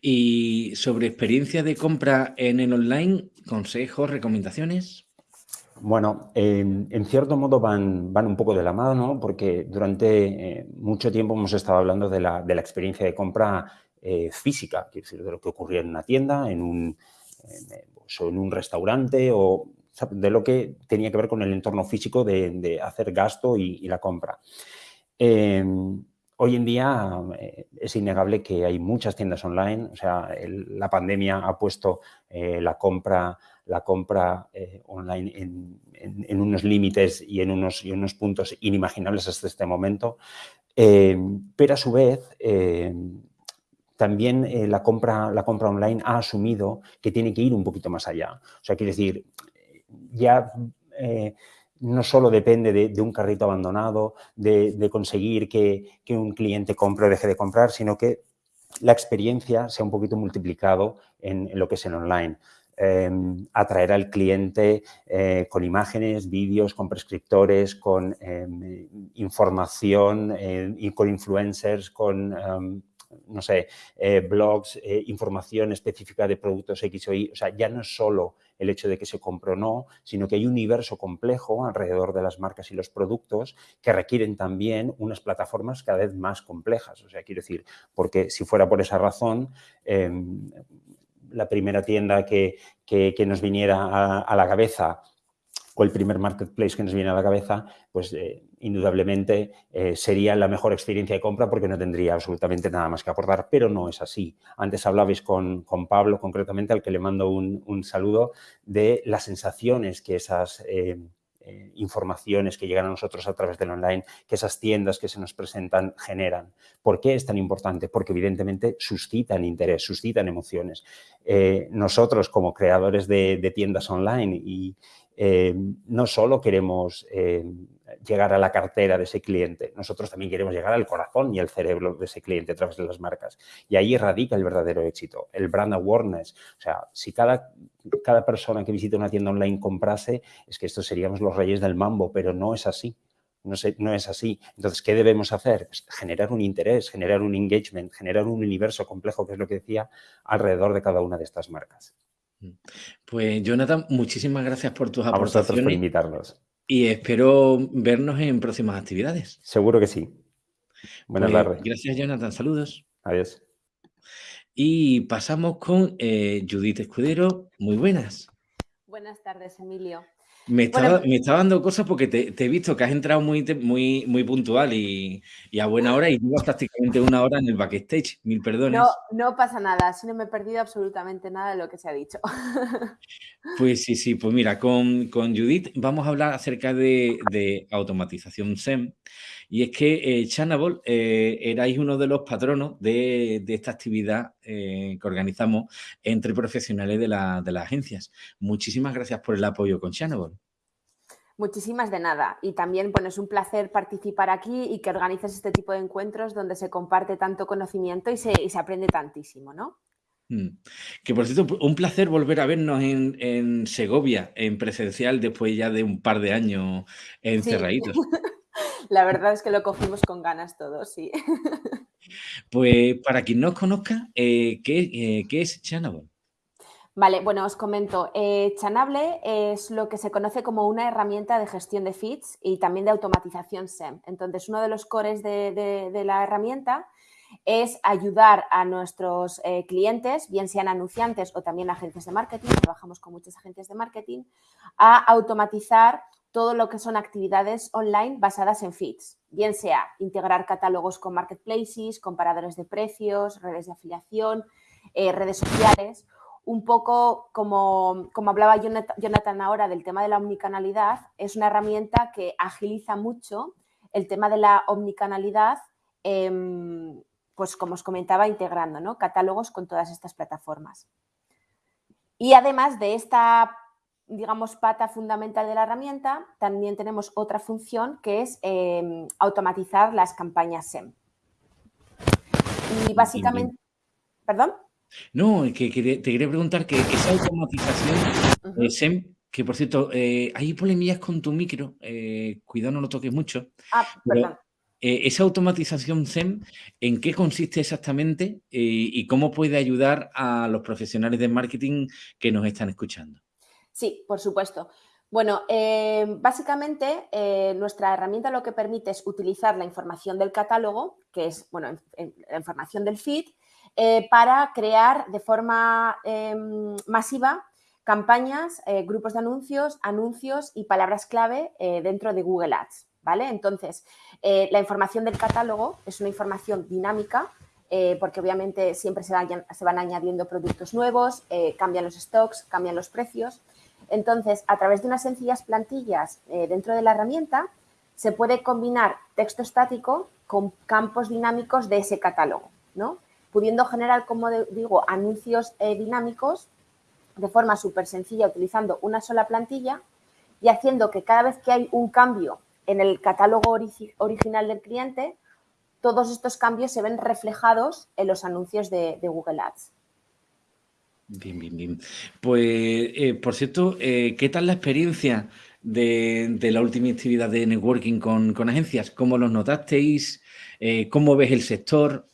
Y sobre experiencia de compra en el online, consejos, recomendaciones. Bueno, en cierto modo van, van, un poco de la mano, porque durante eh, mucho tiempo hemos estado hablando de la, de la experiencia de compra física, quiero decir, de lo que ocurría en una tienda, en un, pues, en un restaurante o de lo que tenía que ver con el entorno físico de, hacer gasto y, la compra. Em, hoy en día eh, es innegable que hay muchas tiendas online, o sea, la pandemia ha puesto eh, la compra, la compra eh, online en, unos límites y en unos, y unos puntos inimaginables hasta este momento, em, pero a su vez em, también la, compra, la compra online ha asumido que tiene que ir un poquito más allá. O sea, quiere decir, ya no solo depende de, un carrito abandonado, de, conseguir que, un cliente compre o deje de comprar, sino que la experiencia se ha un poquito multiplicado en, lo que es el online. Em, atraer al cliente eh, con imágenes, vídeos, con prescriptores, con em, información y con influencers, con em, no sé, eh, blogs, eh, información específica de productos X o Y. O sea, ya no es solo el hecho de que se compre o no, sino que hay un universo complejo alrededor de las marcas y los productos que requieren también unas plataformas cada vez más complejas. O sea, quiero decir, porque si fuera por esa razón, em, la primera tienda que, nos viniera a la cabeza o el primer marketplace que nos viene a la cabeza, pues eh, indudablemente eh, sería la mejor experiencia de compra porque no tendría absolutamente nada más que aportar, pero no es así. Antes hablabais con, Pablo, concretamente, al que le mando un, saludo, de las sensaciones que esas... Eh, informaciones que llegan a nosotros a través del online, que esas tiendas que se nos presentan generan. ¿Por qué es tan importante? Porque evidentemente suscitan interés, suscitan emociones. nosotros como creadores de tiendas online y, eh, no solo queremos eh, llegar a la cartera de ese cliente, nosotros también queremos llegar al corazón y al cerebro de ese cliente a través de las marcas. Y ahí radica el verdadero éxito, el brand awareness. O sea, si cada, cada persona que visita una tienda online comprase, es que estos seríamos los reyes del mambo, pero no es así. No, es así. Entonces, ¿qué debemos hacer? Pues generar un interés, generar un engagement, generar un universo complejo, que es lo que decía, alrededor de cada una de estas marcas. Pues Jonathan, muchísimas gracias por tus A vosotros por aportaciones invitarnos. y espero vernos en próximas actividades. Seguro que sí. Buenas Pues, tardes. gracias Jonathan, saludos. Adiós. Y pasamos con eh, Judith Escudero, muy buenas. Buenas tardes, Emilio. Me Bueno, estaba, me estaba dando cosas porque te, te he visto que has entrado muy, muy, muy puntual y, y a buena hora y llevas prácticamente una hora en el backstage. Mil perdones. No, no pasa nada, así no me he perdido absolutamente nada de lo que se ha dicho. Pues sí, sí, pues mira, con, con Judith vamos a hablar acerca de, de automatización SEM. Y es que eh, Chanable eh, erais uno de los patronos de, de esta actividad eh, que organizamos entre profesionales de, de las agencias. Muchísimas gracias por el apoyo con Chanable. Muchísimas de nada. Y también, bueno, es un placer participar aquí y que organices este tipo de encuentros donde se comparte tanto conocimiento y se, y se aprende tantísimo, ¿no? Mm. Que por cierto, un placer volver a vernos en, en Segovia, en presencial, después ya de un par de años Sí. encerraditos. La verdad es que lo cogimos con ganas todos, sí. Pues para quien no os conozca, eh, ¿qué, eh, qué es Chanable? Vale, bueno, os comento. Eh, Chanable es lo que se conoce como una herramienta de gestión de feeds y también de automatización SEM. Entonces, uno de los cores de, de- de la herramienta es ayudar a nuestros eh, clientes, bien sean anunciantes o también agencias de marketing, trabajamos con muchas agencias de marketing, a automatizar todo lo que son actividades online basadas en feeds, bien sea integrar catálogos con marketplaces, comparadores de precios, redes de afiliación, eh, redes sociales, un poco como, como hablaba Jonat- Jonathan ahora del tema de la omnicanalidad, es una herramienta que agiliza mucho el tema de la omnicanalidad, em, pues como os comentaba, integrando ¿no? catálogos con todas estas plataformas. Y además de esta, digamos, pata fundamental de la herramienta, también tenemos otra función que es em, automatizar las campañas SEM. Y básicamente, ¿perdón? No, que, te quería preguntar que esa automatización eh, SEM, que por cierto, eh, hay polemillas con tu micro, eh, cuidado no lo toques mucho, Ah, pero perdón. Eh, esa automatización SEM, ¿en qué consiste exactamente eh, y cómo puede ayudar a los profesionales de marketing que nos están escuchando? Sí, por supuesto. Bueno, eh, básicamente nuestra herramienta lo que permite es utilizar la información del catálogo, que es bueno, en- en- la información del feed, para crear de forma em, masiva campañas, grupos de anuncios, anuncios y palabras clave dentro de Google Ads. Entonces, eh, la información del catálogo es una información dinámica eh, porque obviamente siempre se, van añadiendo productos nuevos, eh, cambian los stocks, cambian los precios. Entonces, a través de unas sencillas plantillas dentro de la herramienta, se puede combinar texto estático con campos dinámicos de ese catálogo, ¿no? Pudiendo generar, como digo, anuncios dinámicos de forma súper sencilla utilizando una sola plantilla y haciendo que cada vez que hay un cambio en el catálogo origi- original del cliente, todos estos cambios se ven reflejados en los anuncios de, de Google Ads. Bien, bien, bien. Pues, eh, por cierto, eh, ¿qué tal la experiencia de, de la última actividad de networking con, con agencias? ¿Cómo los notasteis? Eh, ¿cómo ves el sector?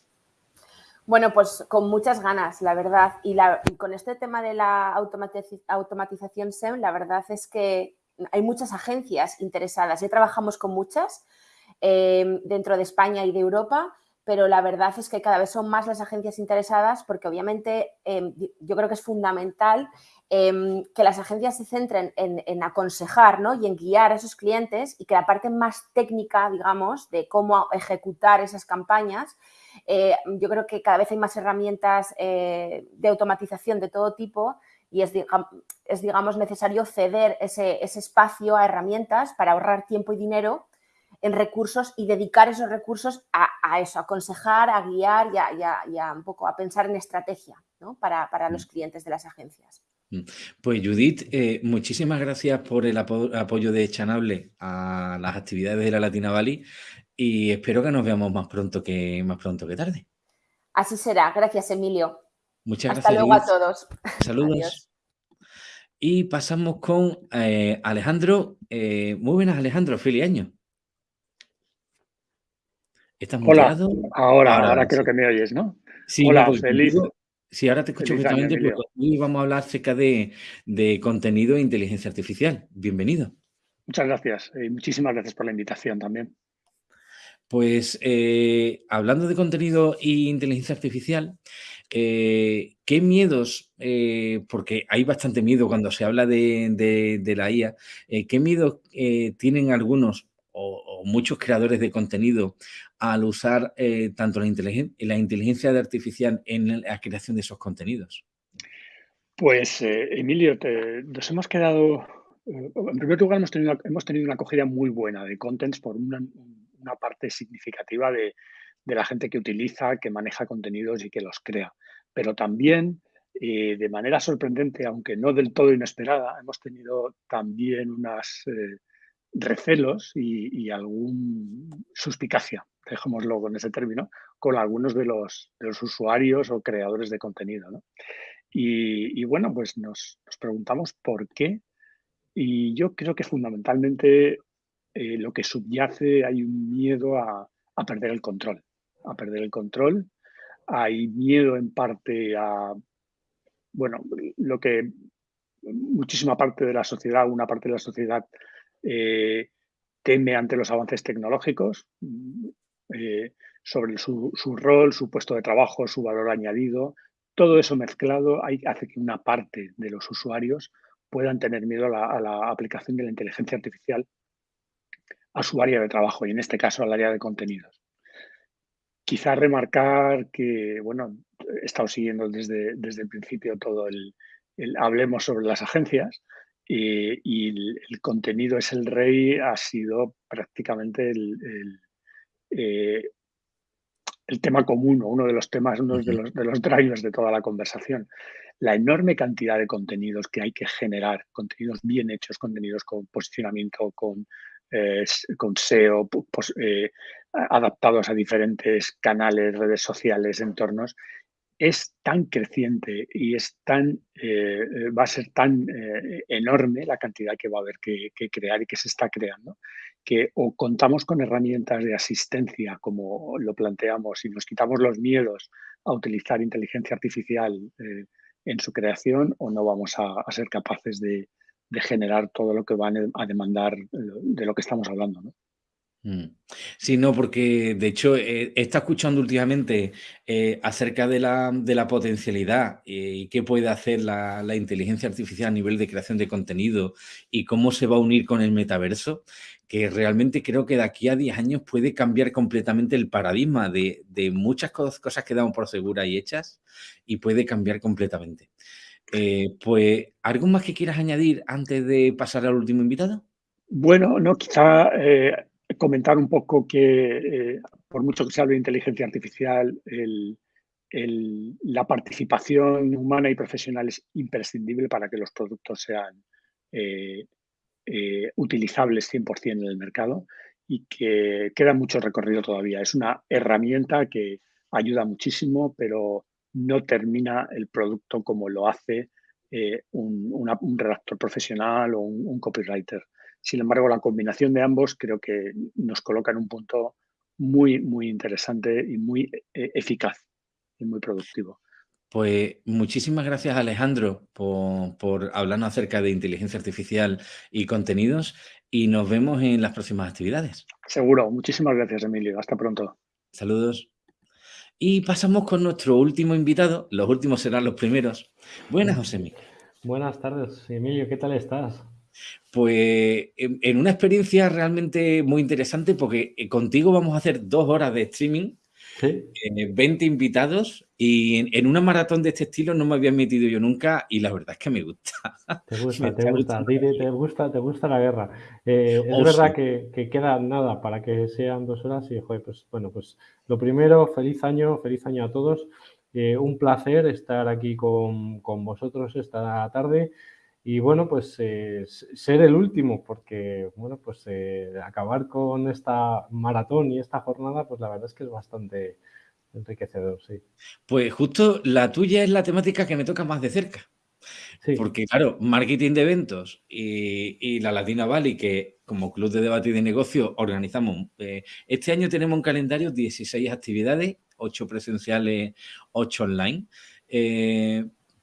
Bueno, pues con muchas ganas, la verdad. Y, la- y con este tema de la automatiz- automatización SEM, la verdad es que hay muchas agencias interesadas. Ya trabajamos con muchas eh, dentro de España y de Europa, pero la verdad es que cada vez son más las agencias interesadas porque obviamente eh, yo creo que es fundamental eh, que las agencias se centren en, en aconsejar ¿no? y en guiar a esos clientes y que la parte más técnica, digamos, de cómo ejecutar esas campañas, eh, yo creo que cada vez hay más herramientas eh, de automatización de todo tipo y es, es, digamos, necesario ceder ese, ese espacio a herramientas para ahorrar tiempo y dinero en recursos y dedicar esos recursos a, a eso, a aconsejar, a guiar y a, y a- y a un poco a pensar en estrategia ¿no? para, para los clientes de las agencias. Mm. Pues Judith, eh, muchísimas gracias por el apo- apoyo de Chanable a las actividades de la Latina Valley y espero que nos veamos más pronto que, más pronto que tarde. Así será. Gracias, Emilio. Muchas Hasta gracias, luego a todos. Saludos. Adiós. Y pasamos con eh, Alejandro. Eh, muy buenas, Alejandro. Feliz año. ¿Estás Hola, muteado? ahora, ahora Ahora, creo que me oyes, ¿no? Sí, Hola, porque feliz, Sí, ahora te escucho perfectamente porque hoy vamos a hablar acerca de, contenido e inteligencia artificial. Bienvenido. Muchas gracias y muchísimas gracias por la invitación también. Pues eh, hablando de contenido e inteligencia artificial, eh, ¿qué miedos, eh, porque hay bastante miedo cuando se habla de, la IA, qué miedos tienen algunos o, muchos creadores de contenido al usar tanto la, inteligencia artificial en la creación de esos contenidos? Pues, Emilio, nos hemos quedado, en primer lugar, hemos tenido, hemos tenido una acogida muy buena de contents por una, una parte significativa de, la gente que utiliza, que maneja contenidos y que los crea. Pero también, eh, de manera sorprendente, aunque no del todo inesperada, hemos tenido también unos eh, recelos y, algún suspicacia, dejémoslo con ese término, con algunos de los, usuarios o creadores de contenido. Y, bueno, pues nos preguntamos por qué. Y yo creo que fundamentalmente eh, lo que subyace, hay un miedo a, perder el control, a perder el control. Hay miedo en parte a, bueno, lo que muchísima parte de la sociedad, una parte de la sociedad eh, teme ante los avances tecnológicos, eh, sobre su, rol, su puesto de trabajo, su valor añadido. Todo eso mezclado hace que una parte de los usuarios puedan tener miedo a la aplicación de la inteligencia artificial a su área de trabajo y en este caso al área de contenidos. Quizá remarcar que, bueno, he estado siguiendo desde, desde el principio todo el, hablemos sobre las agencias y, el, contenido es el rey, ha sido prácticamente el, eh, el, tema común, uno de los temas, uno de los, de los drivers de toda la conversación. La enorme cantidad de contenidos que hay que generar, contenidos bien hechos, contenidos con posicionamiento, con con SEO, eh, adaptados a diferentes canales, redes sociales, entornos, es tan creciente y es tan, eh, va a ser tan eh, enorme la cantidad que va a haber que, crear y que se está creando, que o contamos con herramientas de asistencia, como lo planteamos, y nos quitamos los miedos a utilizar inteligencia artificial en su creación, o no vamos a ser capaces de, de generar todo lo que van a demandar eh, de lo que estamos hablando. ¿no? Mm. Sí, no, porque de hecho eh, estado escuchando últimamente eh, acerca de la, de la potencialidad y qué puede hacer la, la, inteligencia artificial a nivel de creación de contenido y cómo se va a unir con el metaverso, que realmente creo que de aquí a 10 años puede cambiar completamente el paradigma de, de muchas cosas que damos por seguras y hechas y puede cambiar completamente. Eh, pues, ¿algo más que quieras añadir antes de pasar al último invitado? Bueno, no, quizá eh, comentar un poco que eh, por mucho que se hable de inteligencia artificial, la participación humana y profesional es imprescindible para que los productos sean utilizables 100% en el mercado y que queda mucho recorrido todavía. Es una herramienta que ayuda muchísimo, pero no termina el producto como lo hace eh, un, redactor profesional o un, copywriter. Sin embargo, la combinación de ambos creo que nos coloca en un punto muy, muy interesante y muy eh, eficaz y muy productivo. Pues muchísimas gracias Alejandro por, por, hablarnos acerca de inteligencia artificial y contenidos y nos vemos en las próximas actividades. Seguro, muchísimas gracias Emilio, hasta pronto. Saludos. Y pasamos con nuestro último invitado. Los últimos serán los primeros. Buenas, José Buenas tardes, Emilio. ¿Qué tal estás? Pues en una experiencia realmente muy interesante porque eh, contigo vamos a hacer dos horas de streaming 20 eh, invitados y en, una maratón de este estilo no me había metido yo nunca y la verdad es que me gusta. Te gusta, te gusta, te, gusta, te gusta la guerra. Eh, es oh, verdad que, queda nada para que sean dos horas y, joder, pues bueno, pues lo primero, feliz año, feliz año a todos. Eh, un placer estar aquí con, con vosotros esta tarde. Y bueno, pues ser el último, porque bueno, pues acabar con esta maratón y esta jornada, pues la verdad es que es bastante enriquecedor, sí. Pues justo la tuya es la temática que me toca más de cerca. Porque claro, marketing de eventos y, la Latina Valley, que como club de debate y de negocio organizamos, eh, este año tenemos un calendario 16 actividades, 8 presenciales, 8 online.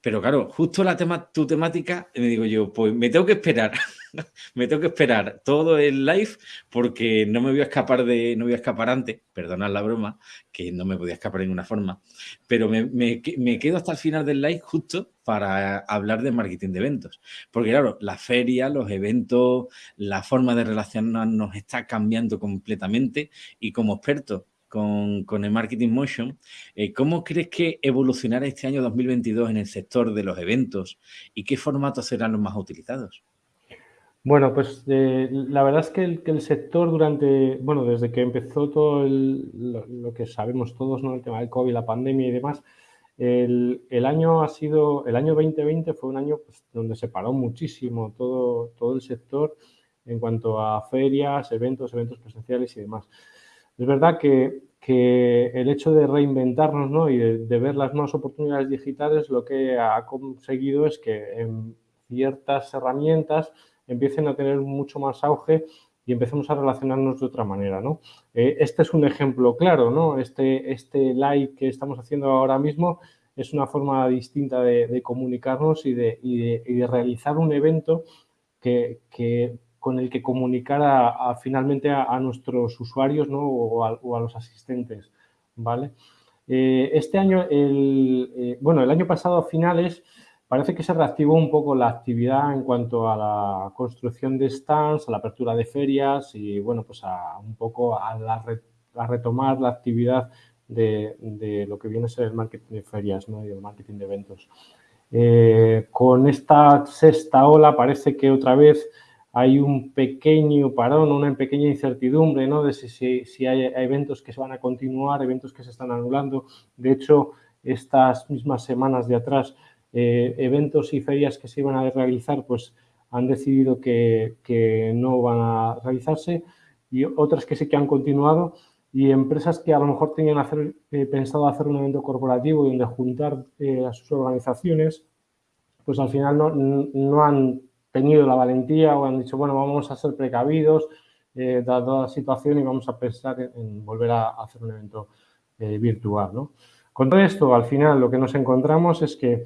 Pero claro, justo la tema, tu temática, me digo yo, pues me tengo que esperar, me tengo que esperar todo el live porque no me voy a escapar de, no voy a escapar antes, perdonad la broma, que no me podía escapar de ninguna forma, pero me, me, me, quedo hasta el final del live justo para hablar de marketing de eventos. Porque claro, la feria, los eventos, la forma de relacionarnos está cambiando completamente y como experto con, el Marketing Motion. Eh, ¿Cómo crees que evolucionará este año 2022 en el sector de los eventos y qué formatos serán los más utilizados? Bueno, pues eh, la verdad es que el, sector durante, bueno, desde que empezó todo lo, que sabemos todos, ¿no? El tema del COVID, la pandemia y demás, el, año ha sido, el año 2020 fue un año pues, donde se paró muchísimo todo, todo el sector en cuanto a ferias, eventos, eventos presenciales y demás. Es verdad que, el hecho de reinventarnos ¿no? y de, ver las nuevas oportunidades digitales lo que ha conseguido es que en ciertas herramientas empiecen a tener mucho más auge y empecemos a relacionarnos de otra manera. ¿no? Eh, este es un ejemplo claro, ¿no? este, este live que estamos haciendo ahora mismo es una forma distinta de, comunicarnos y de, y de, realizar un evento que, que con el que comunicar a, finalmente a, nuestros usuarios ¿no? o, a, los asistentes. ¿vale? Eh, este año, el, eh, bueno, el año pasado a finales parece que se reactivó un poco la actividad en cuanto a la construcción de stands, a la apertura de ferias y bueno, pues a un poco a, retomar la actividad de, lo que viene a ser el marketing de ferias ¿no? y el marketing de eventos. Eh, con esta sexta ola parece que otra vez hay un pequeño parón, una pequeña incertidumbre ¿no? de si, si, hay eventos que se van a continuar, eventos que se están anulando. De hecho, estas mismas semanas de atrás, eh, eventos y ferias que se iban a realizar, pues han decidido que, que, no van a realizarse y otras que sí que han continuado y empresas que a lo mejor tenían hacer, eh, pensado hacer un evento corporativo donde juntar eh, a sus organizaciones, pues al final no, no han tenido la valentía o han dicho, bueno, vamos a ser precavidos, eh, dada la situación, y vamos a pensar en, volver a, hacer un evento eh, virtual. ¿no? Con todo esto, al final, lo que nos encontramos es que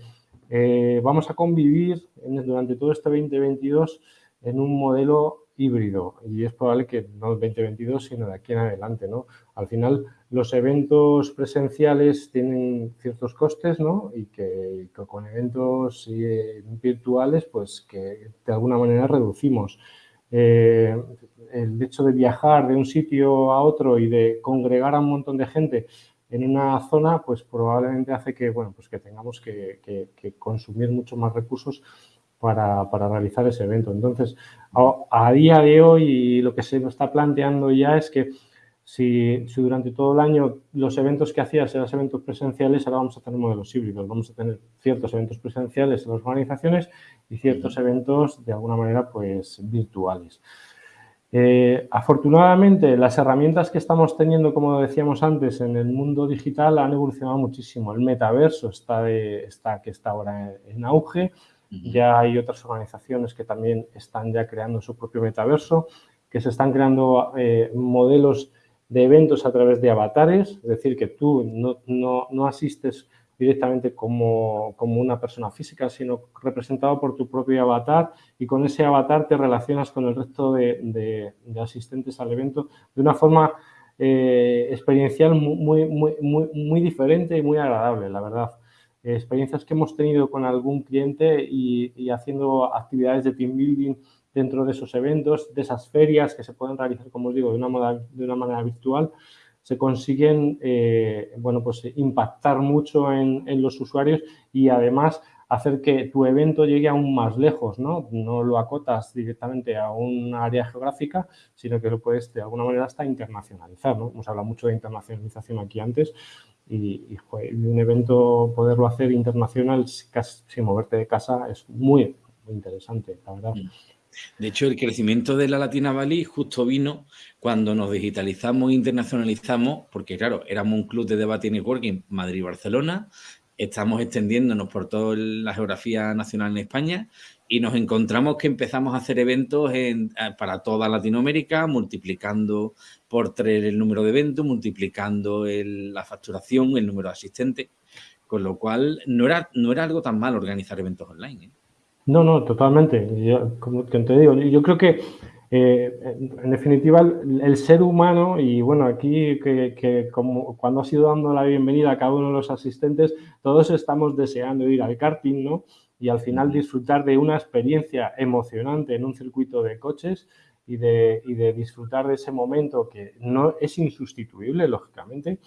eh, vamos a convivir durante todo este 2022 en un modelo híbrido y es probable que no el 2022, sino de aquí en adelante. ¿no? Al final, los eventos presenciales tienen ciertos costes ¿no? y que, con eventos eh, virtuales, pues que de alguna manera reducimos. Eh, el hecho de viajar de un sitio a otro y de congregar a un montón de gente en una zona, pues probablemente hace que, bueno, pues que tengamos que, consumir mucho más recursos para, para, realizar ese evento. Entonces, a, día de hoy lo que se nos está planteando ya es que si, si, durante todo el año los eventos que hacías eran eventos presenciales, ahora vamos a tener modelos híbridos. Vamos a tener ciertos eventos presenciales en las organizaciones y ciertos eventos de alguna manera pues virtuales. Eh, afortunadamente, las herramientas que estamos teniendo, como decíamos antes, en el mundo digital han evolucionado muchísimo. El metaverso está, de, está que está ahora en auge. Ya hay otras organizaciones que también están ya creando su propio metaverso, que se están creando eh, modelos de eventos a través de avatares, es decir, que tú no, asistes directamente como, una persona física, sino representado por tu propio avatar y con ese avatar te relacionas con el resto de, asistentes al evento de una forma eh, experiencial muy, muy, muy, muy diferente y muy agradable, la verdad experiencias que hemos tenido con algún cliente y, haciendo actividades de team building dentro de esos eventos, de esas ferias que se pueden realizar, como os digo, de una, de una manera virtual, se consiguen eh, bueno, pues, impactar mucho en, los usuarios y además hacer que tu evento llegue aún más lejos, ¿no? No lo acotas directamente a un área geográfica, sino que lo puedes de alguna manera hasta internacionalizar, ¿no? Hemos hablado mucho de internacionalización aquí antes, y, un evento poderlo hacer internacional sin moverte de casa es muy, interesante, la verdad. Mm. De hecho, el crecimiento de la Latina Valley justo vino cuando nos digitalizamos e internacionalizamos, porque claro, éramos un club de debate y networking Madrid-Barcelona, estamos extendiéndonos por toda la geografía nacional en España y nos encontramos que empezamos a hacer eventos eh, para toda Latinoamérica, multiplicando por tres el número de eventos, multiplicando la facturación, el número de asistentes. con lo cual no era, no era algo tan mal organizar eventos online. ¿eh? No, no, totalmente. Yo, como te digo, yo creo que eh, en definitiva, el, ser humano, y bueno, aquí que, como cuando has ido dando la bienvenida a cada uno de los asistentes, todos estamos deseando ir al karting, ¿no? Y al final disfrutar de una experiencia emocionante en un circuito de coches y de, y de disfrutar de ese momento que no es insustituible, lógicamente,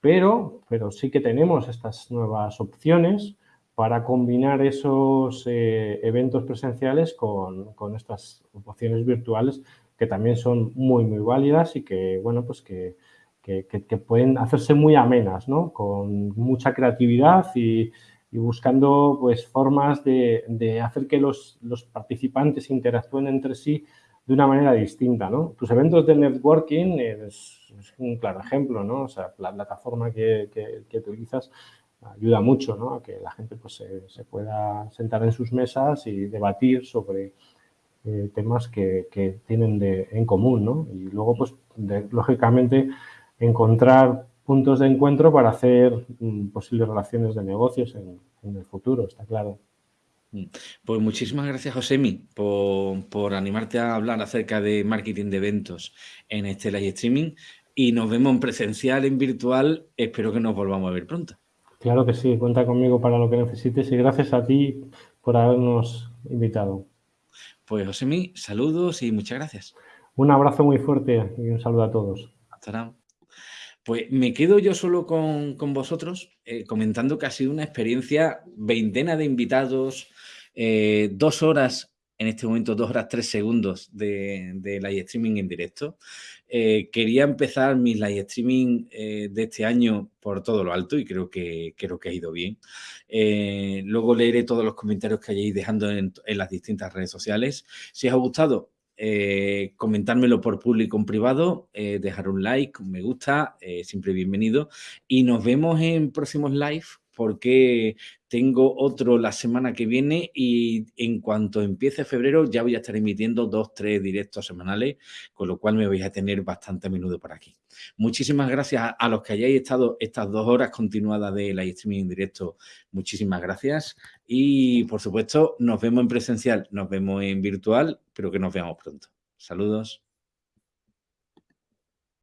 pero, pero sí que tenemos estas nuevas opciones para combinar esos eh, eventos presenciales con, estas opciones virtuales que también son muy, muy válidas y que, bueno, pues que, pueden hacerse muy amenas, ¿no? Con mucha creatividad y, buscando, pues, formas de, hacer que los, participantes interactúen entre sí de una manera distinta, ¿no? Tus eventos de networking es, un claro ejemplo, ¿no? O sea, la plataforma que, que utilizas ayuda mucho ¿no? a que la gente pues, se, pueda sentar en sus mesas y debatir sobre eh, temas que, tienen de, en común. ¿no? Y luego, pues, lógicamente, encontrar puntos de encuentro para hacer mm, posibles relaciones de negocios en, en, el futuro, está claro. Mm. Pues muchísimas gracias, Josemi, por, por animarte a hablar acerca de marketing de eventos en este live streaming y nos vemos en presencial, en virtual. Espero que nos volvamos a ver pronto. Claro que sí, cuenta conmigo para lo que necesites y gracias a ti por habernos invitado. Pues Josemi, saludos y muchas gracias. Un abrazo muy fuerte y un saludo a todos. Hasta ahora. Pues me quedo yo solo con, vosotros eh, comentando que ha sido una experiencia, veintena de invitados, eh, dos horas, en este momento dos horas tres segundos de, de live streaming en directo. Eh, quería empezar mi live streaming eh, de este año por todo lo alto y creo que, creo que ha ido bien. Eh, luego leeré todos los comentarios que hayáis dejando en, las distintas redes sociales. Si os ha gustado, comentármelo por público en privado, dejar un like, un me gusta, siempre bienvenido. Y nos vemos en próximos live porque tengo otro la semana que viene y en cuanto empiece febrero ya voy a estar emitiendo dos, tres directos semanales, con lo cual me vais a tener bastante a menudo por aquí. Muchísimas gracias a los que hayáis estado estas dos horas continuadas de live streaming en directo. Muchísimas gracias y, por supuesto, nos vemos en presencial, nos vemos en virtual, pero que nos veamos pronto. Saludos.